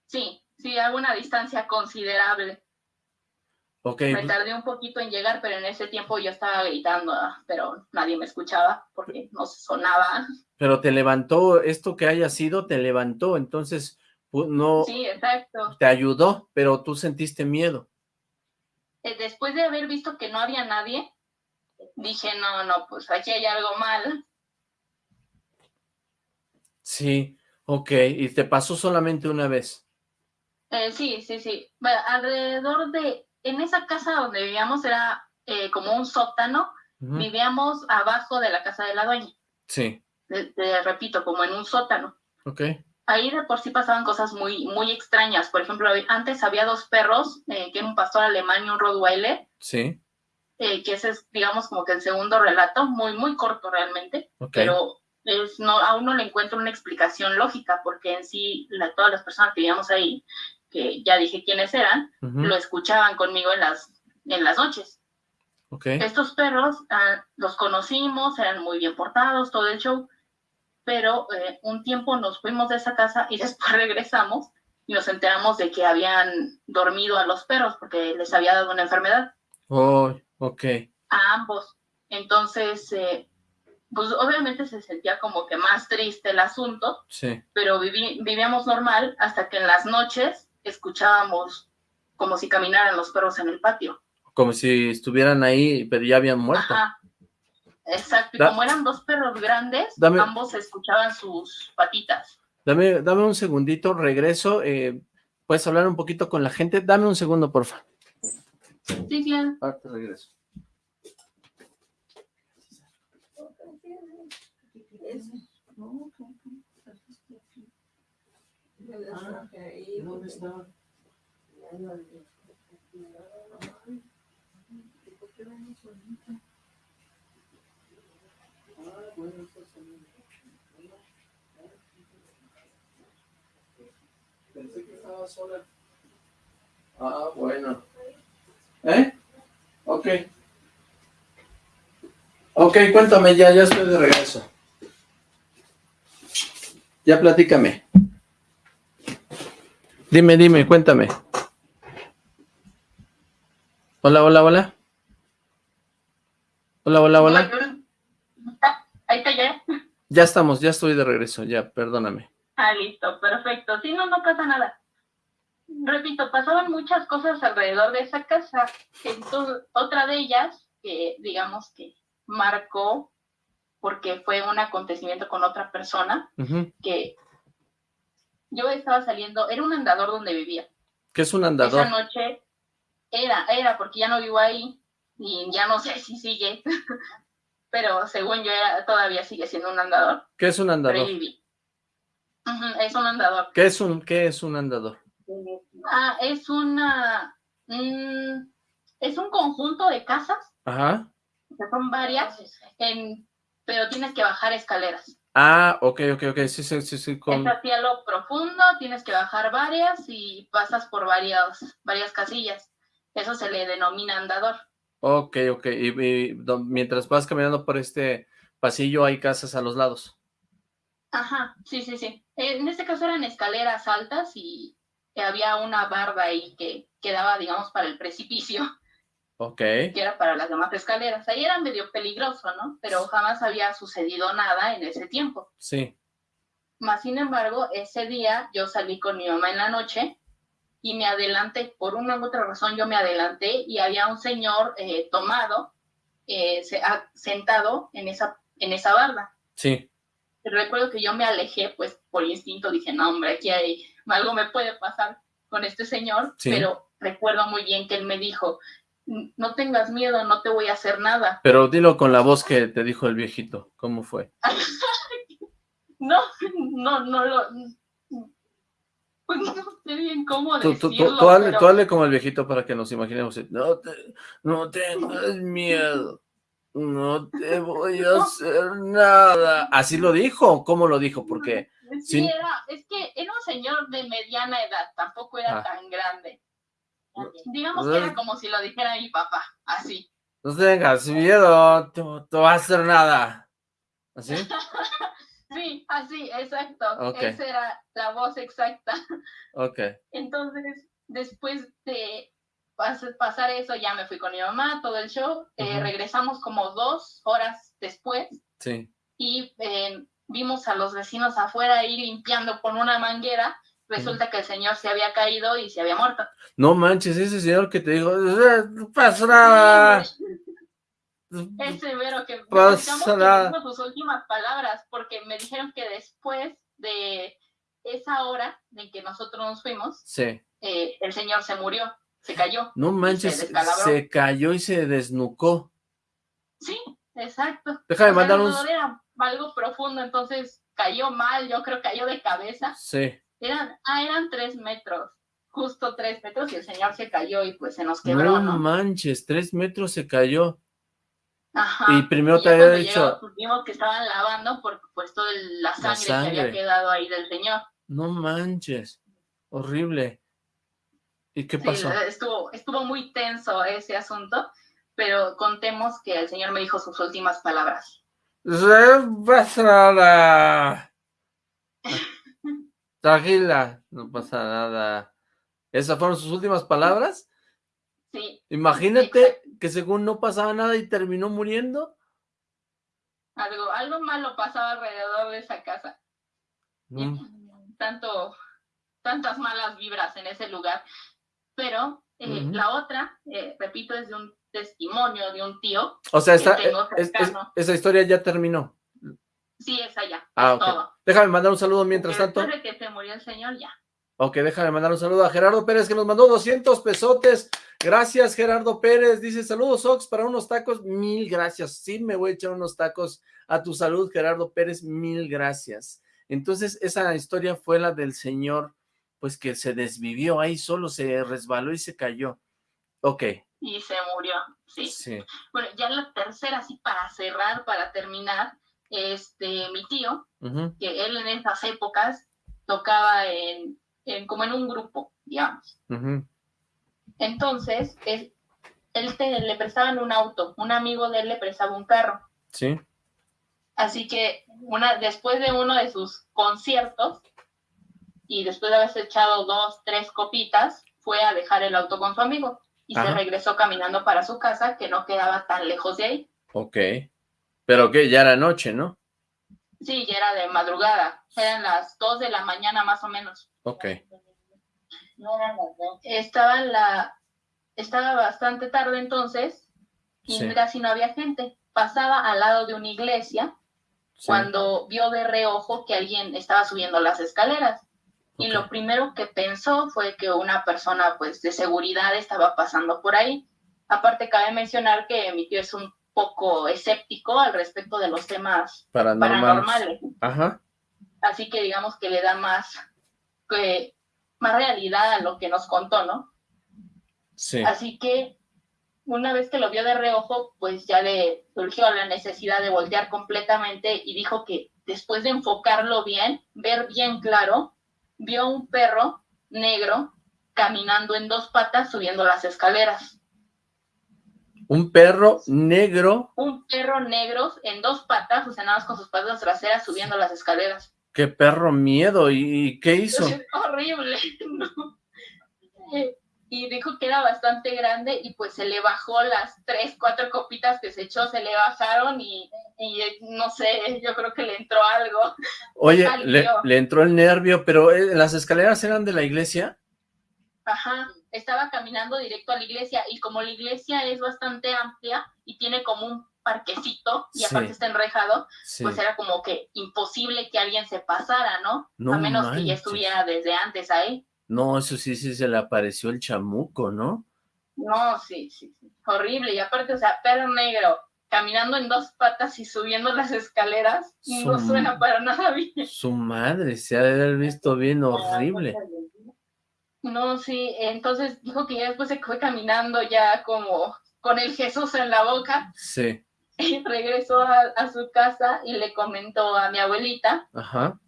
Sí, sí, a una distancia considerable. Ok. Me tardé un poquito en llegar, pero en ese tiempo yo estaba gritando, pero nadie me escuchaba porque no sonaba. Pero te levantó, esto que haya sido, te levantó, entonces no... Sí, exacto. Te ayudó, pero tú sentiste miedo. Eh, después de haber visto que no había nadie, dije, no, no, pues aquí hay algo mal. Sí, ok, y te pasó solamente una vez. Eh, sí, sí, sí. alrededor de, en esa casa donde vivíamos era eh, como un sótano, vivíamos abajo de la casa de la dueña. Sí. te repito, como en un sótano. Ok ahí de por sí pasaban cosas muy, muy extrañas. Por ejemplo, antes había dos perros, eh, que era un pastor alemán y un Rottweiler. Sí. Eh, que ese es, digamos, como que el segundo relato, muy, muy corto realmente, pero es, no, aún no le encuentro una explicación lógica, porque en sí la, todas las personas que vivíamos ahí, que ya dije quiénes eran, lo escuchaban conmigo en las, en las noches. Estos perros ah, los conocimos, eran muy bien portados, todo el show, pero eh, un tiempo nos fuimos de esa casa y después regresamos y nos enteramos de que habían dormido a los perros porque les había dado una enfermedad. Oh, ok. A ambos. Entonces, eh, pues obviamente se sentía como que más triste el asunto, sí. pero vivíamos normal hasta que en las noches escuchábamos como si caminaran los perros en el patio. Como si estuvieran ahí, pero ya habían muerto. Ajá. Exacto, y como eran dos perros grandes, ambos escuchaban sus patitas. Dame, dame un segundito, regreso. Eh, ¿Puedes hablar un poquito con la gente? Dame un segundo, porfa. Sí, claro. Ahora te regreso. ¿Dónde está? Pensé que estaba sola. Ah, bueno. ¿Eh? Ok. Ok, cuéntame ya, ya estoy de regreso. Ya platícame. Dime, dime, cuéntame. Hola, hola, hola. Hola, hola, hola. Ahí está ya. Ya estamos, ya estoy de regreso, ya, perdóname. Ah, listo, perfecto. Sí, no, no pasa nada. Repito, pasaban muchas cosas alrededor de esa casa. Entonces, otra de ellas, que digamos que marcó, porque fue un acontecimiento con otra persona, que yo estaba saliendo, era un andador donde vivía. ¿Qué es un andador? Esa noche era, era, porque ya no vivo ahí, y ya no sé si sigue, pero según yo todavía sigue siendo un andador. ¿Qué es un andador? es un andador. ¿Qué es un, qué es un andador? Ah, es una... Mm, es un conjunto de casas. Ajá. Que son varias, en, pero tienes que bajar escaleras. Ah, ok, ok, ok, sí, sí, sí. sí con... Es hacia lo profundo, tienes que bajar varias y pasas por varias, varias casillas. Eso se le denomina andador. Ok, ok. Y, mientras vas caminando por este pasillo hay casas a los lados. Ajra, sí, sí, sí. En este caso eran escaleras altas y había una barda ahí que quedaba, digamos, para el precipicio. Ok. Que era para las demás escaleras. Ahí era medio peligroso, ¿no? Pero jamás había sucedido nada en ese tiempo. Sí. Más sin embargo, ese día yo salí con mi mamá en la noche y me adelanté, por una u otra razón yo me adelanté y había un señor eh, tomado, eh, sentado en esa, en esa barda. Sí. Recuerdo que yo me alejé, pues por instinto dije, no hombre, aquí hay, algo me puede pasar con este señor, pero recuerdo muy bien que él me dijo, no tengas miedo, no te voy a hacer nada. Pero dilo con la voz que te dijo el viejito, ¿cómo fue? no, no, no lo, pues no sé bien cómo tú, decirlo. Tú, hable, como el viejito para que nos imaginemos. No, te, no tengas miedo. No te voy a hacer nada. ¿Así lo dijo? ¿Cómo lo dijo? Porque... Sí, era, es que era un señor de mediana edad, tampoco era ah. tan grande. Digamos que era como si lo dijera mi papá, así. No tengas miedo, no te va a hacer nada. ¿Así? Sí, así, exacto. Esa era la voz exacta. Ok. Entonces, después de pasar eso, ya me fui con mi mamá, todo el show. Eh, regresamos como dos horas después. Sí. Y eh, vimos a los vecinos afuera ir limpiando con una manguera. Resulta que el señor se había caído y se había muerto. No manches, ese señor que te dijo, no pasa nada. Es severo que me sus últimas palabras, porque me dijeron que después de esa hora en que nosotros nos fuimos, sí. Eh, el señor se murió, se cayó. No manches, se, cayó y se desnucó. Sí, exacto. Déjame mandar un... Era algo profundo, entonces cayó mal, yo creo cayó de cabeza. Sí. Eran, ah, eran tres metros, justo tres metros, y el señor se cayó y pues se nos quebró, ¿no? manches, tres metros se cayó. Ajá. Y primero te había dicho... Vimos que estaban lavando por pues toda la sangre, que había quedado ahí del señor. No manches, horrible. ¿Y qué pasó? Estuvo, estuvo muy tenso ese asunto, pero contemos que el señor me dijo sus últimas palabras. Nada. Tranquila, no pasa nada. ¿Esas fueron sus últimas palabras? Sí. Imagínate que según no pasaba nada y terminó muriendo. Algo, algo malo pasaba alrededor de esa casa. Mm. Tanto, tantas malas vibras en ese lugar. Pero eh, la otra, eh, repito, es de un testimonio de un tío. O sea, esta, tengo es- es- cercano. esa historia ya terminó. Sí, es allá. Ah, es ok. todo. Déjame mandar un saludo mientras tanto. después de que se murió el señor, ya. Ok, déjame mandar un saludo a Gerardo Pérez que nos mandó 200 pesotes. Gracias, Gerardo Pérez. Dice, saludos, Ox, para unos tacos. Mil gracias. Sí, me voy a echar unos tacos a tu salud, Gerardo Pérez. Mil gracias. Entonces, esa historia fue la del señor, pues que se desvivió ahí, solo se resbaló y se cayó. Ok, Y se murió, sí. sí. Bueno, ya la tercera, así para cerrar, para terminar, este, mi tío, que él en esas épocas tocaba en, en- como en un grupo, digamos. Entonces, es, él te- le prestaban un auto, un amigo de él le prestaba un carro. Sí, Así que una, después de uno de sus conciertos, y después de haberse echado dos, tres copitas, fue a dejar el auto con su amigo y se regresó caminando para su casa, que no quedaba tan lejos de ahí. ok. Pero que ya era noche, ¿no? Sí, ya era de madrugada, eran las dos de la mañana más o menos. Ok. Estaba la, estaba bastante tarde entonces y Sí. casi no había gente. Pasaba al lado de una iglesia sí. cuando vio de reojo que alguien estaba subiendo las escaleras. Y lo primero que pensó fue que una persona pues de seguridad estaba pasando por ahí. Aparte cabe mencionar que mi tío es un poco escéptico al respecto de los temas Paranormales. paranormales. Ajá. Así que digamos que le da más, que, más realidad a lo que nos contó, ¿no? Sí. Así que una vez que lo vio de reojo, pues ya le surgió la necesidad de voltear completamente y dijo que después de enfocarlo bien, ver bien claro, vio un perro negro caminando en dos patas subiendo las escaleras. Un perro negro. Un perro negro en dos patas, o sea, nada más con sus patas traseras subiendo las escaleras. Qué perro miedo. ¿Y, qué hizo? Es horrible. ¿no? Eh, Y dijo que era bastante grande y pues se le bajó las tres, cuatro copitas que se echó, se le bajaron y, y, eh, no sé, yo creo que le entró algo. Oye, le, le entró el nervio, pero eh, ¿las escaleras eran de la iglesia? Ajá, estaba caminando directo a la iglesia y como la iglesia es bastante amplia y tiene como un parquecito y Sí. aparte está enrejado, Sí. pues era como que imposible que alguien se pasara, ¿no? No a menos que ya estuviera desde antes ahí. No, eso sí, sí se le apareció el chamuco, ¿no? No, sí, sí, sí, horrible. Y aparte, o sea, perro negro, caminando en dos patas y subiendo las escaleras, no Su- suena para nada bien. Su madre se ha de haber visto bien horrible. No, sí, entonces dijo que ya después se fue caminando ya como con el Jesús en la boca Sí, regresó a, a su casa y le comentó a mi abuelita, ajá.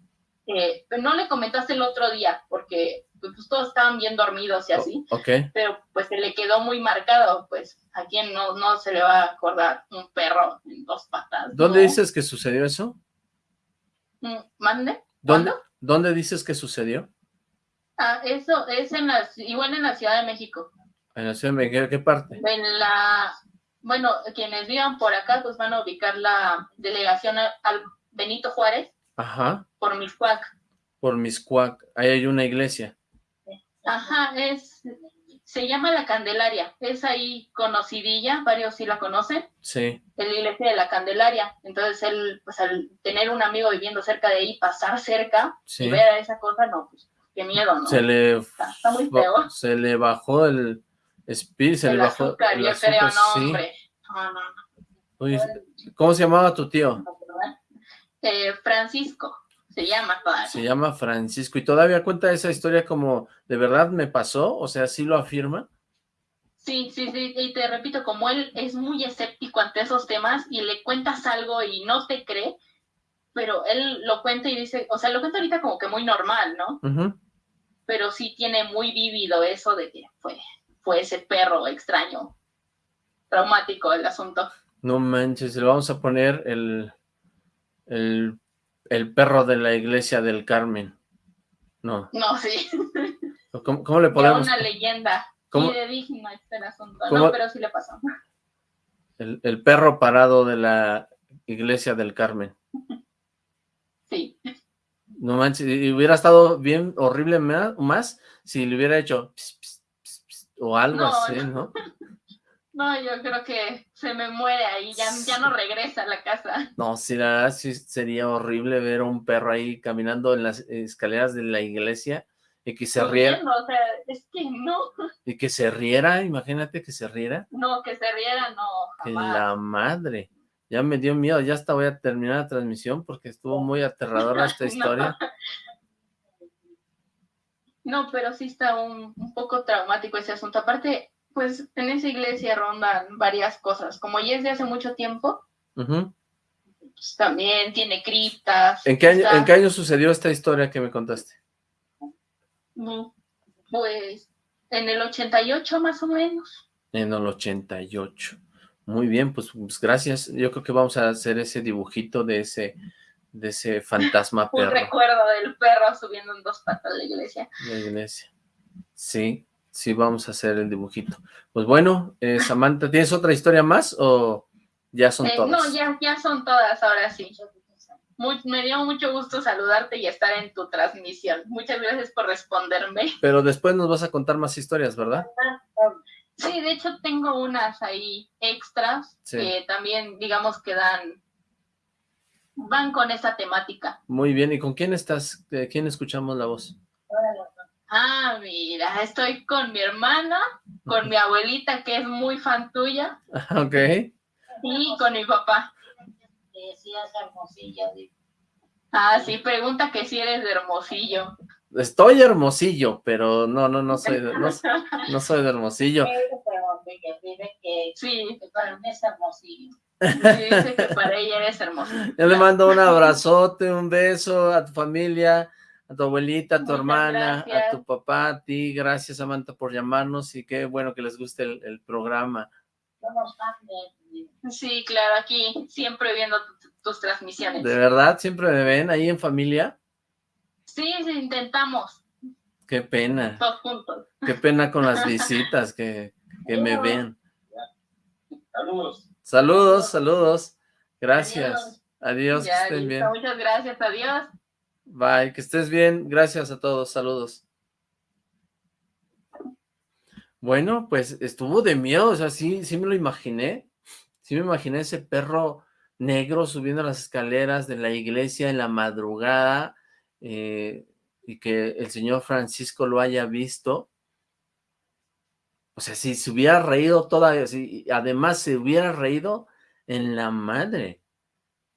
eh, pero no le comentó hasta el otro día porque pues todos estaban bien dormidos y así, Ok. pero pues se le quedó muy marcado, pues a quien no, no se le va a acordar un perro en dos patas. ¿Dónde ¿no? dices que sucedió eso? Mm, ¿Mande? ¿Dónde. ¿Dónde dices que sucedió? Ah, eso es en la, igual en la Ciudad de México. En la Ciudad de México, ¿qué parte? En la, bueno, quienes vivan por acá, pues van a ubicar la delegación a- al Benito Juárez Ajá, por Miscuac. por Miscuac. Ahí hay una iglesia. Ajá, es, se llama La Candelaria. Es ahí conocidilla, varios sí la conocen. Sí, Es la iglesia de la Candelaria. Entonces él, pues al tener un amigo viviendo cerca de ahí, pasar cerca sí. y ver esa cosa, no, pues qué miedo, ¿no? Se le, Está, está muy feo. se le bajó el se el le bajó azúcar, el yo creo, azúcar, no, sí. hombre. No, no, no. ¿Cómo se llamaba tu tío? Eh, Francisco, se llama todavía. Se llama Francisco y todavía cuenta esa historia como de verdad me pasó, o sea, sí lo afirma. Sí, sí, sí, y te repito, como él es muy escéptico ante esos temas y le cuentas algo y no te cree, pero él lo cuenta y dice, o sea, lo cuenta ahorita como que muy normal, ¿no? Ujú. Pero sí tiene muy vívido eso de que fue, fue ese perro extraño. traumático el asunto. No manches, le vamos a poner el, el, el perro de la iglesia del Carmen. No. No, sí. ¿Cómo, cómo le podemos...? una leyenda. ¿Cómo? digna este asunto. No, pero sí le pasó. El, el perro parado de la iglesia del Carmen. Sí. No manches, y hubiera estado bien horrible más, si le hubiera hecho o algo así, ¿no? No, yo creo que se me muere ahí, ya, ya no regresa a la casa. No, sí, la verdad sí sería horrible ver a un perro ahí caminando en las escaleras de la iglesia y que se riera. o sea, es que no. Y que se riera, imagínate que se riera. No, que se riera, no, jamás. la madre. Ya me dio miedo, ya hasta voy a terminar la transmisión porque estuvo muy aterradora esta historia. no. Pero sí está un, poco traumático ese asunto. Aparte, pues en esa iglesia rondan varias cosas. Como ya es de hace mucho tiempo, pues, también tiene criptas. ¿En qué, año, ¿En qué año sucedió esta historia que me contaste? Pues en el 88 más o menos. En el 88. Muy bien, pues, pues, gracias. Yo creo que vamos a hacer ese dibujito de ese de ese fantasma perro. Un recuerdo del perro subiendo en dos patas de la iglesia. La iglesia. Sí, sí vamos a hacer el dibujito. Pues bueno, eh, Samantha, ¿tienes otra historia más o ya son eh, todas? No, ya, ya son todas, ahora sí. me dio mucho gusto saludarte y estar en tu transmisión. Muchas gracias por responderme. Pero después nos vas a contar más historias, ¿verdad? Sí, de hecho tengo unas ahí extras que también, digamos, que dan, van con esa temática. Muy bien, ¿y con quién estás? ¿De quién escuchamos la voz? Ah, mira, estoy con mi hermana, con mi abuelita, que es muy fan tuya. Ok. Y con mi papá. Decías hermosillo. Ah, sí, pregunta que si eres de Hermosillo. Estoy hermosillo, pero no, no, no soy de, no, soy de hermosillo. Sí, dice que para ella eres hermosillo. Yo le mando un abrazote, un beso a tu familia, a tu abuelita, a tu hermana, a tu papá, a ti. Gracias, Samantha, por llamarnos y qué bueno que les guste el, programa. Sí, claro, aquí siempre viendo tus transmisiones. ¿De verdad? ¿Siempre me ven ahí en familia? Sí, sí, intentamos. Qué pena. Todos juntos. Qué pena con las visitas que, que me ven. Saludos. Saludos, saludos. Gracias. Adiós, que estén bien. Muchas gracias, adiós. Bye, que estés bien. Gracias a todos, saludos. Bueno, pues estuvo de miedo, o sea, sí, sí me lo imaginé. Sí me imaginé ese perro negro subiendo las escaleras de la iglesia en la madrugada, eh, y que el señor Francisco lo haya visto, o sea, si se hubiera reído toda, si además se hubiera reído en la madre,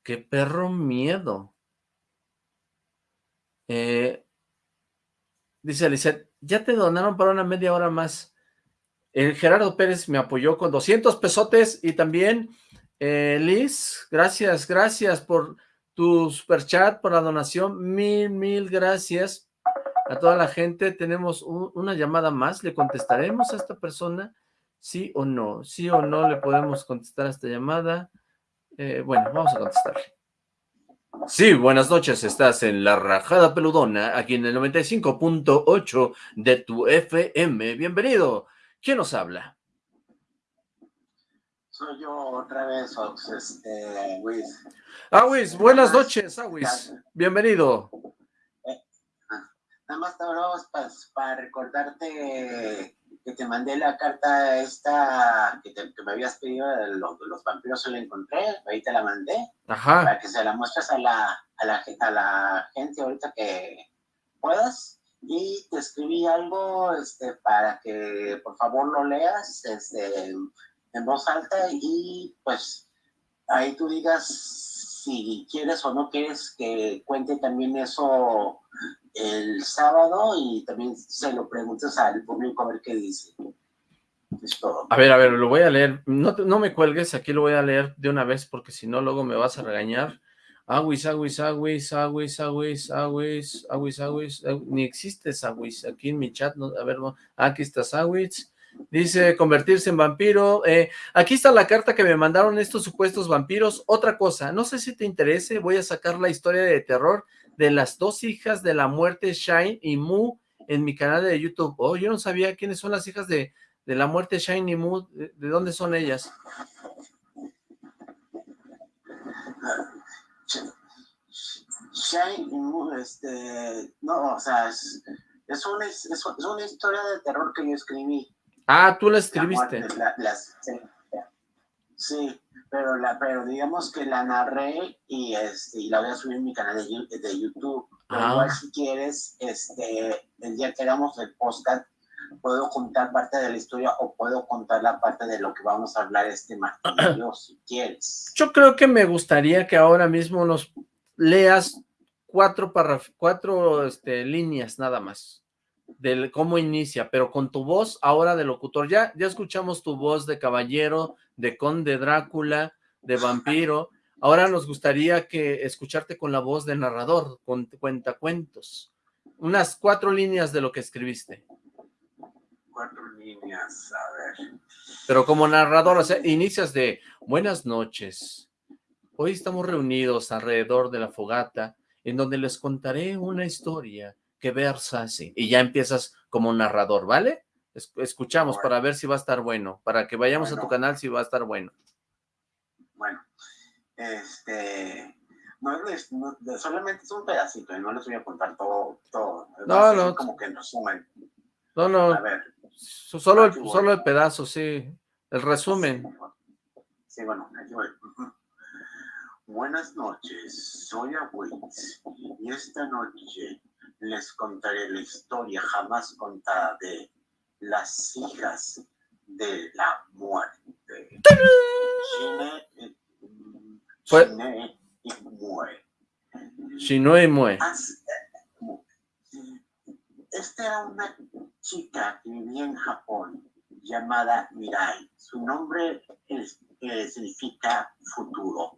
qué perro miedo. Eh, dice Alicia, ya te donaron para una media hora más. El Gerardo Pérez me apoyó con 200 pesotes y también eh, Liz, gracias, gracias por tu super chat, por la donación, mil, mil gracias a toda la gente. Tenemos una llamada más, ¿le contestaremos a esta persona? ¿Sí o no? ¿Sí o no le podemos contestar a esta llamada? Eh, bueno, vamos a contestarle. Sí, buenas noches, estás en La Rajada Peludona, aquí en el 95.8 de tu FM. Bienvenido. ¿Quién nos habla? Soy yo otra vez, Ox, este, Luis. Awis, buenas noches, Awis. Bienvenido. Nada más te hablamos para, recordarte que te mandé la carta esta que, me habías pedido de los, vampiros, yo la encontré, ahí te la mandé. Ajá. Para que se la muestres a la, a la, a la gente ahorita que puedas. Y te escribí algo este, para que por favor lo leas. Este, en voz alta y pues ahí tú digas si quieres o no quieres que cuente también eso el sábado y también se lo preguntes al público a ver qué dice. A ver, a ver, lo voy a leer. No, no me cuelgues, aquí lo voy a leer de una vez porque si no luego me vas a regañar. Aguis, aguis, aguis, aguis, aguis, aguis, aguis, aguis, ni existe aguis aquí en mi chat, a ver, aquí está aguis, Dice convertirse en vampiro. Eh, aquí está la carta que me mandaron estos supuestos vampiros. Otra cosa, no sé si te interese, voy a sacar la historia de terror de las dos hijas de la muerte, Shine y Mu, en mi canal de YouTube. Oh, yo no sabía quiénes son las hijas de, de la muerte, Shine y Mu. ¿De, de dónde son ellas? Shine y Mu, este, no, o sea, es, es, una, es, es una historia de terror que yo escribí. Ah, tú la escribiste. La muerte, la- las- sí, sí, pero, la, pero digamos que la narré y, este, y la voy a subir en mi canal de, de YouTube. Pero Ah. igual si quieres, este, el día que hagamos el podcast, puedo contar parte de la historia o puedo contar la parte de lo que vamos a hablar este yo, si quieres. Yo creo que me gustaría que ahora mismo nos leas cuatro cuatro este, líneas nada más de cómo inicia, pero con tu voz ahora de locutor. Ya, ya escuchamos tu voz de caballero, de conde Drácula, de vampiro. Ahora nos gustaría que escucharte con la voz de narrador, con cuentacuentos. Unas cuatro líneas de lo que escribiste, Cuatro líneas, a ver. pero como narrador, o sea, inicias de buenas noches. Hoy estamos reunidos alrededor de la fogata, en donde les contaré una historia que versa así. Y ya empiezas como narrador, ¿vale? Es- escuchamos para ver si va a estar bueno, para que vayamos a tu canal si va a estar bueno. Bueno, este, no no- solamente es un pedacito y no les voy a contar todo, todo. No, Va a ser no. Como que en resumen. No, no, A ver, so- solo aquí el, solo el pedazo, sí. El resumen. Sí, bueno, aquí voy. Buenas noches, soy Abuitz y esta noche les contaré la historia jamás contada de las hijas de la muerte. Shine, eh, mm, Shine y Mue. Shinue Mue. As- Esta era una chica que vivía en Japón llamada Mirai. Su nombre es- eh, significa futuro.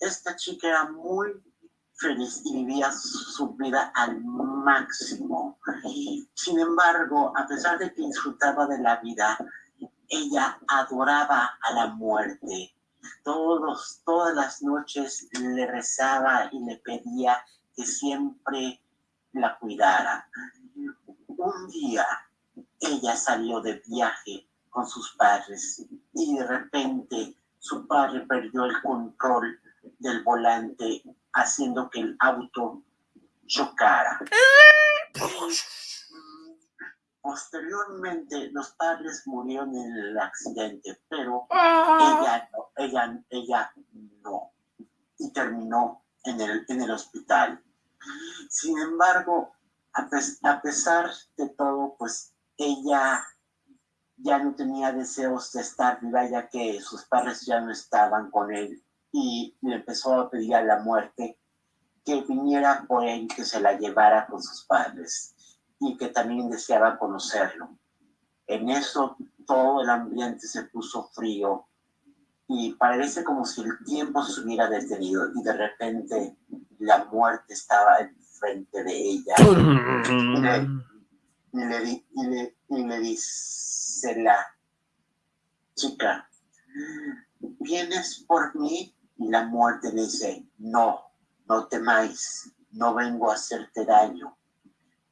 Esta chica era muy feliz y vivía su vida al máximo. Sin embargo, a pesar de que disfrutaba de la vida, ella adoraba a la muerte. Todos, todas las noches le rezaba y le pedía que siempre la cuidara. Un día ella salió de viaje con sus padres y de repente su padre perdió el control del volante haciendo que el auto chocara. Posteriormente los padres murieron en el accidente, pero ella no, ella, ella no. Y terminó en el, en el hospital. Sin embargo, a, a pesar de todo, pues ella ya no tenía deseos de estar viva, ya que sus padres ya no estaban con él y le empezó a pedir a la muerte que viniera por él, que se la llevara con sus padres y que también deseaba conocerlo. En eso todo el ambiente se puso frío y parece como si el tiempo se hubiera detenido y de repente la muerte estaba enfrente de ella y le, y le, y le- y le dice la chica, ¿vienes por mí? Y la muerte dice, no, no temáis, no vengo a hacerte daño,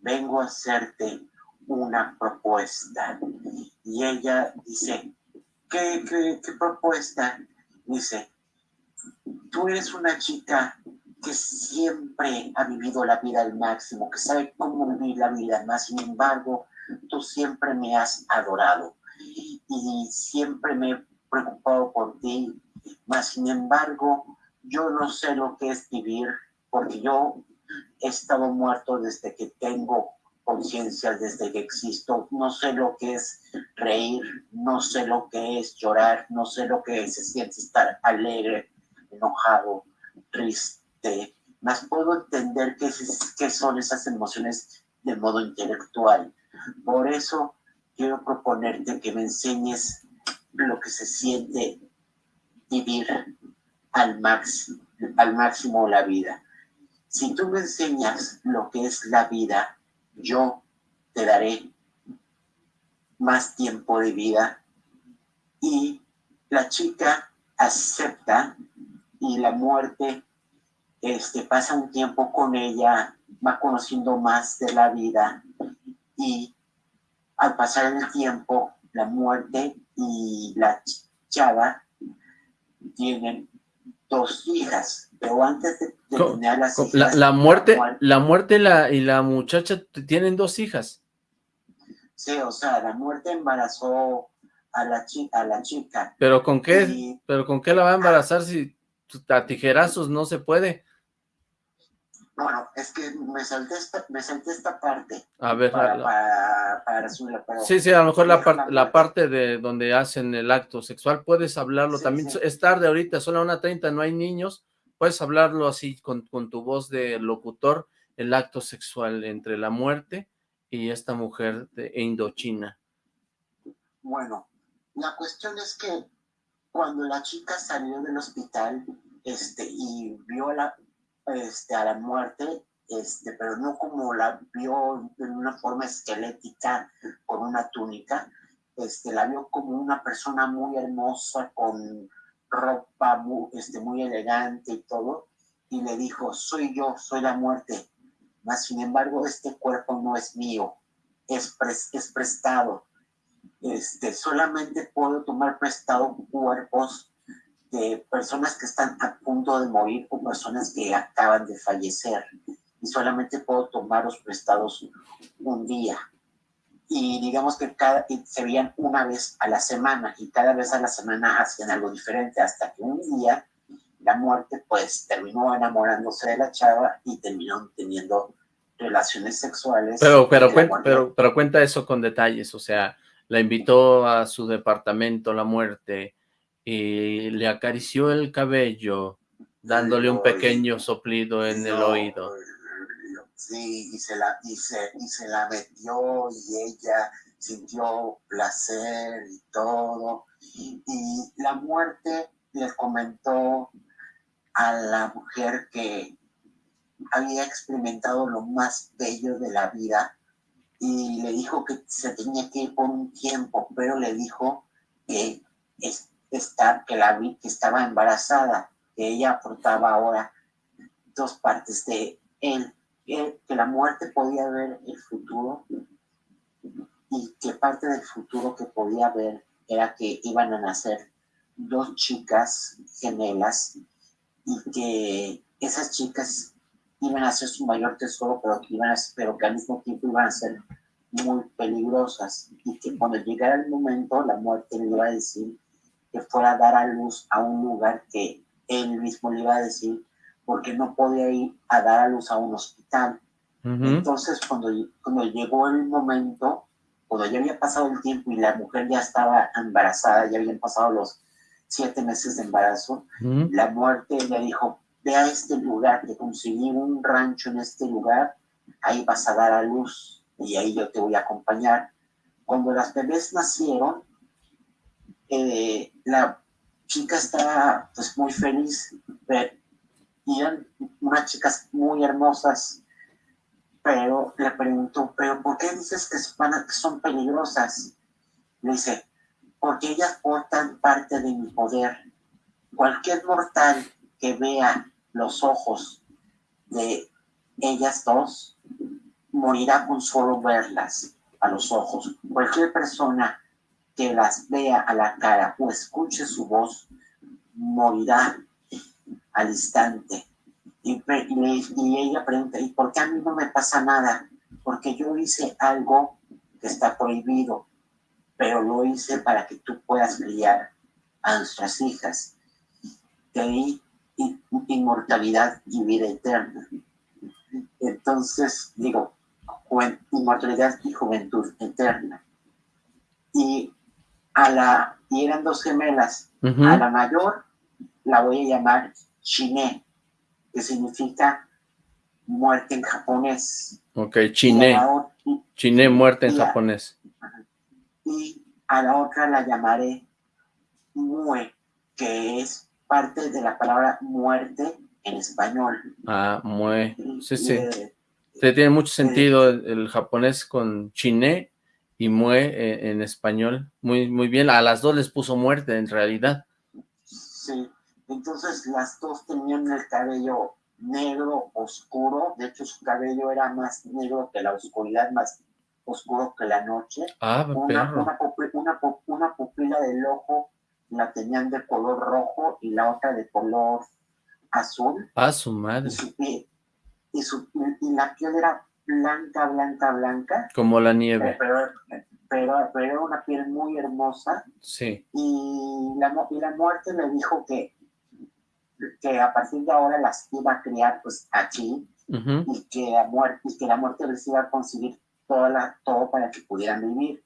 vengo a hacerte una propuesta. Y ella dice, ¿qué, qué, qué propuesta? Dice, tú eres una chica que siempre ha vivido la vida al máximo, que sabe cómo vivir la vida, más sin embargo, tú siempre me has adorado y siempre me he preocupado por ti, más sin embargo, yo no sé lo que es vivir, porque yo he estado muerto desde que tengo conciencia, desde que existo, no sé lo que es reír, no sé lo que es llorar, no sé lo que se siente estar alegre, enojado, triste, más puedo entender qué, es- qué son esas emociones de modo intelectual. Por eso quiero proponerte que me enseñes lo que se siente vivir al máximo, la vida. Si tú me enseñas lo que es la vida, yo te daré más tiempo de vida y la chica acepta y la muerte este, pasa un tiempo con ella, va conociendo más de la vida y al pasar el tiempo, la muerte y la chava tienen dos hijas, pero antes de, tener las hijas... La, la muerte, la muerte la, y la muchacha tienen dos hijas. Sí, o sea, la muerte embarazó a la, chica, a la chica. ¿Pero con qué? ¿Pero con qué la va a embarazar si a tijerazos no se puede? Bueno, es que me salté esta, me salté esta parte. A ver, para, para, para Sí, sí, a lo mejor la, parte la parte de donde hacen el acto sexual, puedes hablarlo Sí, también. sí. Es tarde ahorita, son las 1.30, no hay niños. Puedes hablarlo así con, con tu voz de locutor, el acto sexual entre la muerte y esta mujer de Indochina. Bueno, la cuestión es que cuando la chica salió del hospital este, y vio la, este, a la muerte, este, pero no como la vio en una forma esquelética con una túnica, este, la vio como una persona muy hermosa con ropa muy, este, muy elegante y todo, y le dijo, soy yo, soy la muerte, mas sin embargo este cuerpo no es mío, es, pres- es prestado este, solamente puedo tomar prestado cuerpos de personas que están a punto de morir o personas que acaban de fallecer. Y solamente puedo tomarlos prestados un día. Y digamos que cada, se veían una vez a la semana y cada vez a la semana hacían algo diferente hasta que un día la muerte pues terminó enamorándose de la chava y terminó teniendo relaciones sexuales. Pero, pero, pero, pero cuenta eso con detalles, o sea, la invitó a su departamento la muerte y le acarició el cabello, dándole un pequeño soplido en el oído. Sí, y se la, y se, y se la metió y ella sintió placer y todo. Y la muerte le comentó a la mujer que había experimentado lo más bello de la vida y le dijo que se tenía que ir por un tiempo, pero le dijo que, es, está, que, la, vi- que estaba embarazada, que ella aportaba ahora dos partes de él, que, la muerte podía ver el futuro y que parte del futuro que podía ver era que iban a nacer dos chicas gemelas y que esas chicas iban a ser su mayor tesoro, pero que, iban a, pero que al mismo tiempo iban a ser muy peligrosas y que cuando llegara el momento la muerte le iba a decir que fuera a dar a luz a un lugar que él mismo le iba a decir porque no podía ir a dar a luz a un hospital. Entonces, cuando, cuando llegó el momento, cuando ya había pasado el tiempo y la mujer ya estaba embarazada, ya habían pasado los siete meses de embarazo, la muerte le dijo, ve a este lugar, te conseguí un rancho en este lugar, ahí vas a dar a luz y ahí yo te voy a acompañar. Cuando las bebés nacieron, eh, la chica estaba pues muy feliz, y eran unas chicas muy hermosas, pero le preguntó, pero ¿por qué dices que son peligrosas? Le dice, porque ellas portan parte de mi poder. Cualquier mortal que vea los ojos de ellas dos morirá con solo verlas a los ojos. Cualquier persona que las vea a la cara o escuche su voz morirá al instante. Y, y ella pregunta, ¿y por qué a mí no me pasa nada? Porque yo hice algo que está prohibido, pero lo hice para que tú puedas criar a nuestras hijas. De ahí in- inmortalidad y vida eterna. Entonces, digo, inmortalidad y juventud eterna. Y a la, y eran dos gemelas. A la mayor la voy a llamar Chine, que significa muerte en japonés. Ok, ot- chiné muerte en y a- japonés. y a la otra la llamaré Mue, que es parte de la palabra muerte en español. Ah, mue. Sí, sí. Sí, tiene mucho sentido el, el japonés con chiné y Mue eh, en español. Muy, muy bien, a las dos les puso muerte en realidad. Sí, entonces las dos tenían el cabello negro oscuro, de hecho su cabello era más negro que la oscuridad, más oscuro que la noche. Ah, una, una, una, pupila del ojo la tenían de color rojo y la otra de color azul. Ah, su madre. Y, su, y, la piel era blanca, blanca, blanca. Como la nieve. Pero, pero, pero era una piel muy hermosa. Sí. Y la, y la muerte le dijo que, que a partir de ahora las iba a criar pues aquí y, que la muerte, y que la muerte les iba a conseguir toda la, todo para que pudieran vivir.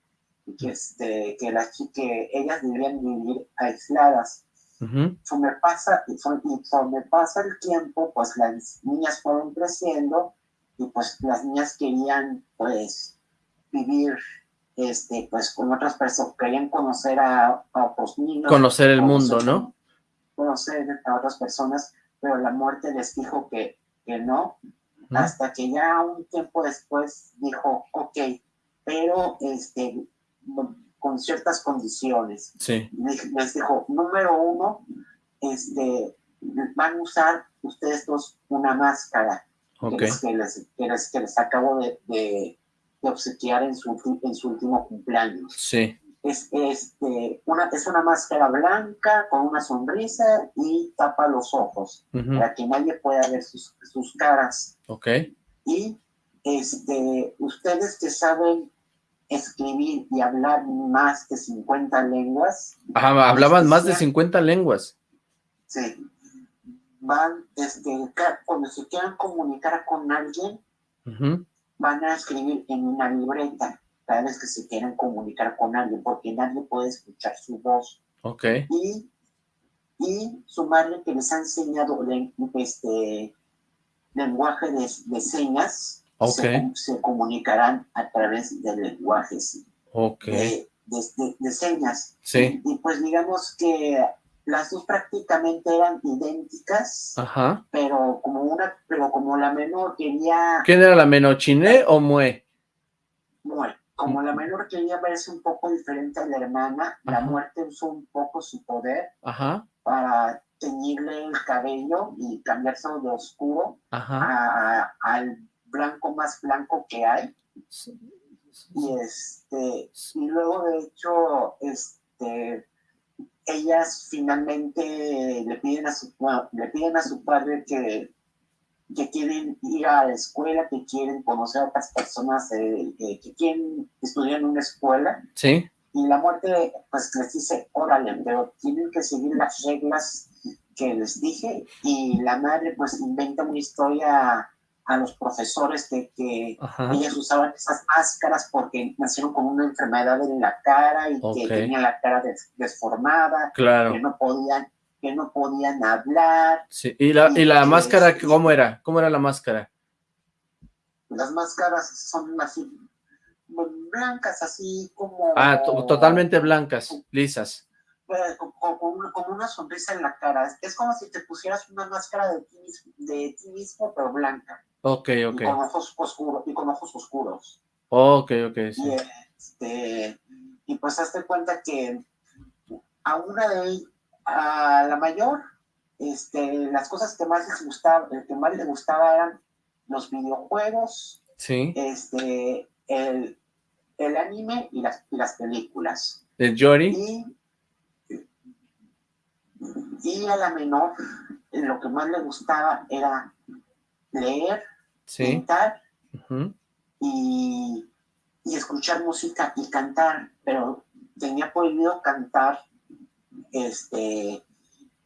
Y que, este, que, las, que ellas debían vivir aisladas. Uh me pasa, y me pasa el tiempo, pues las niñas fueron creciendo y pues las niñas querían pues vivir este pues con otras personas, querían conocer a, otros niños. Conocer el mundo, ¿no? Conocer a otras personas, pero la muerte les dijo que, que no, hasta que ya un tiempo después dijo, ok, pero este, con ciertas condiciones. Sí. Les, dijo, número uno, este, van a usar ustedes dos una máscara que, les, que, les, acabo de, de, obsequiar en su, en su último cumpleaños. Sí. Es, este, una, es una máscara blanca con una sonrisa y tapa los ojos para que nadie pueda ver sus, sus caras. Ok. Y este, ustedes que saben escribir y hablar más de 50 lenguas. Ajá, hablaban más de 50 lenguas. Sí. Van, este, cuando se quieran comunicar con alguien, van a escribir en una libreta cada vez que se quieran comunicar con alguien, porque nadie puede escuchar su voz. Ok. Y, y su madre que les ha enseñado este, lenguaje de, de señas, se, comunicarán a través de lenguajes okay. de, señas. Sí. Y, pues digamos que las dos prácticamente eran idénticas, Ajá. pero como una, pero como la menor quería... ¿Quién era la menor, Chiné o Mue? Mue. Como la menor quería verse un poco diferente a la hermana, la muerte usó un poco su poder Ajá. para teñirle el cabello y cambiarse de oscuro al blanco más blanco que hay. Y este, y luego de hecho, este, ellas finalmente le piden a su, le piden a su padre que, que quieren ir a la escuela, que quieren conocer a otras personas, eh, que quieren estudiar en una escuela. Sí. Y la muerte, pues les dice, órale, pero tienen que seguir las reglas que les dije. Y la madre, pues inventa una historia a los profesores de que ellas usaban esas máscaras porque nacieron con una enfermedad en la cara y que tenían la cara desformada, claro. que no podían que no podían hablar. Sí. ¿Y la, y la máscara cómo era? ¿Cómo era la máscara? Las máscaras son así blancas, así como... Ah, totalmente blancas, lisas. Eh, con, una sonrisa en la cara. Es como si te pusieras una máscara de ti, de ti mismo, pero blanca. Ok, ok. Y con ojos oscuros. Y con ojos oscuros. Ok, ok, sí. Y, este, y pues hazte cuenta que a una de a la mayor, este, las cosas que más les gustaba, que más les gustaba eran los videojuegos, sí. este, el, el anime y las, y las películas. ¿El Yori? Y, y a la menor, lo que más le gustaba era leer, sí. y, y, escuchar música y cantar, pero tenía prohibido cantar este,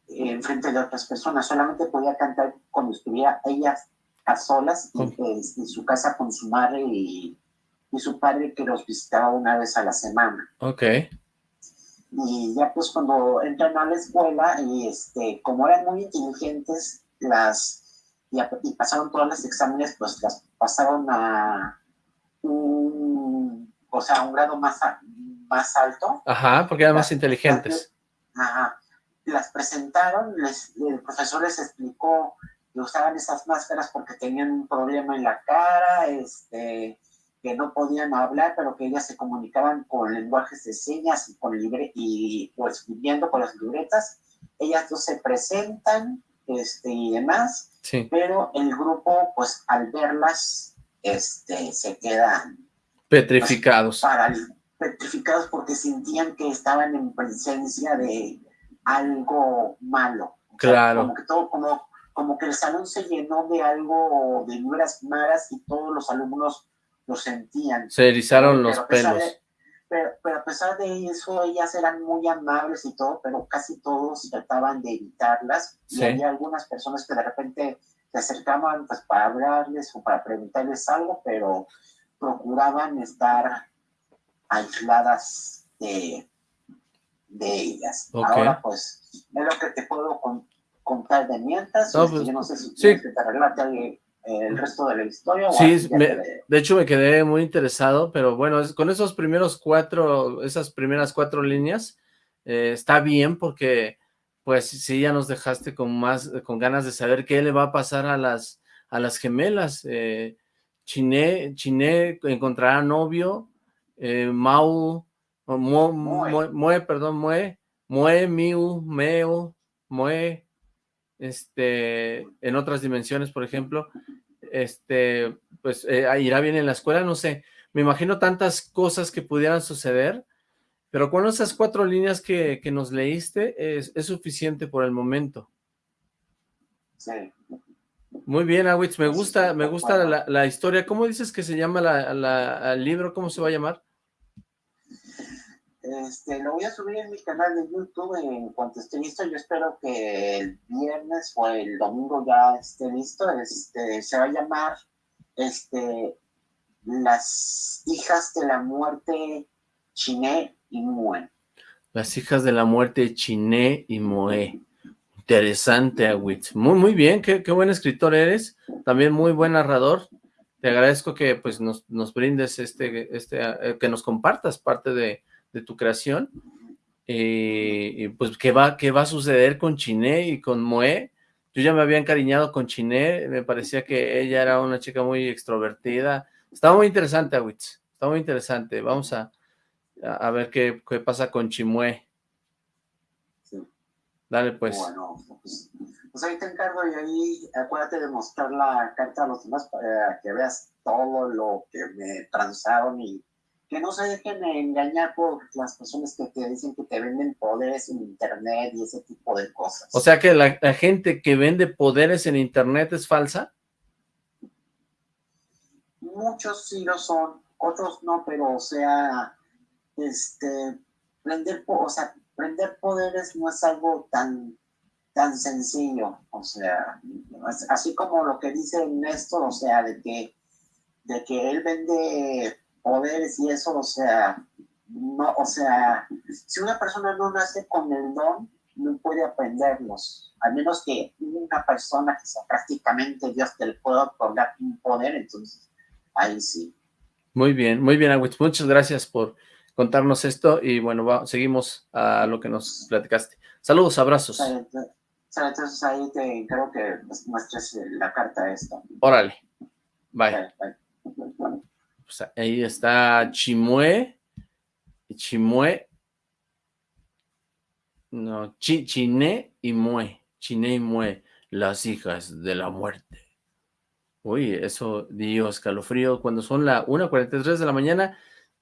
en frente de otras personas, solamente podía cantar cuando estuviera ella a solas pues, en, su casa con su madre y, y, su padre que los visitaba una vez a la semana. Ok. Y ya pues cuando entran a la escuela y este, como eran muy inteligentes, las y, pasaron todos los exámenes, pues las pasaron a un, o sea, un grado más, más alto. Ajá, porque eran más inteligentes. Ajá. Las presentaron, les, el profesor les explicó que usaban esas máscaras porque tenían un problema en la cara, este, que no podían hablar, pero que ellas se comunicaban con lenguajes de señas y con libre y pues viviendo con las libretas. Ellas dos se presentan este, y demás, pero el grupo, pues al verlas, este, se quedan petrificados. Pues, petrificados porque sentían que estaban en presencia de algo malo. Claro. como que todo, como, como que el salón se llenó de algo, de vibras malas y todos los alumnos lo sentían. Se erizaron los pelos. Pero, a pesar de eso, ellas eran muy amables y todo, pero casi todos trataban de evitarlas. Y había algunas personas que de repente se acercaban pues, para hablarles o para preguntarles algo, pero procuraban estar aisladas de, de ellas. Ahora, pues, es lo que te puedo contar de mientras. No, pues, yo no sé si sí. te relate el resto de la historia. Sí, de hecho me quedé muy interesado, pero bueno, con esos primeros cuatro, esas primeras cuatro líneas, eh, está bien porque pues sí ya nos dejaste con más, con ganas de saber qué le va a pasar a las, a las gemelas. Eh, Chiné, Chiné encontrará novio, eh, Mau, Mue, perdón, Mue, Mue, Miu, Meo, Mue, este, en otras dimensiones, por ejemplo, este, pues eh, irá bien en la escuela, no sé, me imagino tantas cosas que pudieran suceder, pero con esas cuatro líneas que, nos leíste es, es, suficiente por el momento. Sí. Muy bien, Awitz, me gusta, me gusta la, historia. ¿Cómo dices que se llama la, el libro? ¿Cómo se va a llamar? Este, lo voy a subir en mi canal de YouTube en cuanto esté listo. Yo espero que el viernes o el domingo ya esté listo. Este, se va a llamar este, Las hijas de la muerte Chiné y Mue. Las hijas de la muerte Chiné y Mue. Interesante, Awitz. Muy, muy bien, qué, buen escritor eres. También muy buen narrador. Te agradezco que pues nos, brindes este, este, eh, que nos compartas parte de, tu creación. Y, pues, ¿qué va, ¿qué va a suceder con Chiné y con Moe? Yo ya me había encariñado con Chiné, me parecía que ella era una chica muy extrovertida. Estaba muy interesante, Awitz. Está muy interesante. Vamos a, a ver qué, qué pasa con Chimue. Dale, pues. Bueno, pues, pues, ahí te encargo y ahí acuérdate de mostrar la carta a los demás para que veas todo lo que me transaron y que no se dejen engañar por las personas que te dicen que te venden poderes en internet y ese tipo de cosas. O sea que la, gente que vende poderes en internet es falsa. Muchos sí lo son, otros no, pero o sea, este, vender, o sea, Prender poderes no es algo tan, tan sencillo, o sea, así como lo que dice Néstor, o sea, de que, de que él vende poderes y eso, o sea, no, o sea, si una persona no nace con el don, no puede aprenderlos, al menos que una persona que sea prácticamente Dios te le pueda otorgar un poder, entonces ahí sí. Muy bien, muy bien, Agüiz, muchas gracias por contarnos esto y bueno, seguimos a lo que nos platicaste. Saludos, abrazos. Entonces ahí te creo que muestres la carta esta. Órale. Bye. Ahí está Chimue. Chimue. No, chi, Chiné y Mue. Chiné y Mue, las hijas de la muerte. Uy, eso dio escalofrío cuando son la 1.43 de la mañana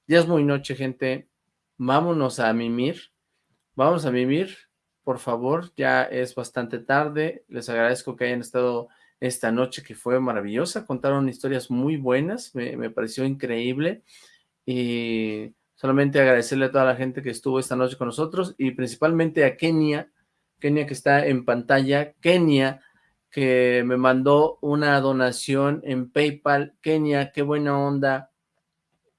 ya es muy noche, gente. Vámonos a mimir. Vamos a mimir, por favor. Ya es bastante tarde. Les agradezco que hayan estado esta noche, que fue maravillosa. Contaron historias muy buenas. Me, pareció increíble. Y solamente agradecerle a toda la gente que estuvo esta noche con nosotros y principalmente a Kenia, Kenia que está en pantalla, Kenia que me mandó una donación en PayPal, Kenia, qué buena onda,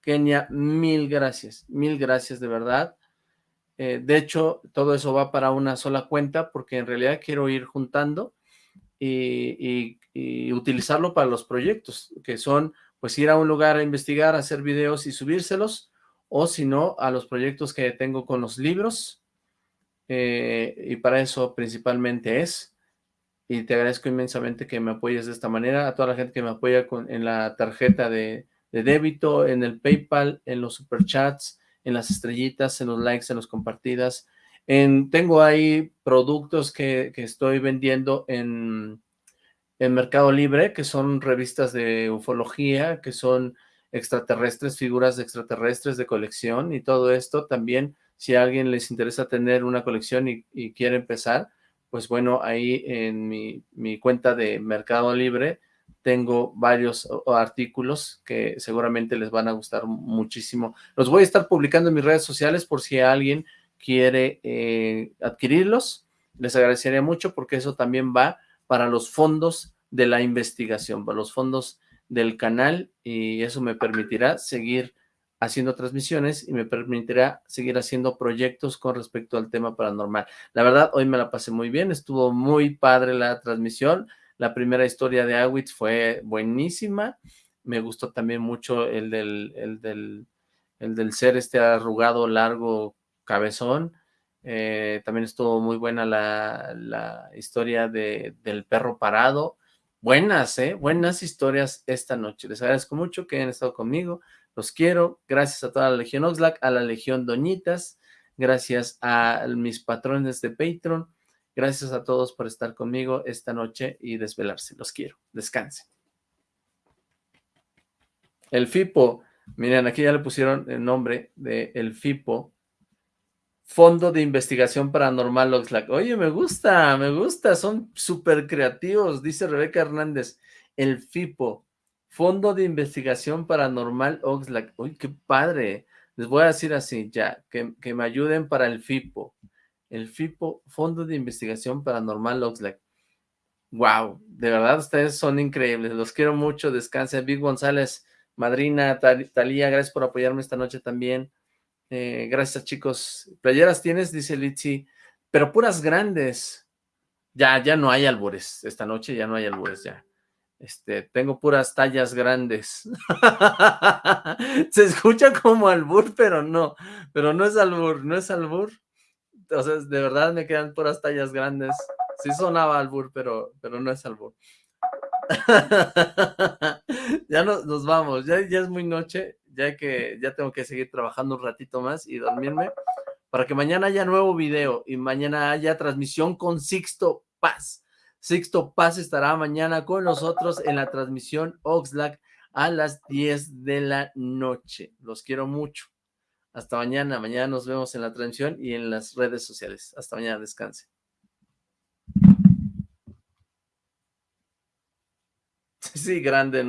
Kenia, mil gracias, mil gracias de verdad. Eh, de hecho, todo eso va para una sola cuenta porque en realidad quiero ir juntando y, utilizarlo para los proyectos, que son pues ir a un lugar a investigar, hacer videos y subírselos, o si no, a los proyectos que tengo con los libros, eh, y para eso principalmente es, y te agradezco inmensamente que me apoyes de esta manera, a toda la gente que me apoya con, en la tarjeta de, de débito, en el PayPal, en los superchats, en las estrellitas, en los likes, en las compartidas. En, tengo ahí productos que, que estoy vendiendo en, Mercado Libre, que son revistas de ufología, que son extraterrestres, figuras de extraterrestres de colección y todo esto también, si a alguien les interesa tener una colección y, y quiere empezar, pues bueno, ahí en mi, mi, cuenta de Mercado Libre tengo varios artículos que seguramente les van a gustar muchísimo. Los voy a estar publicando en mis redes sociales por si alguien quiere eh, adquirirlos. Les agradecería mucho porque eso también va para los fondos de la investigación, para los fondos del canal y eso me permitirá seguir haciendo transmisiones y me permitirá seguir haciendo proyectos con respecto al tema paranormal. La verdad, hoy me la pasé muy bien, estuvo muy padre la transmisión, la primera historia de Awitz fue buenísima, me gustó también mucho el del, el del, el del ser este arrugado, largo, cabezón, eh, también estuvo muy buena la, la historia de, del perro parado, buenas, ¿eh? Buenas historias esta noche. Les agradezco mucho que hayan estado conmigo. Los quiero. Gracias a toda la Legión Oxlack, a la Legión Doñitas. Gracias a mis patrones de Patreon. Gracias a todos por estar conmigo esta noche y desvelarse. Los quiero. Descansen. El FIPO. Miren, aquí ya le pusieron el nombre de el FIPO. Fondo de Investigación Paranormal Oxlack. Oye, me gusta, me gusta, son súper creativos, dice Rebeca Hernández. El FIPO, Fondo de Investigación Paranormal Oxlack. Uy, qué padre. Les voy a decir así, ya, que, que me ayuden para el FIPO. El FIPO, Fondo de Investigación Paranormal Oxlack. Wow, de verdad ustedes son increíbles, los quiero mucho, descansen. Big González, Madrina, Talía, gracias por apoyarme esta noche también. Eh, gracias, chicos. ¿Playeras tienes? Dice Litsi. Pero puras grandes. Ya, ya no hay albures. Esta noche ya no hay albures, ya. Este, tengo puras tallas grandes. Se escucha como albur, pero no. Pero no es albur, no es albur. Sea, de verdad me quedan puras tallas grandes. Sí sonaba albur, pero, pero no es albur. ya nos, nos vamos, ya, ya es muy noche ya que ya tengo que seguir trabajando un ratito más y dormirme, para que mañana haya nuevo video y mañana haya transmisión con Sixto Paz. Sixto Paz estará mañana con nosotros en la transmisión Oxlack a las 10 de la noche. Los quiero mucho. Hasta mañana. Mañana nos vemos en la transmisión y en las redes sociales. Hasta mañana. Descanse. Sí, grande.